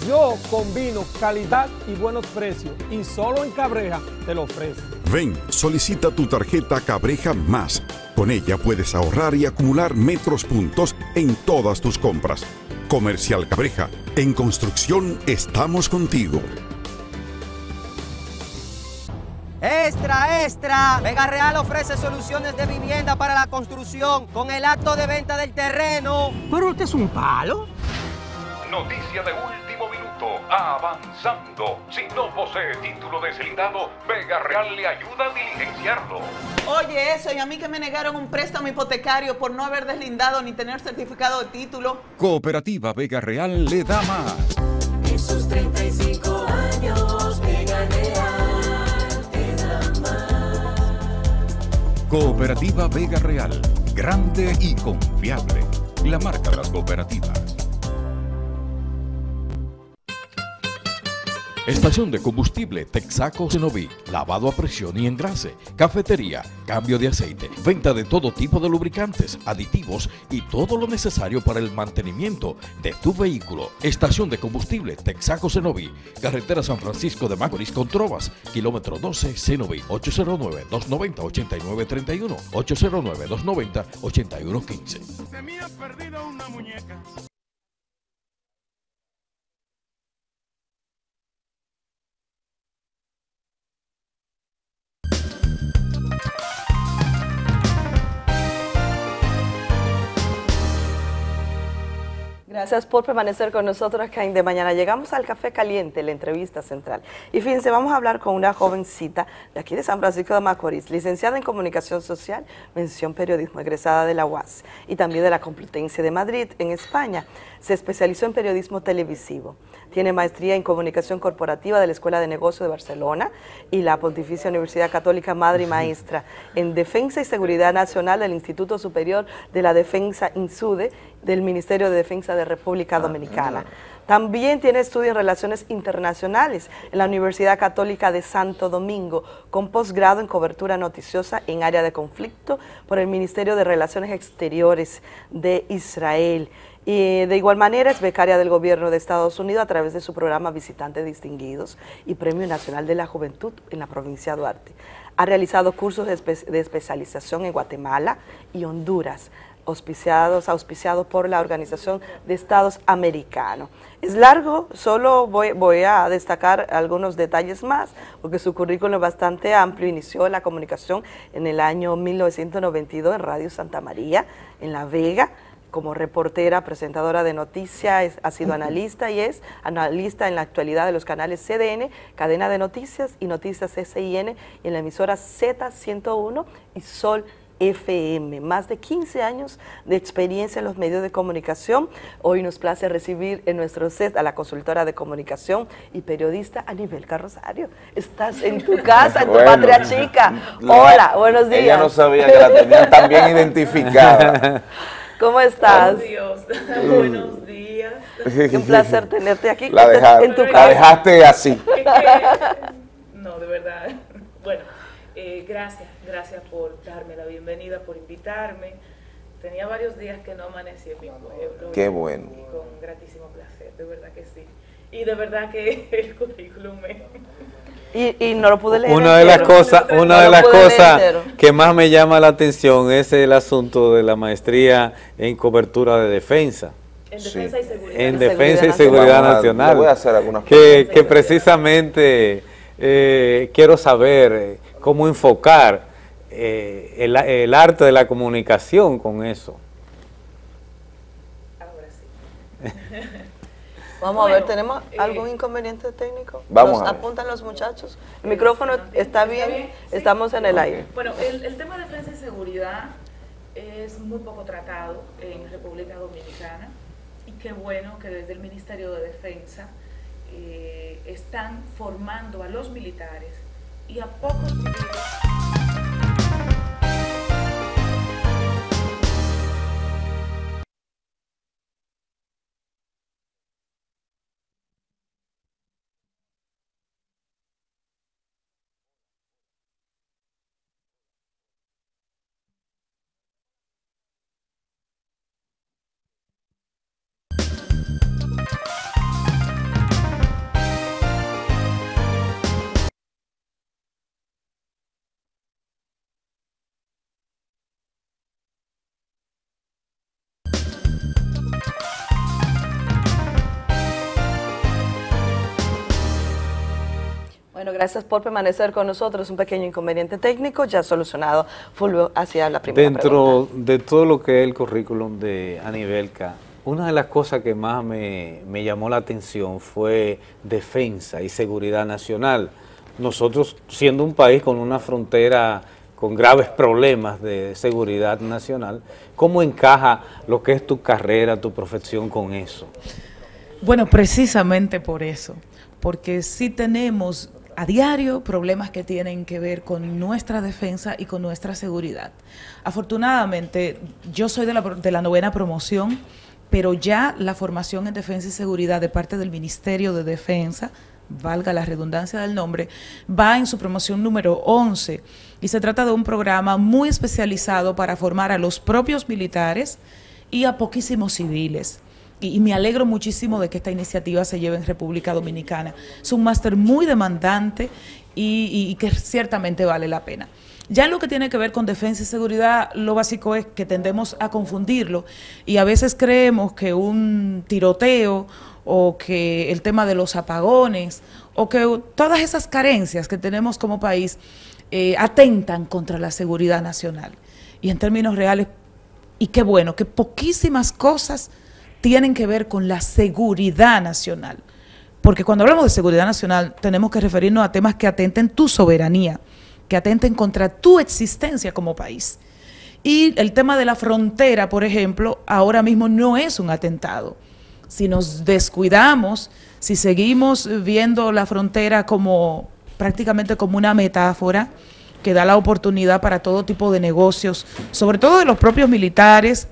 Yo combino calidad y buenos precios y solo en Cabreja te lo ofrezco. Ven, solicita tu tarjeta Cabreja Más. Con ella puedes ahorrar y acumular metros puntos en todas tus compras. Comercial Cabreja, en construcción estamos contigo. Extra, extra. Vega Real ofrece soluciones de vivienda para la construcción con el acto de venta del terreno. Pero usted es un palo. Noticia de último Avanzando. Si no posee título deslindado, Vega Real le ayuda a diligenciarlo. Oye, eso, y a mí que me negaron un préstamo hipotecario por no haber deslindado ni tener certificado de título. Cooperativa Vega Real le da más. En sus 35 años, Vega Real te da más. Cooperativa Vega Real. Grande y confiable. La marca de las cooperativas. Estación de combustible Texaco Cenoví. Lavado a presión y engrase. Cafetería. Cambio de aceite. Venta de todo tipo de lubricantes, aditivos y todo lo necesario para el mantenimiento de tu vehículo. Estación de combustible Texaco Cenoví. Carretera San Francisco de Macorís con Trovas. Kilómetro 12 Cenoví. 809-290-8931. 809-290-8115. Se me ha perdido una muñeca. Gracias por permanecer con nosotros acá De Mañana. Llegamos al Café Caliente, la entrevista central. Y fíjense, vamos a hablar con una jovencita de aquí de San Francisco de Macorís, licenciada en Comunicación Social, mención periodismo, egresada de la UAS y también de la Complutense de Madrid, en España. Se especializó en periodismo televisivo. Tiene maestría en Comunicación Corporativa de la Escuela de Negocios de Barcelona y la Pontificia Universidad Católica Madre y Maestra en Defensa y Seguridad Nacional del Instituto Superior de la Defensa INSUDE del Ministerio de Defensa de República Dominicana. También tiene estudio en Relaciones Internacionales en la Universidad Católica de Santo Domingo, con posgrado en cobertura noticiosa en área de conflicto por el Ministerio de Relaciones Exteriores de Israel. Y de igual manera es becaria del gobierno de Estados Unidos a través de su programa Visitantes Distinguidos y Premio Nacional de la Juventud en la provincia de Duarte. Ha realizado cursos de, espe- de especialización en Guatemala y Honduras, auspiciados, auspiciados por la Organización de Estados Americanos. Es largo, solo voy, voy a destacar algunos detalles más, porque su currículum es bastante amplio. Inició la comunicación en el año 1992 en Radio Santa María, en La Vega, como reportera, presentadora de noticias, ha sido analista y es analista en la actualidad de los canales CDN, Cadena de Noticias y Noticias SIN y en la emisora Z101 y Sol FM. Más de 15 años de experiencia en los medios de comunicación. Hoy nos place recibir en nuestro set a la consultora de comunicación y periodista Anibel Carrosario. Estás en tu casa, en tu Bueno. patria chica. La- Hola, buenos días. Ella no sabía que la tenían tan bien identificada. ¿Cómo estás? Dios. Mm. Buenos días. Un placer tenerte aquí La, deja- en tu la casa. dejaste así. No, de verdad. Bueno, eh, gracias, gracias por darme la bienvenida, por invitarme. Tenía varios días que no amanecí en mi pueblo. Qué bueno. Y con gratísimo placer, de verdad que sí. Y de verdad que el currículum me... Y, y no lo pude leer Una de las cosas, una No de lo las pude leer cosas entero. que más me llama la atención es el asunto de la maestría en cobertura de defensa. En defensa y seguridad. En defensa y seguridad Vamos nacional. le voy a hacer algunas que, que precisamente eh, quiero saber eh, cómo enfocar eh, el, el arte de la comunicación con eso. Vamos a ver, ¿tenemos eh, algún inconveniente técnico? Vamos ¿Nos apuntan los muchachos? ¿El micrófono está bien? Estamos en el aire. Bueno, el, el tema de defensa y seguridad es muy poco tratado en República Dominicana y qué bueno que desde el Ministerio de Defensa eh, están formando a los militares y a pocos civiles. Bueno, gracias por permanecer con nosotros. Un pequeño inconveniente técnico ya solucionado. Fulvio, hacia la primera pregunta. Dentro de todo lo que es el currículum de Anibelca, una de las cosas que más me, me llamó la atención fue defensa y seguridad nacional. Nosotros, siendo un país con una frontera con graves problemas de seguridad nacional, ¿cómo encaja lo que es tu carrera, tu profesión con eso? Bueno, precisamente por eso, porque sí tenemos a diario problemas que tienen que ver con nuestra defensa y con nuestra seguridad. Afortunadamente, yo soy de la, de la novena promoción, pero ya la formación en defensa y seguridad de parte del Ministerio de Defensa, valga la redundancia del nombre, va en su promoción número 11 y se trata de un programa muy especializado para formar a los propios militares y a poquísimos civiles. Y, me alegro muchísimo de que esta iniciativa se lleve en República Dominicana. Es un máster muy demandante y que ciertamente vale la pena. Ya en lo que tiene que ver con defensa y seguridad, lo básico es que tendemos a confundirlo y a veces creemos que un tiroteo o que el tema de los apagones o que todas esas carencias que tenemos como país eh, atentan contra la seguridad nacional. Y en términos reales, y qué bueno, que poquísimas cosas tienen que ver con la seguridad nacional. Porque cuando hablamos de seguridad nacional tenemos que referirnos a temas que atenten tu soberanía, que atenten contra tu existencia como país. Y el tema de la frontera, por ejemplo, ahora mismo no es un atentado. Si nos descuidamos, si seguimos viendo la frontera como prácticamente como una metáfora que da la oportunidad para todo tipo de negocios, sobre todo de los propios militares,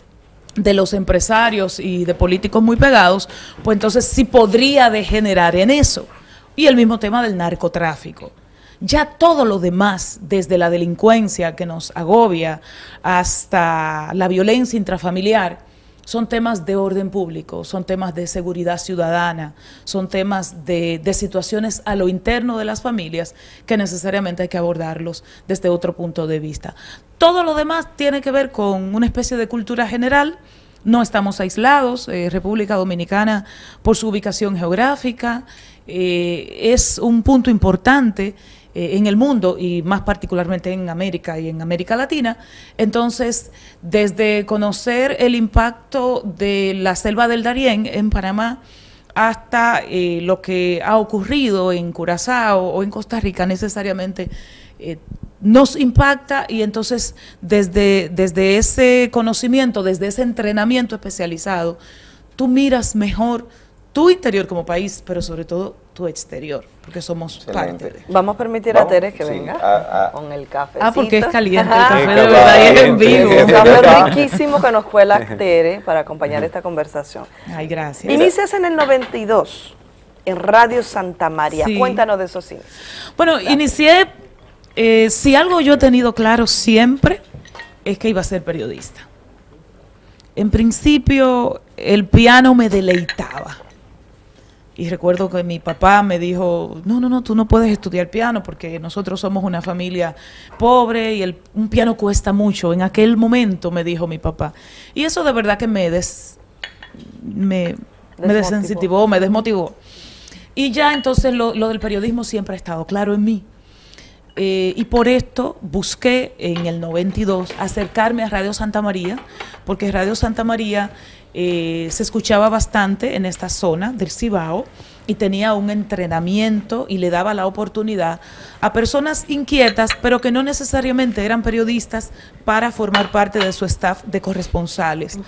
de los empresarios y de políticos muy pegados, pues entonces sí podría degenerar en eso. Y el mismo tema del narcotráfico. Ya todo lo demás, desde la delincuencia que nos agobia hasta la violencia intrafamiliar, son temas de orden público, son temas de seguridad ciudadana, son temas de, de, situaciones a lo interno de las familias que necesariamente hay que abordarlos desde otro punto de vista. Todo lo demás tiene que ver con una especie de cultura general, no estamos aislados, eh, República Dominicana por su ubicación geográfica eh, es un punto importante eh, en el mundo y más particularmente en América y en América Latina. Entonces, desde conocer el impacto de la selva del Darién en Panamá hasta eh, lo que ha ocurrido en Curazao o en Costa Rica necesariamente eh, nos impacta y entonces desde, desde ese conocimiento, desde ese entrenamiento especializado, tú miras mejor tu interior como país, pero sobre todo tu exterior, porque somos Excelente. parte de. Vamos a permitir Vamos, a Tere que sí, venga a- a- con el café. Ah, porque es caliente el café, de verdad, y es en vivo. Un café riquísimo que nos cuela Tere para acompañar esta conversación. Ay, gracias. Inicias en el 92 en Radio Santa María. Sí. Cuéntanos de esos cines. Bueno, inicié, eh, si algo yo he tenido claro siempre, es que iba a ser periodista. En principio, el piano me deleitaba. Y recuerdo que mi papá me dijo, no, no, no, tú no puedes estudiar piano porque nosotros somos una familia pobre y el, un piano cuesta mucho. En aquel momento me dijo mi papá. Y eso de verdad que me, des, me, me desensitivó, me desmotivó. Y ya entonces lo, lo del periodismo siempre ha estado claro en mí. Eh, y por esto busqué en el 92 acercarme a Radio Santa María, porque Radio Santa María eh, se escuchaba bastante en esta zona del Cibao y tenía un entrenamiento y le daba la oportunidad a personas inquietas, pero que no necesariamente eran periodistas, para formar parte de su staff de corresponsales.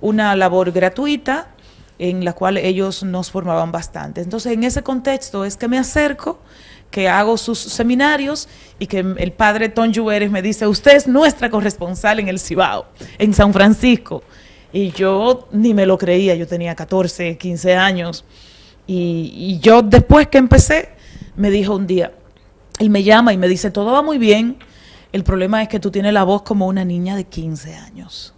Una labor gratuita en la cual ellos nos formaban bastante. Entonces, en ese contexto es que me acerco, que hago sus seminarios y que el padre Tom Lluveres me dice, usted es nuestra corresponsal en el Cibao, en San Francisco. Y yo ni me lo creía, yo tenía 14, 15 años. Y, y yo después que empecé, me dijo un día, él me llama y me dice, todo va muy bien, el problema es que tú tienes la voz como una niña de 15 años.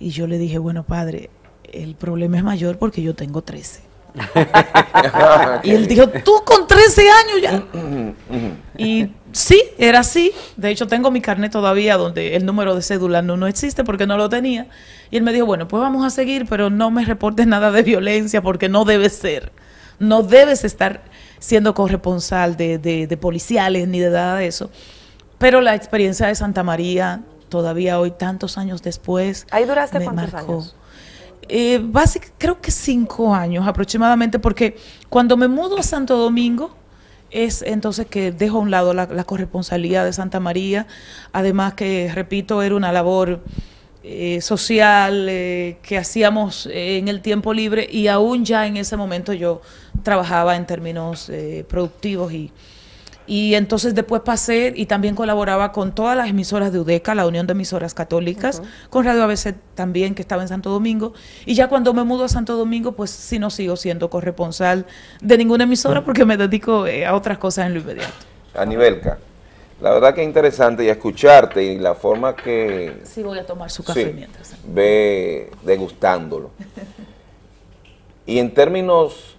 Y yo le dije, bueno, padre, el problema es mayor porque yo tengo 13. y él dijo, tú con 13 años ya. Y sí, era así. De hecho, tengo mi carnet todavía donde el número de cédula no, no existe porque no lo tenía. Y él me dijo, bueno, pues vamos a seguir, pero no me reportes nada de violencia porque no debe ser. No debes estar siendo corresponsal de, de, de policiales ni de nada de eso. Pero la experiencia de Santa María, todavía hoy, tantos años después, Ahí duraste me cuántos marcó. años. Eh, creo que cinco años aproximadamente, porque cuando me mudo a Santo Domingo, es entonces que dejo a un lado la, la corresponsalía de Santa María, además que, repito, era una labor eh, social eh, que hacíamos eh, en el tiempo libre y aún ya en ese momento yo trabajaba en términos productivos y, y entonces después pasé y también colaboraba con todas las emisoras de UDECA, la Unión de Emisoras Católicas, con Radio ABC también, que estaba en Santo Domingo. Y ya cuando me mudo a Santo Domingo, pues sí no sigo siendo corresponsal de ninguna emisora porque me dedico eh, a otras cosas en lo inmediato. Anibelka, la verdad que es interesante y escucharte y la forma que Sí voy a tomar su café Sí, mientras. ve degustándolo. Y en términos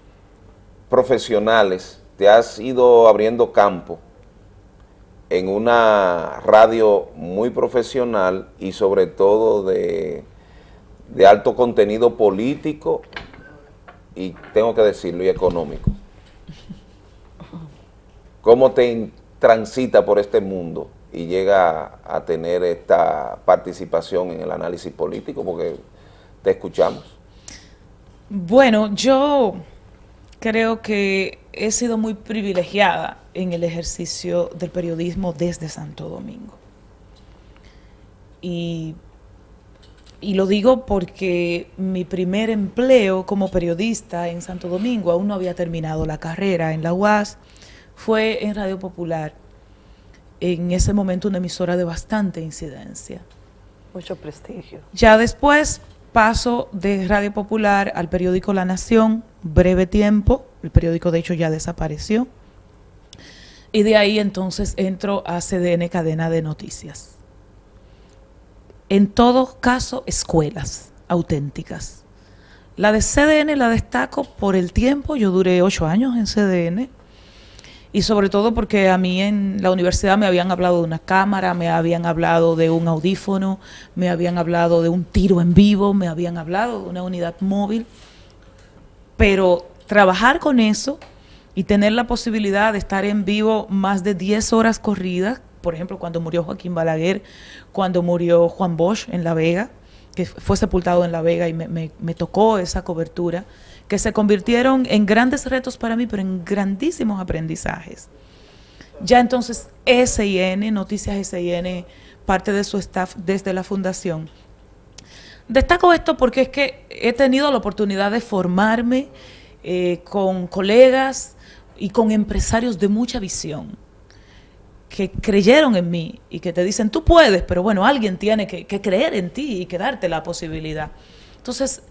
profesionales, te has ido abriendo campo en una radio muy profesional y sobre todo de, de alto contenido político y tengo que decirlo, y económico. ¿Cómo te transita por este mundo y llega a tener esta participación en el análisis político? Porque te escuchamos. Bueno, yo creo que he sido muy privilegiada en el ejercicio del periodismo desde Santo Domingo. Y, y lo digo porque mi primer empleo como periodista en Santo Domingo, aún no había terminado la carrera en la UAS, fue en Radio Popular. En ese momento una emisora de bastante incidencia. Mucho prestigio. Ya después paso de Radio Popular al periódico La Nación, breve tiempo, el periódico de hecho ya desapareció, y de ahí entonces entro a CDN Cadena de Noticias. En todo caso, escuelas auténticas. La de CDN la destaco por el tiempo, yo duré ocho años en CDN, y sobre todo porque a mí en la universidad me habían hablado de una cámara, me habían hablado de un audífono, me habían hablado de un tiro en vivo, me habían hablado de una unidad móvil, pero trabajar con eso y tener la posibilidad de estar en vivo más de 10 horas corridas, por ejemplo, cuando murió Joaquín Balaguer, cuando murió Juan Bosch en La Vega, que fue sepultado en La Vega y me, tocó esa cobertura, que se convirtieron en grandes retos para mí, pero en grandísimos aprendizajes. Ya entonces SIN, Noticias SIN, parte de su staff desde la fundación. Destaco esto porque es que he tenido la oportunidad de formarme eh, con colegas y con empresarios de mucha visión que creyeron en mí y que te dicen, tú puedes, pero bueno, alguien tiene que, que creer en ti y que darte la posibilidad. Entonces,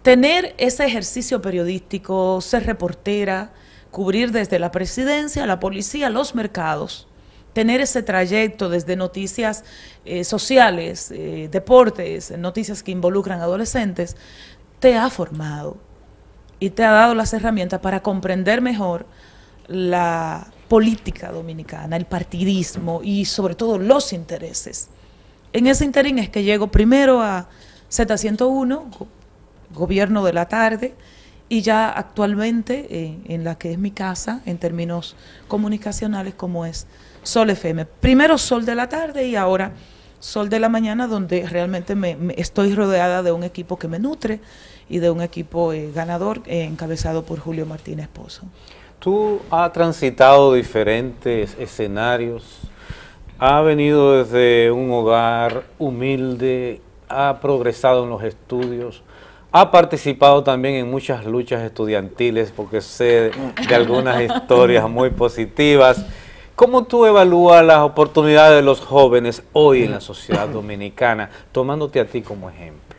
tener ese ejercicio periodístico, ser reportera, cubrir desde la presidencia, la policía, los mercados, tener ese trayecto desde noticias eh, sociales, eh, deportes, noticias que involucran adolescentes, te ha formado y te ha dado las herramientas para comprender mejor la política dominicana, el partidismo y sobre todo los intereses. En ese interín es que llego primero a Z101, go- gobierno de la tarde, y ya actualmente eh, en la que es mi casa, en términos comunicacionales, como es Sol FM. Primero Sol de la tarde y ahora Sol de la mañana, donde realmente me, me- estoy rodeada de un equipo que me nutre y de un equipo eh, ganador eh, encabezado por Julio Martínez Pozo. Tú has transitado diferentes escenarios, has venido desde un hogar humilde, ha progresado en los estudios, ha participado también en muchas luchas estudiantiles, porque sé de algunas historias muy positivas. ¿Cómo tú evalúas las oportunidades de los jóvenes hoy en la sociedad dominicana, tomándote a ti como ejemplo?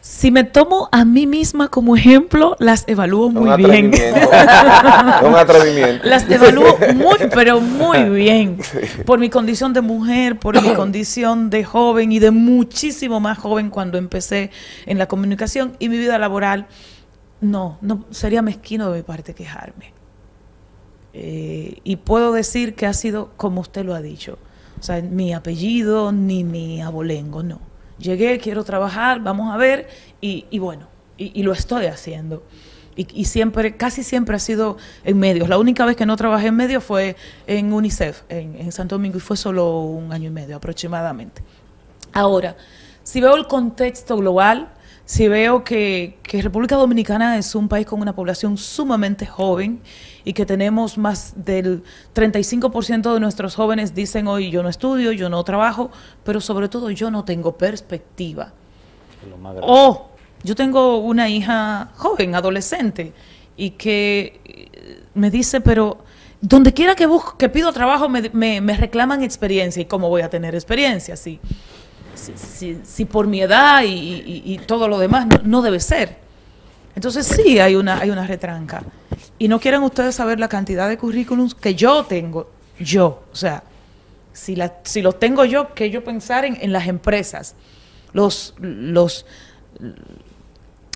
Si me tomo a mí misma como ejemplo, las evalúo muy bien. un atrevimiento. Las evalúo muy, pero muy bien. Por mi condición de mujer, por mi condición de joven y de muchísimo más joven cuando empecé en la comunicación y mi vida laboral. No, no sería mezquino de mi parte quejarme. Eh, y puedo decir que ha sido como usted lo ha dicho. O sea, mi apellido ni mi abolengo, no. Llegué, quiero trabajar, vamos a ver, y, bueno, y, lo estoy haciendo. Y, siempre, casi siempre ha sido en medios. La única vez que no trabajé en medios fue en UNICEF, en, en Santo Domingo, y fue solo un año y medio aproximadamente. Ahora, si veo el contexto global, si veo que, que República Dominicana es un país con una población sumamente joven y que tenemos más del 35% de nuestros jóvenes dicen hoy yo no estudio, yo no trabajo, pero sobre todo yo no tengo perspectiva. O yo tengo una hija joven, adolescente, y que eh, me dice, pero donde quiera que busco, que pido trabajo, me, me- me reclaman experiencia. ¿Y cómo voy a tener experiencia? Si, si, si- si por mi edad y, y- y todo lo demás no, no debe ser. Entonces sí hay una, hay una retranca. Y no quieren ustedes saber la cantidad de currículums que yo tengo, yo, o sea, si, la, si los tengo yo, que yo pensar en, en las empresas, los, los,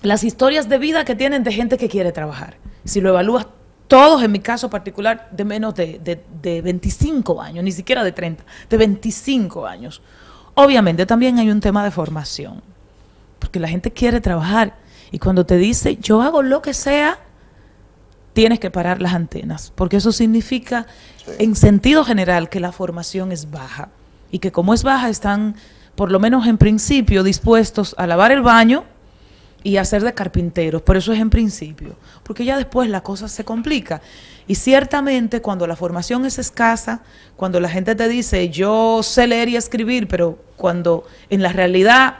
las historias de vida que tienen de gente que quiere trabajar. Si lo evalúas, todos en mi caso particular, de menos de, de, de 25 años, ni siquiera de 30, de 25 años. Obviamente también hay un tema de formación, porque la gente quiere trabajar y cuando te dice, yo hago lo que sea, tienes que parar las antenas, porque eso significa, en sentido general, que la formación es baja y que como es baja están, por lo menos en principio, dispuestos a lavar el baño y hacer de carpinteros, pero eso es en principio, porque ya después la cosa se complica. Y ciertamente cuando la formación es escasa, cuando la gente te dice yo sé leer y escribir, pero cuando en la realidad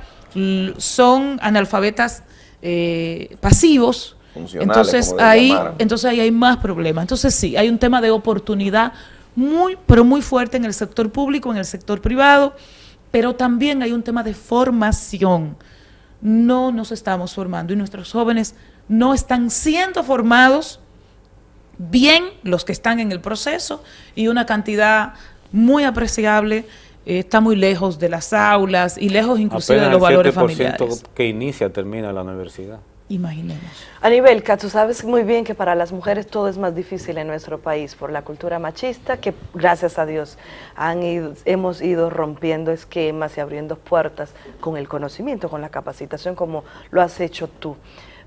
son analfabetas eh, pasivos, entonces ahí, entonces ahí hay más problemas. Entonces sí, hay un tema de oportunidad muy, pero muy fuerte en el sector público, en el sector privado, pero también hay un tema de formación. No nos estamos formando y nuestros jóvenes no están siendo formados bien los que están en el proceso y una cantidad muy apreciable eh, está muy lejos de las aulas y lejos inclusive Apenas de los el valores 7% familiares. que inicia termina la universidad. Imaginemos. Anibelka, tú sabes muy bien que para las mujeres todo es más difícil en nuestro país por la cultura machista, que gracias a Dios han ido- hemos ido rompiendo esquemas y abriendo puertas con el conocimiento, con la capacitación, como lo has hecho tú.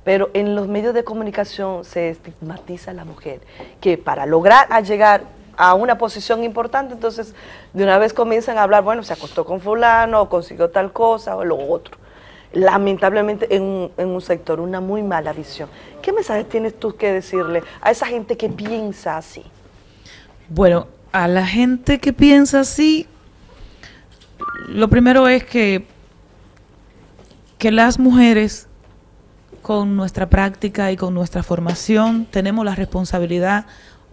Pero en los medios de comunicación se estigmatiza a la mujer, que para lograr a llegar a una posición importante, entonces de una vez comienzan a hablar, bueno, se acostó con fulano, o consiguió tal cosa, o lo otro lamentablemente en un, sector, una muy mala visión. ¿Qué mensaje tienes tú que decirle a esa gente que piensa así? Bueno, a la gente que piensa así, lo primero es que, que las mujeres con nuestra práctica y con nuestra formación tenemos la responsabilidad,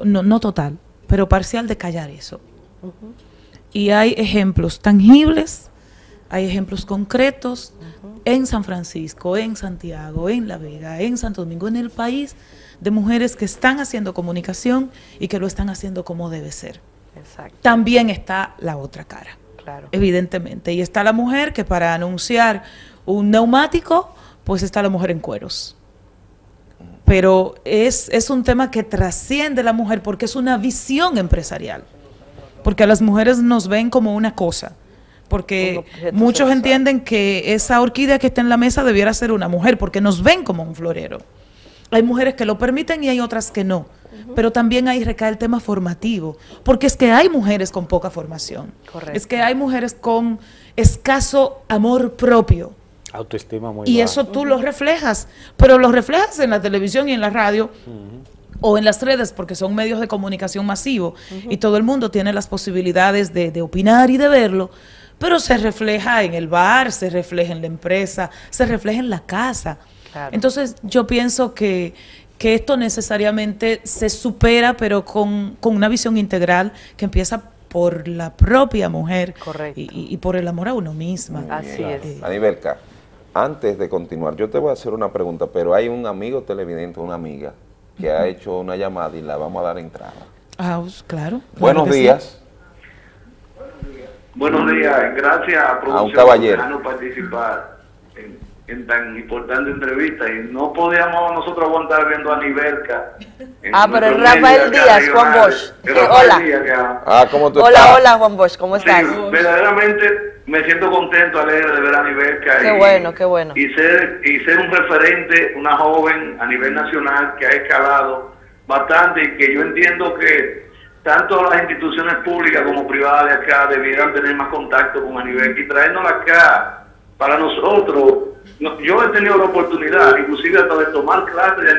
no total, pero parcial de callar eso. Y hay ejemplos tangibles, hay ejemplos concretos en San Francisco, en Santiago, en La Vega, en Santo Domingo, en el país, de mujeres que están haciendo comunicación y que lo están haciendo como debe ser. Exacto. También está la otra cara, Claro. evidentemente. Y está la mujer que para anunciar un neumático, pues está la mujer en cueros. Pero es, es un tema que trasciende la mujer porque es una visión empresarial. Porque a las mujeres nos ven como una cosa. Porque muchos sexual. entienden que esa orquídea que está en la mesa debiera ser una mujer, porque nos ven como un florero. Hay mujeres que lo permiten y hay otras que no. Pero también ahí recae el tema formativo, porque es que hay mujeres con poca formación. Correcto. Es que hay mujeres con escaso amor propio. Autoestima muy Y baja. eso tú lo reflejas, pero lo reflejas en la televisión y en la radio o en las redes, porque son medios de comunicación masivo y todo el mundo tiene las posibilidades de, de opinar y de verlo, pero se refleja en el bar, se refleja en la empresa, se refleja en la casa. Claro. Entonces yo pienso que, que esto necesariamente se supera, pero con, con una visión integral que empieza por la propia mujer y, y- por el amor a uno misma. Eh, Anibelka, antes de continuar, yo te voy a hacer una pregunta, pero hay un amigo televidente, una amiga, que ha hecho una llamada y la vamos a dar entrada. Ah, pues, claro. claro Buenos sí. días. Buenos días, gracias a Producción un caballero. participar en, tan importante entrevista y no podíamos nosotros aguantar viendo a Nivelca. en Ah, pero nuestros Rafael Díaz, Juan. Bosch. Es Eh, hola. Díaz Ah, ¿cómo tú Hola, estás? hola Juan Bosch, ¿cómo Sí, estás? verdaderamente me siento contento, alegre de ver a Nivelca Qué y, bueno, qué bueno. y ser y ser un referente, una joven a nivel nacional que ha escalado bastante y que yo entiendo que tanto las instituciones públicas como privadas de acá debieran tener más contacto con Anivel y traernos acá para nosotros. no- yo he tenido la oportunidad, inclusive hasta de tomar clases de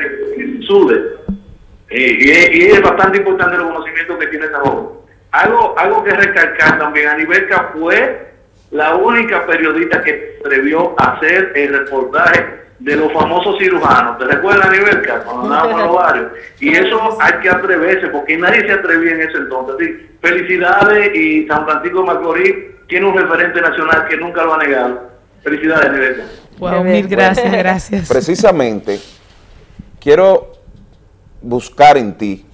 eh, y, es, y es bastante importante el conocimiento que tiene esa joven. Algo, algo que recalcar también, Anibelca fue la única periodista que atrevió a hacer el reportaje de los famosos cirujanos. ¿Te recuerdas, Anibelca? Cuando andábamos en los barrios. Y eso hay que atreverse, porque nadie se atrevía en ese entonces. Felicidades y San Francisco de Macorís tiene un referente nacional que nunca lo ha negado. Felicidades. Wow, mil gracias, gracias. Precisamente, quiero buscar en ti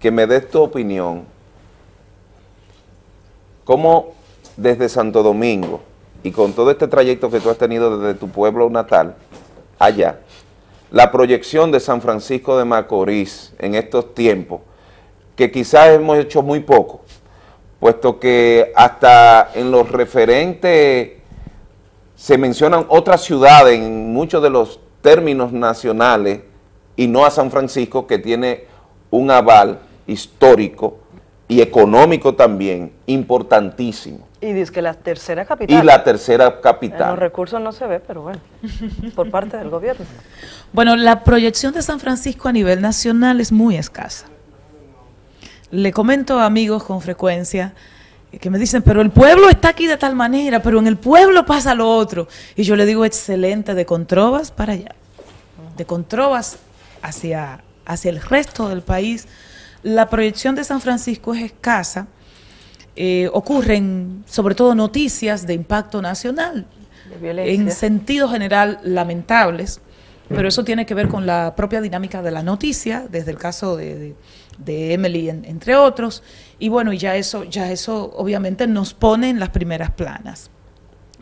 que me des tu opinión, cómo desde Santo Domingo y con todo este trayecto que tú has tenido desde tu pueblo natal allá, la proyección de San Francisco de Macorís en estos tiempos, que quizás hemos hecho muy poco, puesto que hasta en los referentes se mencionan otras ciudades en muchos de los términos nacionales y no a San Francisco que tiene un aval histórico y económico también, importantísimo. Y dice que la tercera capital. Y la tercera En los capital. recursos no se ve, pero bueno, por parte del gobierno. Bueno, la proyección de San Francisco a nivel nacional es muy escasa. Le comento a amigos con frecuencia que me dicen, pero el pueblo está aquí de tal manera, pero en el pueblo pasa lo otro. Y yo le digo, excelente, de Controvas para allá. De Controvas hacia, hacia el resto del país. La proyección de San Francisco es escasa. Eh, ocurren sobre todo noticias de impacto nacional, De en sentido general lamentables, pero eso tiene que ver con la propia dinámica de la noticia, desde el caso de, de- de Emily, en- entre otros, y bueno, y ya eso, ya eso obviamente nos pone en las primeras planas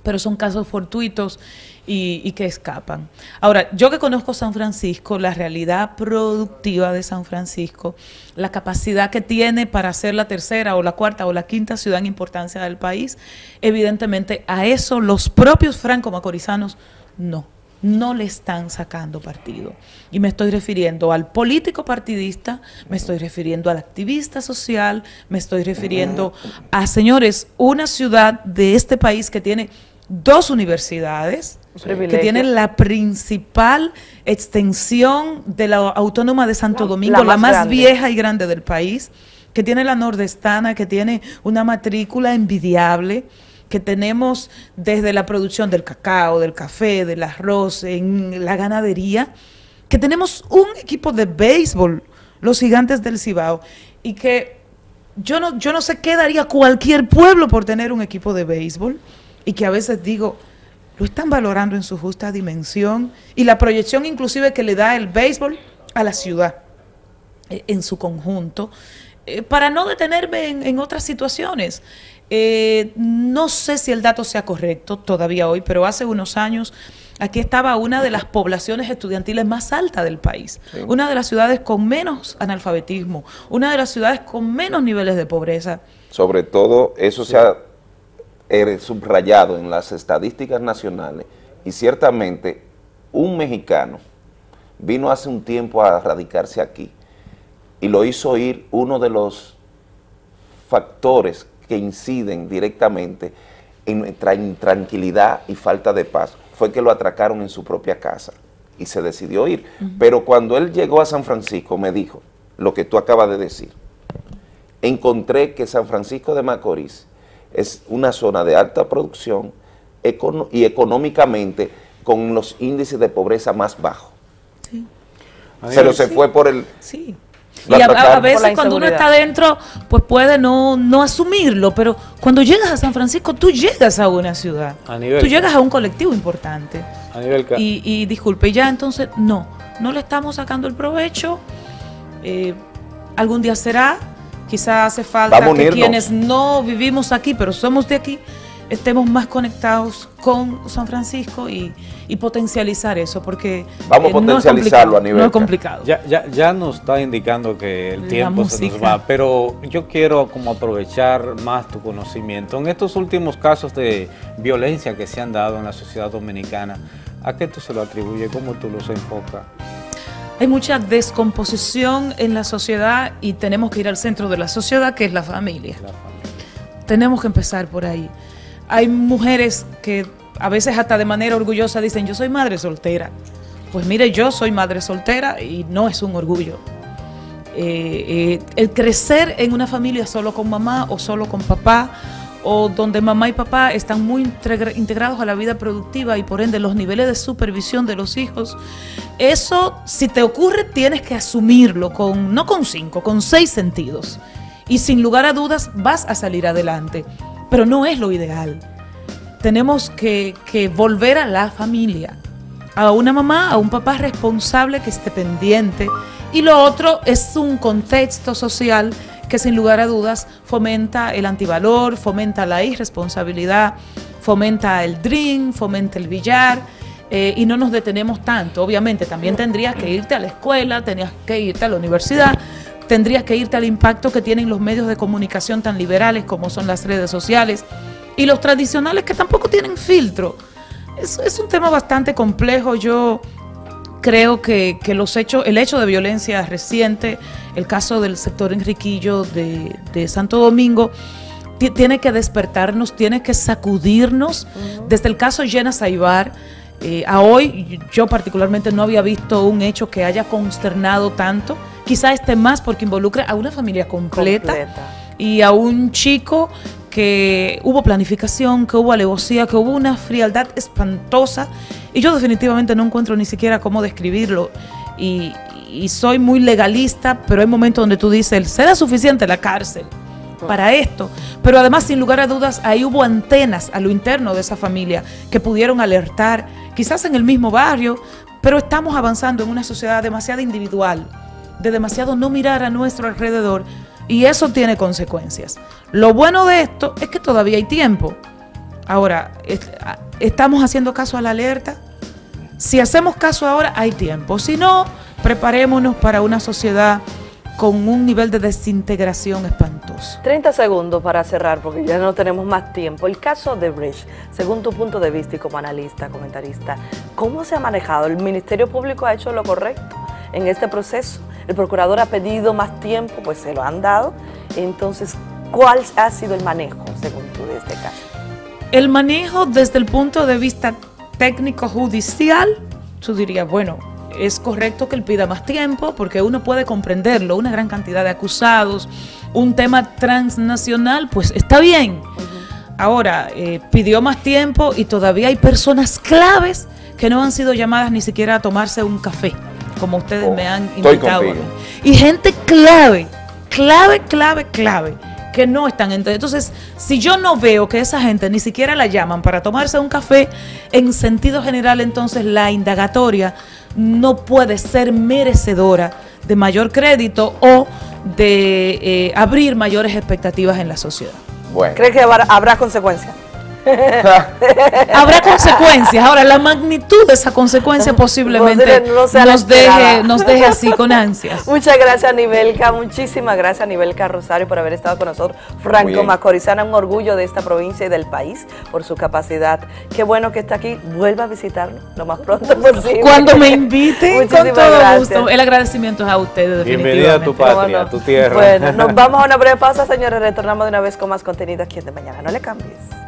pero son casos fortuitos y, y que escapan. Ahora, yo que conozco San Francisco, la realidad productiva de San Francisco, la capacidad que tiene para ser la tercera o la cuarta o la quinta ciudad en importancia del país, evidentemente a eso los propios franco-macorizanos no no le están sacando partido. Y me estoy refiriendo al político partidista, me estoy refiriendo al activista social, me estoy refiriendo a, señores, una ciudad de este país que tiene dos universidades, Un que tiene la principal extensión de la Autónoma de Santo Domingo, la más más, grande. vieja y grande del país, que tiene la nordestana, que tiene una matrícula envidiable, que tenemos desde la producción del cacao, del café, del arroz, en la ganadería, que tenemos un equipo de béisbol, los gigantes del Cibao, y que yo no, yo no sé qué daría cualquier pueblo por tener un equipo de béisbol, y que a veces digo, lo están valorando en su justa dimensión, y la proyección inclusive que le da el béisbol a la ciudad eh, en su conjunto, eh, para no detenerme en, en otras situaciones. Eh, no sé si el dato sea correcto todavía hoy, pero hace unos años aquí estaba una de las poblaciones estudiantiles más altas del país, Sí. una de las ciudades con menos analfabetismo, una de las ciudades con menos niveles de pobreza. Sobre todo, eso se ha eh, subrayado en las estadísticas nacionales y ciertamente un mexicano vino hace un tiempo a radicarse aquí y lo hizo ir uno de los factores que inciden directamente en nuestra intranquilidad y falta de paz fue que lo atracaron en su propia casa y se decidió ir. Pero cuando él llegó a San Francisco me dijo lo que tú acabas de decir. Encontré que San Francisco de Macorís es una zona de alta producción econo- y económicamente con los índices de pobreza más bajos. Pero se Sí. fue por el... Sí. Y a, veces cuando uno está dentro, pues puede no, no asumirlo, pero cuando llegas a San Francisco, tú llegas a una ciudad, A nivel- tú llegas a un colectivo importante. A nivel Y, y disculpe, ya entonces no, no le estamos sacando el provecho. eh, algún día será, quizás hace falta que quienes no vivimos aquí, pero somos de aquí, estemos más conectados con San Francisco y, y potencializar eso, porque Vamos a eh, no es potencializarlo complicado, a nivel No es ca- complicado. Ya, ya, ya nos está indicando que el La tiempo se nos va, pero yo quiero como aprovechar más tu conocimiento. En estos últimos casos de violencia que se han dado en la sociedad dominicana, ¿a qué tú se lo atribuyes? ¿Cómo tú los enfocas? Hay mucha descomposición en la sociedad y tenemos que ir al centro de la sociedad, que es la familia. Tenemos que empezar por ahí. Hay mujeres que a veces hasta de manera orgullosa dicen, yo soy madre soltera. Pues mire, yo soy madre soltera y no es un orgullo. Eh, eh, el crecer en una familia solo con mamá o solo con papá, o donde mamá y papá están muy integra- integrados a la vida productiva y por ende los niveles de supervisión de los hijos, eso si te ocurre tienes que asumirlo con no con cinco, con seis sentidos. Y sin lugar a dudas vas a salir adelante, pero no es lo ideal. Tenemos que, volver a la familia, a una mamá, a un papá responsable que esté pendiente. Y lo otro es un contexto social que sin lugar a dudas fomenta el antivalor, fomenta la irresponsabilidad, fomenta el drink, fomenta el billar. eh, y no nos detenemos tanto. Obviamente también tendrías que irte a la escuela, tenías que irte a la universidad, tendrías que irte al impacto que tienen los medios de comunicación tan liberales como son las redes sociales y los tradicionales que tampoco tienen filtro. Es, es un tema bastante complejo. Yo creo que, que los hechos, el hecho de violencia reciente el caso del sector Enriquillo de, de Santo Domingo, ti- tiene que despertarnos, tiene que sacudirnos. Desde el caso Llena Saibar, eh, a hoy yo particularmente no había visto un hecho que haya consternado tanto. Quizá este más porque involucra a una familia completa, y a un chico que hubo planificación, que hubo alevosía, que hubo una frialdad espantosa. Y yo definitivamente no encuentro ni siquiera cómo describirlo. Y, y soy muy legalista, pero hay momentos donde tú dices, será suficiente la cárcel para esto, pero además sin lugar a dudas ahí hubo antenas a lo interno de esa familia que pudieron alertar, quizás en el mismo barrio, pero estamos avanzando en una sociedad demasiado individual, de demasiado no mirar a nuestro alrededor y eso tiene consecuencias. Lo bueno de esto es que todavía hay tiempo. Ahora, ¿estamos haciendo caso a la alerta? Si hacemos caso ahora, hay tiempo. Si no, preparémonos para una sociedad con un nivel de desintegración espantoso. 30 segundos para cerrar, porque ya no tenemos más tiempo. El caso de Bridge, según tu punto de vista y como analista, comentarista, ¿cómo se ha manejado? ¿El Ministerio Público ha hecho lo correcto en este proceso? ¿El procurador ha pedido más tiempo? Pues se lo han dado. Entonces, ¿cuál ha sido el manejo, según tú, de este caso? El manejo desde el punto de vista técnico judicial, tú dirías, bueno, es correcto que él pida más tiempo porque uno puede comprenderlo, una gran cantidad de acusados, un tema transnacional, pues está bien. Ahora, eh, pidió más tiempo y todavía hay personas claves que no han sido llamadas ni siquiera a tomarse un café, como ustedes me han estoy invitado. Y gente clave, clave, clave, clave, que no están. ent- Entonces, si yo no veo que esa gente ni siquiera la llaman para tomarse un café, en sentido general, entonces la indagatoria no puede ser merecedora de mayor crédito o de eh, abrir mayores expectativas en la sociedad. Bueno. ¿Cree que habrá, habrá consecuencias? Habrá consecuencias. Ahora, la magnitud de esa consecuencia posiblemente No nos deje, nos deje así con ansias. Muchas gracias, Nivelca. Muchísimas gracias, Nivelca Rosario, por haber estado con nosotros. Franco. Macorizana, un orgullo de esta provincia y del país por su capacidad. Qué bueno que está aquí. Vuelva a visitarnos lo más pronto posible. Cuando me inviten, con todo gracias. gusto. El agradecimiento es a ustedes, Bienvenida a tu patria, a tu tierra. Bueno, nos vamos a una breve pausa, señores. Retornamos de una vez con más contenido aquí en De Mañana. No le cambies.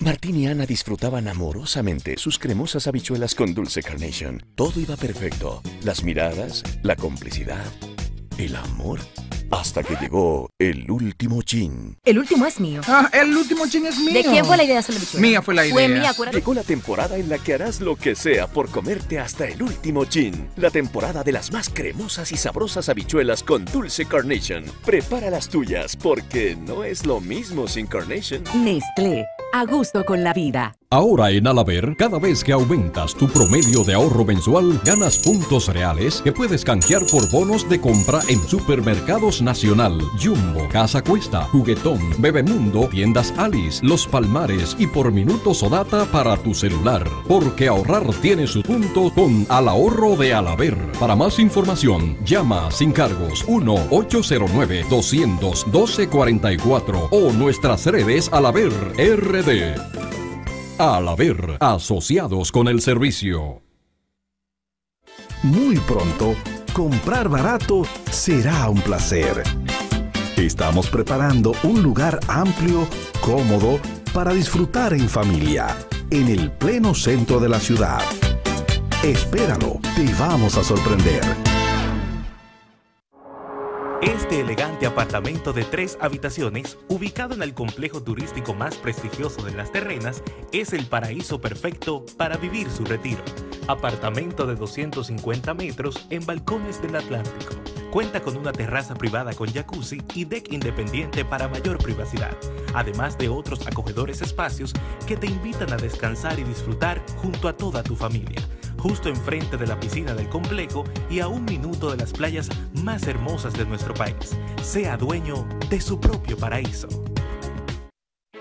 Martín y Ana disfrutaban amorosamente sus cremosas habichuelas con dulce carnation. Todo iba perfecto. Las miradas, la complicidad, el amor. Hasta que llegó el último chin. El último es mío. Ah, el último chin es mío. ¿De quién fue la idea de hacer la bichuela? Mía fue la idea. Fue mía, acuérdate. Llegó la temporada en la que harás lo que sea por comerte hasta el último chin. La temporada de las más cremosas y sabrosas habichuelas con dulce carnation. Prepara las tuyas porque no es lo mismo sin carnation. Nestlé, a gusto con la vida. Ahora en Alaber, cada vez que aumentas tu promedio de ahorro mensual, ganas puntos reales que puedes canjear por bonos de compra en Supermercados Nacional, Jumbo, Casa Cuesta, Juguetón, Bebemundo, Tiendas Alice, Los Palmares y por minutos o data para tu celular. Porque ahorrar tiene su punto con Al Ahorro de Alaber. Para más información, llama sin cargos 1-809-212-44 o nuestras redes Alaber RD. Al haber asociados con el servicio. Muy pronto, comprar barato será un placer. Estamos preparando un lugar amplio, cómodo, para disfrutar en familia, en el pleno centro de la ciudad. Espéralo, te vamos a sorprender. Este elegante apartamento de tres habitaciones, ubicado en el complejo turístico más prestigioso de las terrenas, es el paraíso perfecto para vivir su retiro. Apartamento de 250 metros en balcones del Atlántico. Cuenta con una terraza privada con jacuzzi y deck independiente para mayor privacidad, además de otros acogedores espacios que te invitan a descansar y disfrutar junto a toda tu familia justo enfrente de la piscina del complejo y a un minuto de las playas más hermosas de nuestro país. Sea dueño de su propio paraíso.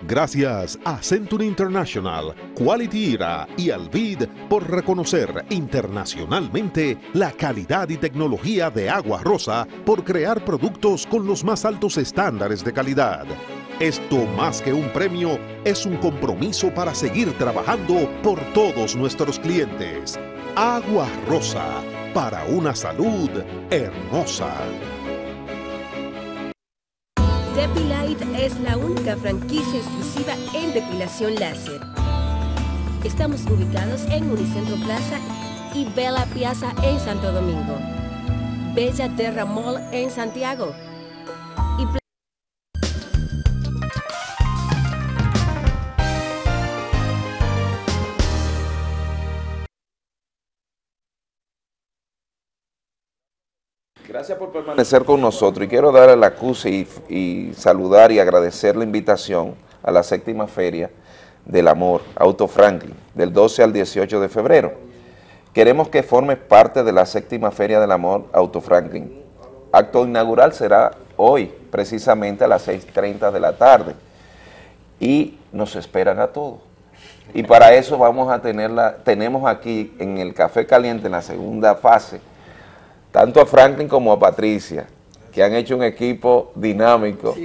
Gracias a Century International, Quality Era y Alvid por reconocer internacionalmente la calidad y tecnología de Agua Rosa por crear productos con los más altos estándares de calidad. Esto más que un premio es un compromiso para seguir trabajando por todos nuestros clientes. Agua Rosa, para una salud hermosa. Depilite es la única franquicia exclusiva en depilación láser. Estamos ubicados en Unicentro Plaza y Bella Piazza en Santo Domingo. Bella Terra Mall en Santiago. Gracias por permanecer con nosotros y quiero darle la excusa y, y saludar y agradecer la invitación a la séptima feria del amor, Auto Franklin, del 12 al 18 de febrero. Queremos que formes parte de la séptima feria del amor, Auto Franklin. Acto inaugural será hoy, precisamente a las 6.30 de la tarde. Y nos esperan a todos. Y para eso vamos a tenerla, tenemos aquí en el Café Caliente, en la segunda fase, tanto a Franklin como a Patricia, que han hecho un equipo dinámico,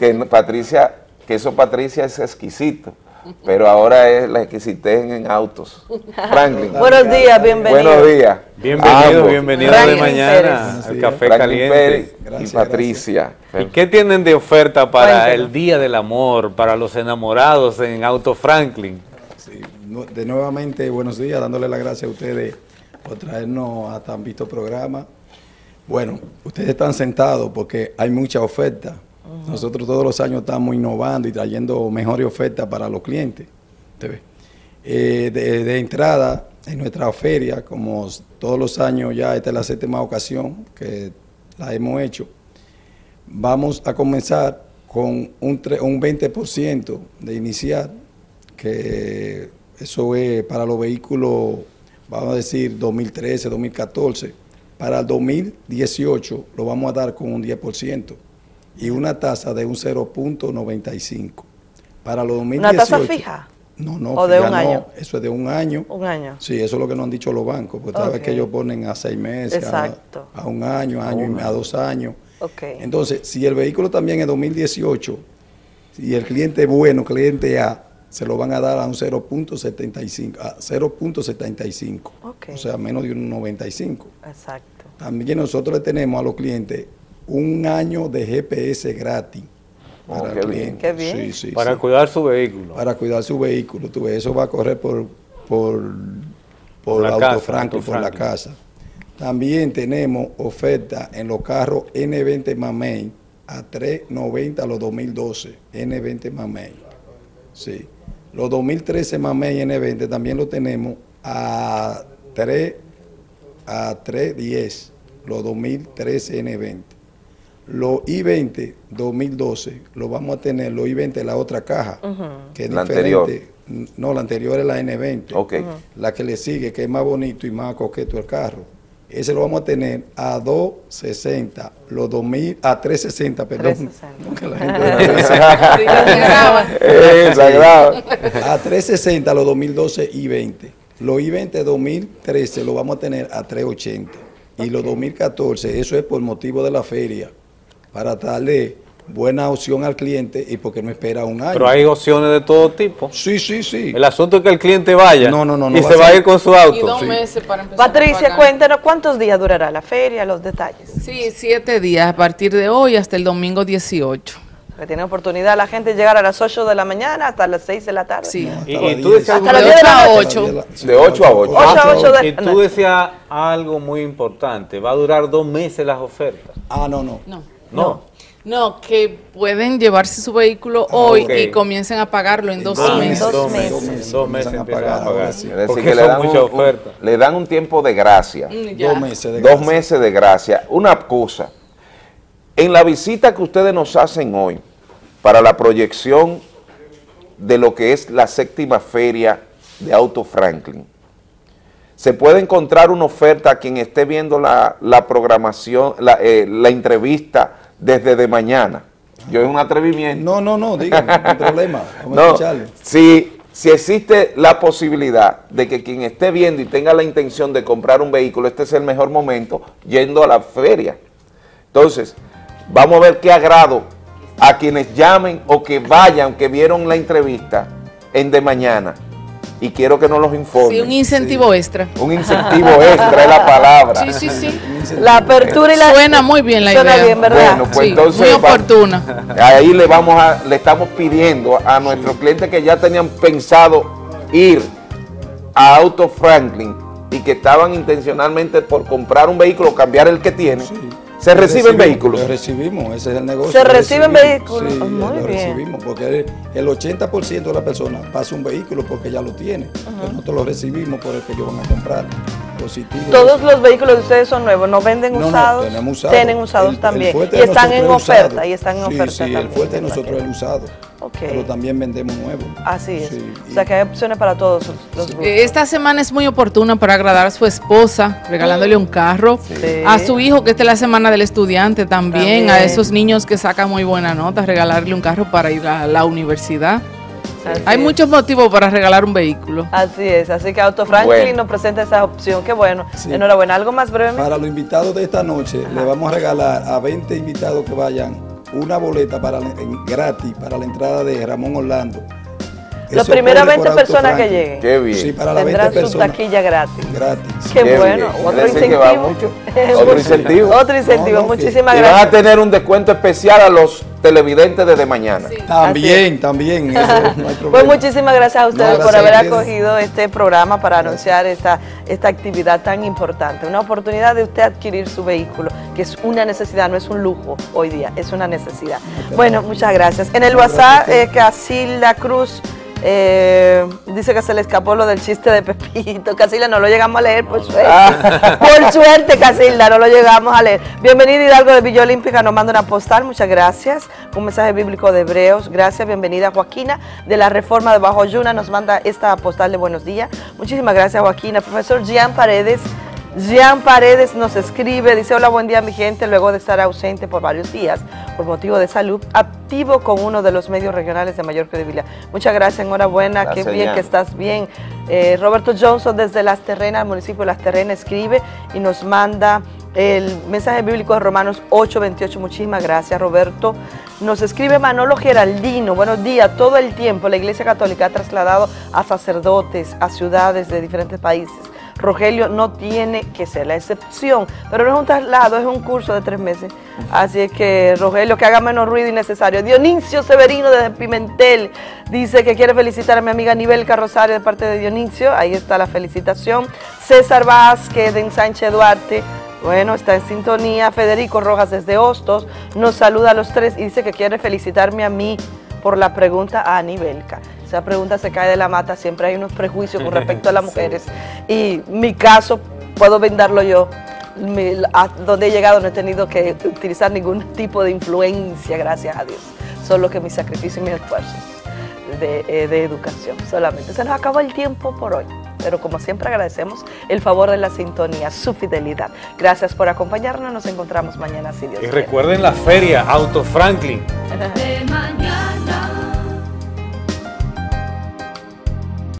que no- Patricia, que eso Patricia es exquisito, pero ahora es la exquisitez en autos. Franklin. Buenos días, bienvenido. Buenos días. Bienvenido, bienvenido de mañana al Café Franklin Caliente. Pérez y Patricia. ¿Y qué tienen de oferta para Cuéntenos. el Día del Amor, para los enamorados en Auto Franklin? Nu- De nuevamente, buenos días, dándole las gracias a ustedes por traernos a tan visto programa. Bueno, ustedes están sentados porque hay mucha oferta. Nosotros todos los años estamos innovando y trayendo mejores ofertas para los clientes. Eh, de, de entrada, en nuestra feria, como todos los años ya esta es la séptima ocasión que la hemos hecho, vamos a comenzar con un, tre- un 20% de inicial, que eso es para los vehículos, vamos a decir, 2013, 2014. Para el 2018 lo vamos a dar con un 10% y una tasa de un 0.95. Para los 2018... ¿Una tasa fija? No, no, ¿O de un no, año? eso es de un año. Un año. Sí, eso es lo que nos han dicho los bancos, porque cada vez que ellos ponen a seis meses, a, un año, a, año y- a dos años. Ok. Entonces, si el vehículo también es 2018, si el cliente es bueno, cliente A, se lo van a dar a un 0.75, a 0.75, Ok. o sea, menos de un 95. Exacto. También nosotros le tenemos a los clientes un año de GPS gratis. Oh, Para qué el bien. cliente. Qué bien. Sí, sí, Para sí. cuidar su vehículo. Para cuidar su vehículo. Tú ves, eso va a correr por, por, por, Por la Auto casa, Franklin, Auto por la casa. También tenemos oferta en los carros N20 Mamey a 3.90 los 2012, N20 Mamey. Sí. Los 2013 Mamey N20 también lo tenemos a 3 a 3.10 los 2013 N20. Los I-20 2012 lo vamos a tener, los I-20 la otra caja, que es La diferente. No, la anterior es la N20. Ok. Ujú. La que le sigue, que es más bonito y más coqueto el carro. Ese lo vamos a tener a 260, los 2000, a 360, perdón. Porque la gente- Eh, sagrado. a 360 los 2012 y 20. Los I-20 2013 lo vamos a tener a 380. Y los 2014, eso es por motivo de la feria, para darle buena opción al cliente y porque no espera un año. Pero hay opciones de todo tipo. Sí, sí, sí. El asunto es que el cliente vaya No, no, no, no y va se a va a ir con su auto. Patricia, cuéntanos cuántos días durará la feria, los detalles. Sí, siete días a partir de hoy hasta el domingo 18. Que tiene oportunidad la gente de llegar a las 8 de la mañana hasta las 6 de la tarde. Sí. Y, y tú decías Hasta las 10 de la noche. De 8 a 8. Ocho a ocho de- Y tú decías algo muy importante, va a durar dos meses las ofertas. Ah, no, no. No. No. No, que pueden llevarse su vehículo hoy ok. y comiencen a pagarlo en dos dos meses. meses. Dos meses, dos meses empiezan a pagar. Es decir, Porque que le dan, un, muchas un- le dan un tiempo de gracia. Mm, ya. Dos meses de Dos gracia. meses de gracia. Una cosa, en la visita que ustedes nos hacen hoy para la proyección de lo que es la séptima feria de Auto Franklin, se puede encontrar una oferta a quien esté viendo la, la programación, la, eh, la entrevista desde de mañana. Yo es un atrevimiento. No, no, no, dígame, no hay problema. Vamos a No, escucharle. si, si existe la posibilidad de que quien esté viendo y tenga la intención de comprar un vehículo, este es el mejor momento yendo a la feria. Entonces, vamos a ver qué agrado a quienes llamen o que vayan, que vieron la entrevista en de mañana. Y quiero que nos los informen. Sí, un incentivo extra. Un incentivo extra es la palabra. Sí, sí, sí. La apertura y la... Suena muy bien la Suena idea. bien, ¿verdad? Bueno, pues Sí, entonces muy oportuna. Ahí le vamos a, le estamos pidiendo a nuestros clientes que ya tenían pensado ir a Auto Franklin y que estaban intencionalmente por comprar un vehículo, cambiar el que tienen. ¿Se reciben Recibimos, vehículos? lo recibimos, ese es el negocio. Se reciben vehículos, Sí, muy lo bien. recibimos, porque el 80% de la persona pasa un vehículo porque ya lo tiene. Nosotros lo recibimos por el que ellos van a comprar. Positivo. Todos los vehículos de ustedes son nuevos, no venden No, no, usados, tenemos usados. tienen usados El- también y están en oferta y están en Sí, oferta sí, también. el fuerte de nosotros es el usado. Pero también vendemos nuevo. Así es. O sea que hay opciones para todos los, gustos. Eh, Esta semana es muy oportuna para agradar a su esposa, regalándole un carro, Sí. a su hijo, que esta es la semana del estudiante también, a esos niños que sacan muy buena nota, regalarle un carro para ir a la universidad. Así Hay es. muchos motivos para regalar un vehículo. Así es, así que Auto Franklin Bueno. nos presenta esa opción, qué bueno. Sí. Enhorabuena, algo más brevemente. Para los invitados de esta noche, le vamos a regalar a 20 invitados que vayan una boleta para gratis para la entrada de Ramón Orlando. Las primeras corre por 20 Auto personas que lleguen. Qué bien. Sí, para las 20 Tendrán su personas. taquilla gratis. Gratis. Qué, Qué bueno, otro incentivo. Otro incentivo. Otro incentivo, muchísimas y van a gracias. tener un descuento especial a los televidentes desde mañana. También, también. Eso no. Pues muchísimas gracias a ustedes No, por gracias haber acogido este programa para anunciar esta, esta actividad tan importante. Una oportunidad de usted adquirir su vehículo, que es una necesidad, no es un lujo hoy día, es una necesidad. Bueno, muchas gracias. En el WhatsApp, eh, Casilda Cruz eh, dice que se le escapó lo del chiste de Pepito. Casilda, no lo llegamos a leer, por suerte. Por suerte, Casilda, no lo llegamos a leer. Bienvenida Hidalgo de Villa Olímpica, nos manda una postal, muchas gracias. Un mensaje bíblico de Hebreos, gracias. Bienvenida Joaquina de la Reforma de Bajo Yuna, nos manda esta postal de buenos días. Muchísimas gracias, Joaquina. Profesor Jean Paredes. Jean Paredes nos escribe, dice, hola, buen día mi gente, luego de estar ausente por varios días por motivo de salud, activo con uno de los medios regionales de mayor credibilidad. Muchas gracias, enhorabuena, Gracias, qué bien Jean. que estás bien. Eh, Roberto Johnson desde Las Terrenas, el municipio de Las Terrenas, escribe y nos manda el mensaje bíblico de Romanos 8:28. Muchísimas gracias, Roberto. Nos escribe Manolo Geraldino. Buenos días. Todo el tiempo la Iglesia Católica ha trasladado a sacerdotes a ciudades de diferentes países. Rogelio no tiene que ser la excepción, pero no es un traslado, es un curso de tres meses. Así es que Rogelio, que haga menos ruido innecesario. Dionisio Severino desde Pimentel dice que quiere felicitar a mi amiga Nivel Carrosario de parte de Dionisio. Ahí está la felicitación. César Vázquez de Ensanche Duarte. Bueno, está en sintonía. Federico Rojas desde Hostos nos saluda a los tres y dice que quiere felicitarme a mí por la pregunta a Anibelca. Esa pregunta se cae de la mata, siempre hay unos prejuicios con respecto a las mujeres. Y mi caso, puedo vendarlo yo. Mi- a donde he llegado no he tenido que utilizar ningún tipo de influencia, gracias a Dios. Solo que mi sacrificio y mis esfuerzos de, eh, de educación solamente. Se nos acabó el tiempo por hoy. Pero como siempre agradecemos el favor de la sintonía, su fidelidad. Gracias por acompañarnos. Nos encontramos mañana si Dios Y quiere. recuerden la feria Auto Franklin. De mañana.